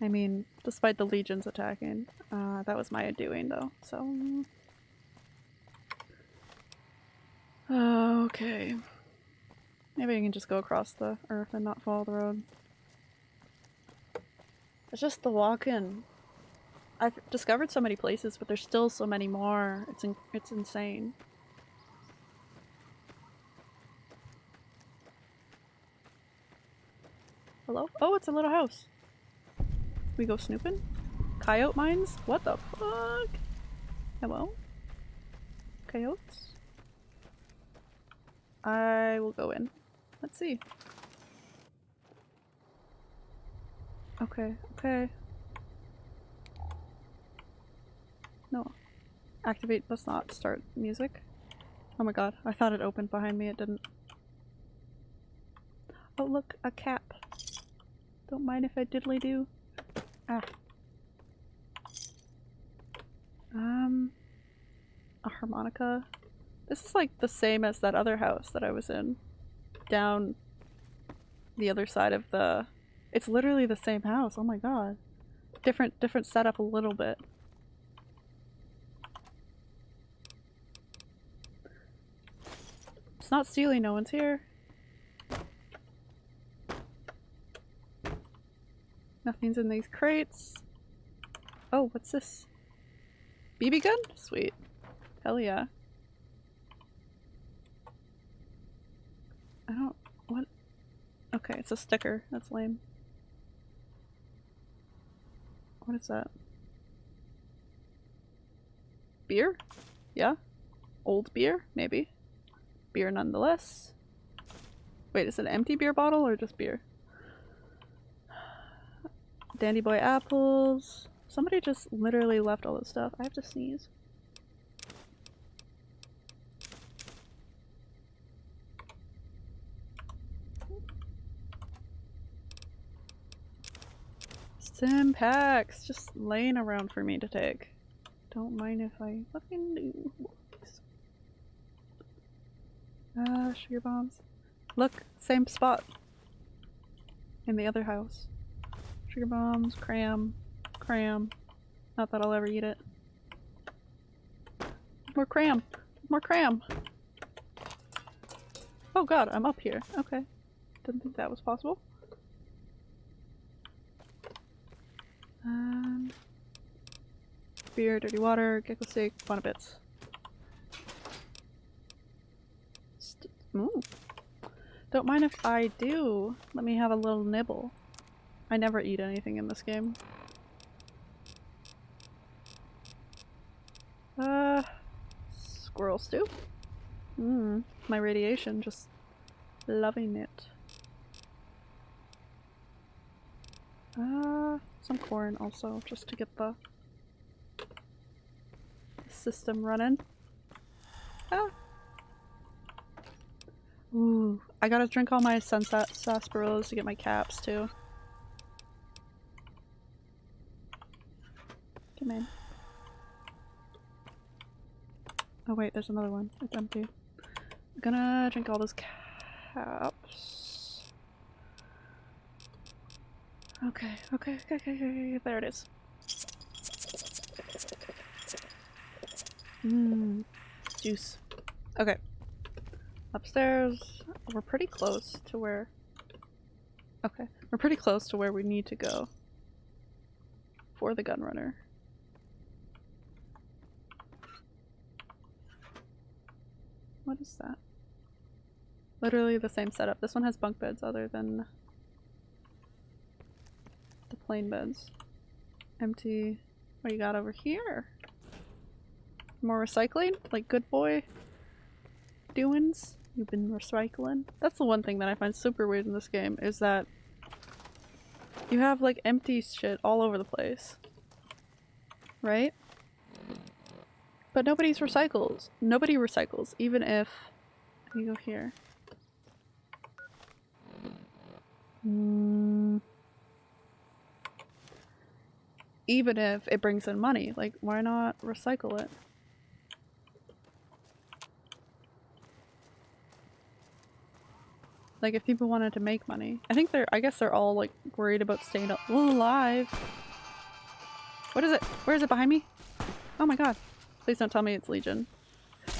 I mean, despite the legions attacking, uh, that was my doing though, so... Okay. Maybe I can just go across the earth and not follow the road. It's just the walk-in. I've discovered so many places, but there's still so many more. It's in it's insane. Hello? Oh, it's a little house. We go snooping? Coyote mines? What the fuck? Hello? Coyotes? I will go in. Let's see. Okay, okay. No. Activate does not start music. Oh my god, I thought it opened behind me, it didn't. Oh look, a cap. Don't mind if I diddly do. Ah. Um, a harmonica. This is like the same as that other house that I was in. Down the other side of the... It's literally the same house, oh my god. Different, different setup a little bit. It's not stealing, no one's here. Nothing's in these crates. Oh, what's this? BB gun? Sweet. Hell yeah. I don't... what? Okay, it's a sticker. That's lame. What is that? Beer? Yeah? Old beer? Maybe. Beer nonetheless. Wait, is it an empty beer bottle or just beer? Dandy Boy apples. Somebody just literally left all this stuff. I have to sneeze. Stimpaks just laying around for me to take. Don't mind if I fucking do. Ah, uh, sugar bombs. Look, same spot. In the other house. Sugar bombs, cram, cram. Not that I'll ever eat it. More cram! More cram! Oh god, I'm up here. Okay. Didn't think that was possible. Um, beer, dirty water, gecko steak, bits. St ooh. Don't mind if I do. Let me have a little nibble. I never eat anything in this game. Uh, squirrel stew? Mmm, my radiation, just loving it. Uh, some corn also, just to get the system running. Ah. Ooh, I gotta drink all my sunset sarsaparillas to get my caps too. Come in. Oh wait, there's another one. It's empty. I'm gonna drink all those caps. Okay, okay, okay, okay, okay, there it is. Mmm, juice. Okay. Upstairs, we're pretty close to where... Okay, we're pretty close to where we need to go for the gun runner. What is that? Literally the same setup. This one has bunk beds other than the plain beds. Empty. What you got over here? More recycling? Like good boy doings? You've been recycling? That's the one thing that I find super weird in this game is that you have like empty shit all over the place. Right? But nobody's recycles. Nobody recycles, even if you go here. Mm. Even if it brings in money, like why not recycle it? Like if people wanted to make money. I think they're- I guess they're all like worried about staying alive. What is it? Where is it behind me? Oh my god. Please don't tell me it's Legion.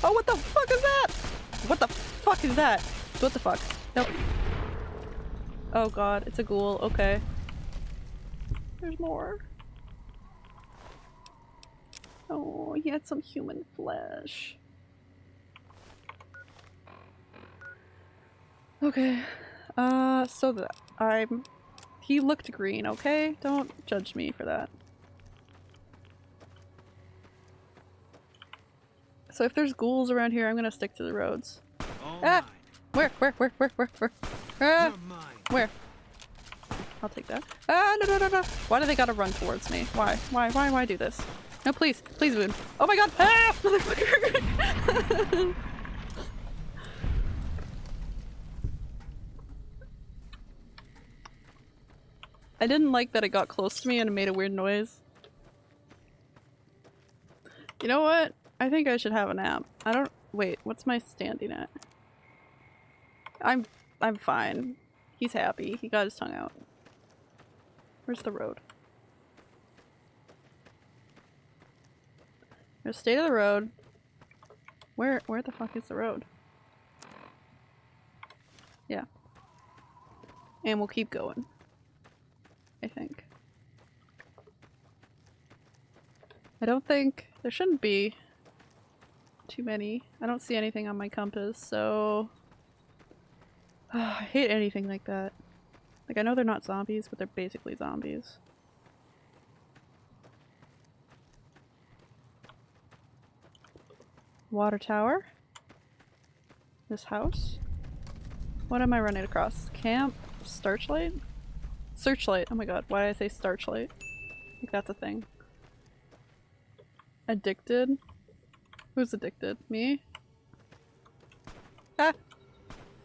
Oh, what the fuck is that? What the fuck is that? What the fuck? Nope. Oh god, it's a ghoul. Okay. There's more. Oh, he had some human flesh. Okay. Uh, so that I'm- he looked green, okay? Don't judge me for that. So if there's ghouls around here, I'm gonna stick to the roads. ah! Where? Where? Where? Where? Where? Where? Ah! Where? I'll take that. Ah! No! No! No! No! Why do they gotta run towards me? Why? Why? Why? Why do this? No! Please! Please, Boone! Oh my God! Ah! Motherfucker! <laughs> I didn't like that it got close to me and it made a weird noise. You know what? I think I should have a nap. I don't- wait, what's my standing at? I'm- I'm fine. He's happy. He got his tongue out. Where's the road? There's state of the road. Where- where the fuck is the road? Yeah. And we'll keep going. I think. I don't think- there shouldn't be too many. I don't see anything on my compass, so... <sighs> I hate anything like that. Like, I know they're not zombies, but they're basically zombies. Water tower. This house. What am I running across? Camp? Starchlight? Searchlight. Oh my god, why did I say starchlight? I think that's a thing. Addicted? Who's addicted? Me? Ah!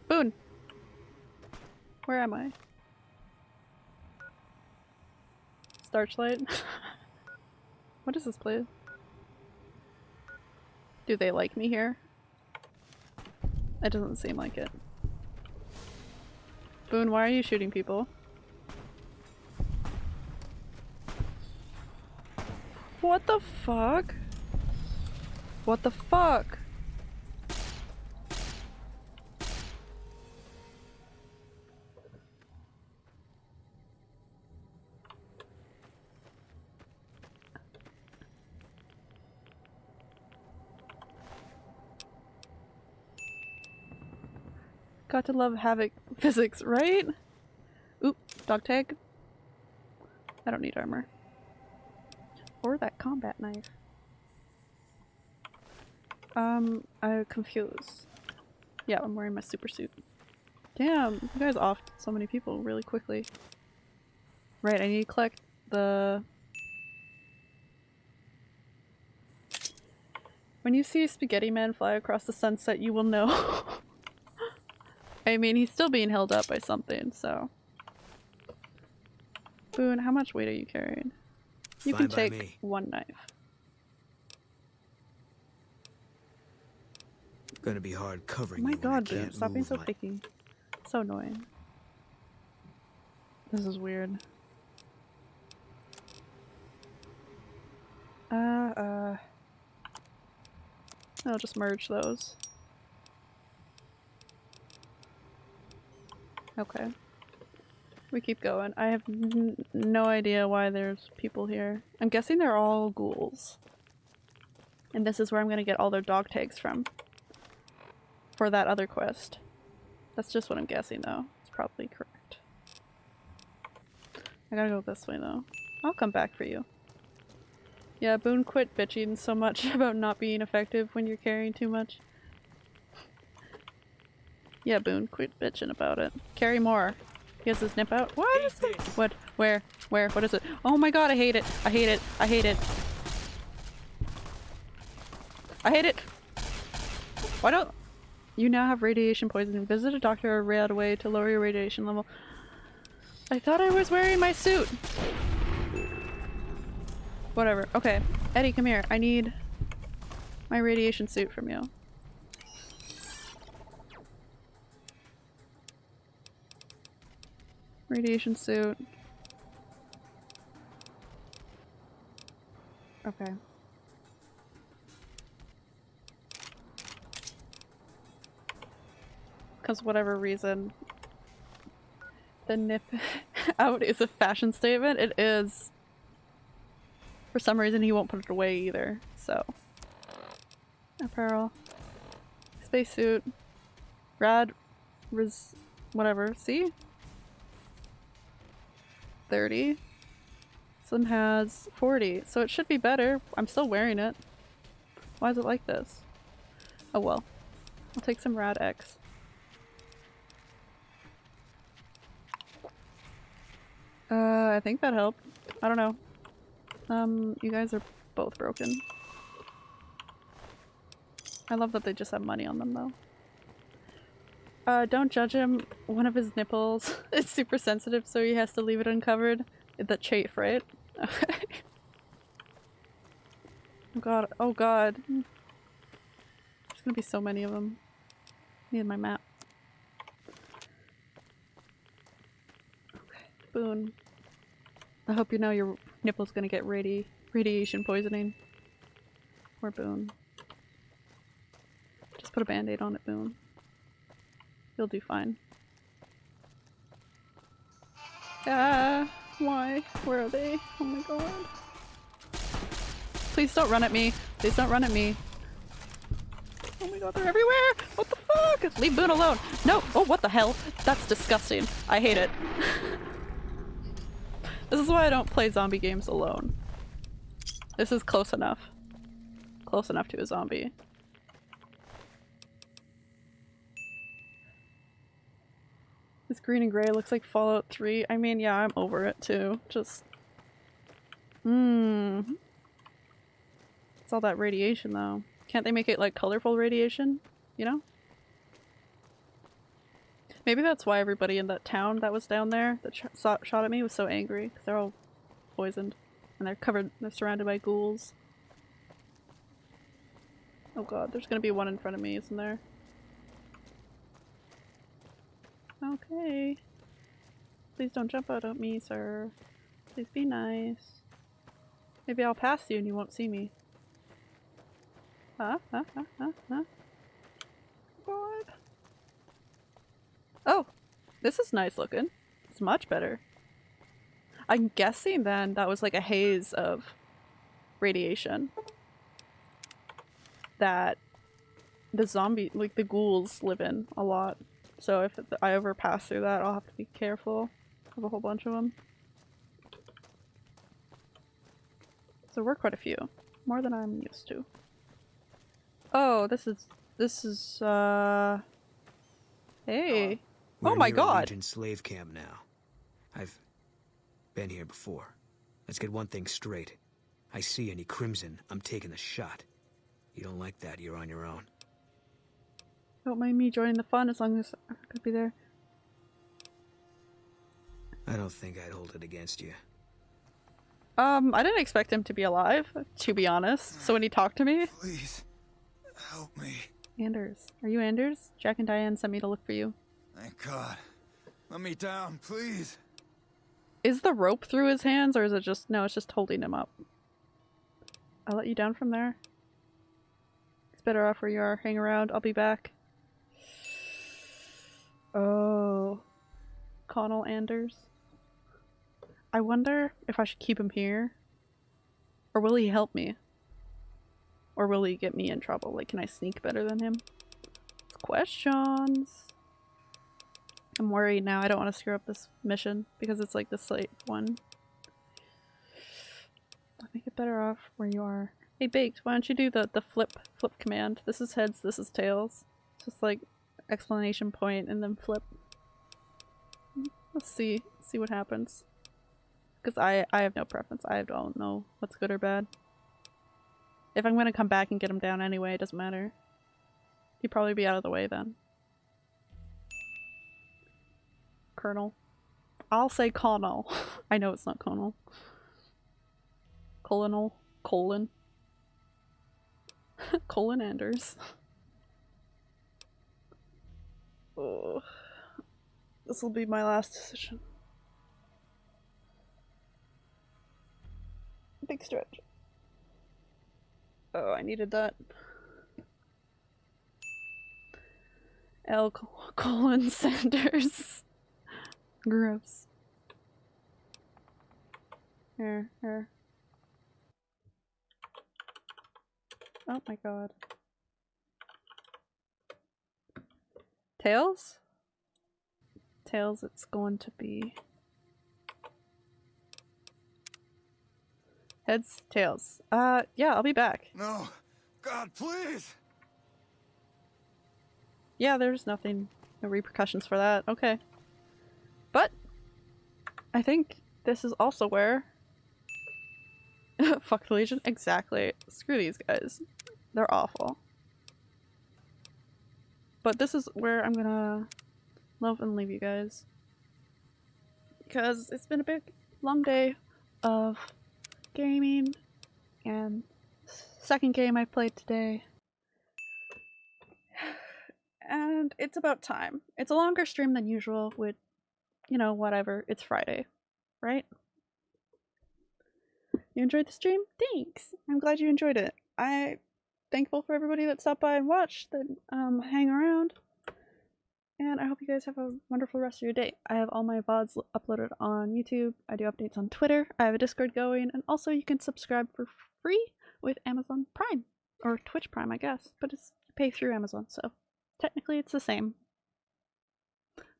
Boone! Where am I? Starchlight? <laughs> what is this place? Do they like me here? It doesn't seem like it. Boone, why are you shooting people? What the fuck? What the fuck? Got to love Havoc <laughs> physics, right? Oop, dog tag. I don't need armor. Or that combat knife. Um, I'm confused. Yeah, I'm wearing my super suit. Damn, you guys offed so many people really quickly. Right, I need to collect the... When you see Spaghetti Man fly across the sunset, you will know. <laughs> I mean, he's still being held up by something, so... Boone, how much weight are you carrying? You Fine can take me. one knife. Gonna be hard Oh covering my when I god, can't stop being so my- picky. So annoying. This is weird. Uh, uh... I'll just merge those. Okay. We keep going. I have n no idea why there's people here. I'm guessing they're all ghouls. And this is where I'm gonna get all their dog tags from. For that other quest. That's just what I'm guessing though. It's probably correct. I gotta go this way though. I'll come back for you. Yeah, Boone quit bitching so much <laughs> about not being effective when you're carrying too much. Yeah, Boone, quit bitching about it. Carry more. He has his nip out. What is it? What? Where? Where? What is it? Oh my god, I hate it. I hate it. I hate it. I hate it. Why don't you now have radiation poisoning? Visit a doctor right away to lower your radiation level. I thought I was wearing my suit. Whatever. Okay. Eddie, come here. I need my radiation suit from you. Radiation suit. Okay. Because whatever reason, the nip <laughs> out is a fashion statement. It is. For some reason, he won't put it away either. So, apparel, spacesuit, rad, res, whatever. See, thirty. This one has forty, so it should be better. I'm still wearing it. Why is it like this? Oh well. I'll take some Rad-X. Uh, I think that helped. I don't know. Um, you guys are both broken. I love that they just have money on them though. Uh, don't judge him. One of his nipples <laughs> is super sensitive, so he has to leave it uncovered. The chafe, right? <laughs> Okay. oh god, oh god. There's gonna be so many of them. Need my map. Boone. I hope you know your nipple's gonna get radi radiation poisoning. Or Boone. Just put a band-aid on it, Boone. You'll do fine. Ah, why? Where are they? Oh my god. Please don't run at me. Please don't run at me. Oh my god, they're everywhere! What the fuck? Leave Boone alone! No! Oh, what the hell? That's disgusting. I hate it. <laughs> this is why I don't play zombie games alone. This is close enough. Close enough to a zombie. This green and gray looks like Fallout 3. I mean, yeah, I'm over it too. Just... Mmm. It's all that radiation though. Can't they make it like colorful radiation? You know? Maybe that's why everybody in that town that was down there that sh shot at me was so angry. Because they're all poisoned. And they're covered, they're surrounded by ghouls. Oh god, there's gonna be one in front of me, isn't there? Okay. Please don't jump out at me, sir. Please be nice. Maybe I'll pass you and you won't see me. Huh? Huh? Huh? Huh? Huh? God. Oh! This is nice looking. It's much better. I'm guessing then that was like a haze of radiation that the zombie, like the ghouls live in a lot. So if I ever pass through that, I'll have to be careful. Have a whole bunch of them. So we're quite a few. More than I'm used to. Oh, this is... This is, uh... Hey. We're oh my near a god! Legion slave camp now. I've been here before. Let's get one thing straight. I see any crimson, I'm taking the shot. You don't like that, you're on your own. Don't mind me joining the fun as long as I could be there. I don't think I'd hold it against you. Um, I didn't expect him to be alive, to be honest. So when he talked to me... Please, help me. Anders. Are you Anders? Jack and Diane sent me to look for you. Thank God. Let me down, please. Is the rope through his hands or is it just... No, it's just holding him up. I'll let you down from there. It's better off where you are. Hang around. I'll be back. Oh. Connell Anders. I wonder if I should keep him here. Or will he help me? Or will he get me in trouble? Like, can I sneak better than him? Questions. I'm worried now. I don't want to screw up this mission because it's like the slate one. I think it better off where you are. Hey Baked, why don't you do the, the flip flip command? This is heads, this is tails. Just like explanation point and then flip. Let's see. See what happens. Because I, I have no preference. I don't know what's good or bad. If I'm gonna come back and get him down anyway, it doesn't matter. He'd probably be out of the way then. Colonel. I'll say Colonel. <laughs> I know it's not Colonel. Colonel. Colon. <laughs> Colon Anders. <laughs> oh. This will be my last decision. Big stretch. Oh, I needed that. L. Colin Sanders. Gross. Here, here. Oh my god. Tails? Tails, it's going to be. Heads, tails. Uh, yeah, I'll be back. No. God, please. Yeah, there's nothing, no repercussions for that. Okay. I think this is also where... <laughs> Fuck the Legion? Exactly. Screw these guys. They're awful. But this is where I'm gonna love and leave you guys. Because it's been a big, long day of gaming and second game I played today. <sighs> And it's about time. It's a longer stream than usual with, you know, whatever. It's Friday, right? You enjoyed the stream? Thanks! I'm glad you enjoyed it. I thankful for everybody that stopped by and watched, that um, hang around. And I hope you guys have a wonderful rest of your day. I have all my VODs uploaded on YouTube. I do updates on Twitter. I have a Discord going. And also you can subscribe for free with Amazon Prime. Or Twitch Prime, I guess. But it's pay through Amazon, so technically it's the same.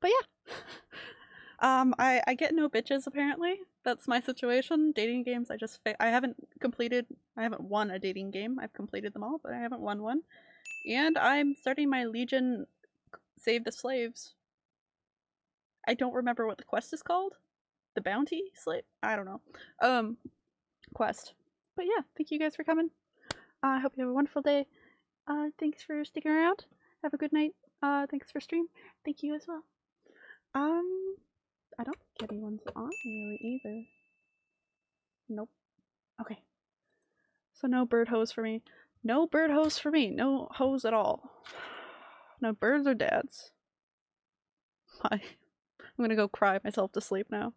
But yeah. <laughs> um, I, I get no bitches apparently. That's my situation. Dating games, I just I haven't completed, I haven't won a dating game. I've completed them all, but I haven't won one. And I'm starting my Legion Save the Slaves. I don't remember what the quest is called. The bounty slave? I don't know. Um, quest. But yeah, thank you guys for coming. I uh, hope you have a wonderful day. Uh, thanks for sticking around. Have a good night. Uh, thanks for stream. Thank you as well. Um, I don't think anyone's on really either. Nope. Okay. So no bird hose for me. No bird hose for me. No hose at all. <sighs> No birds or dads. Bye. <laughs> I'm gonna go cry myself to sleep now.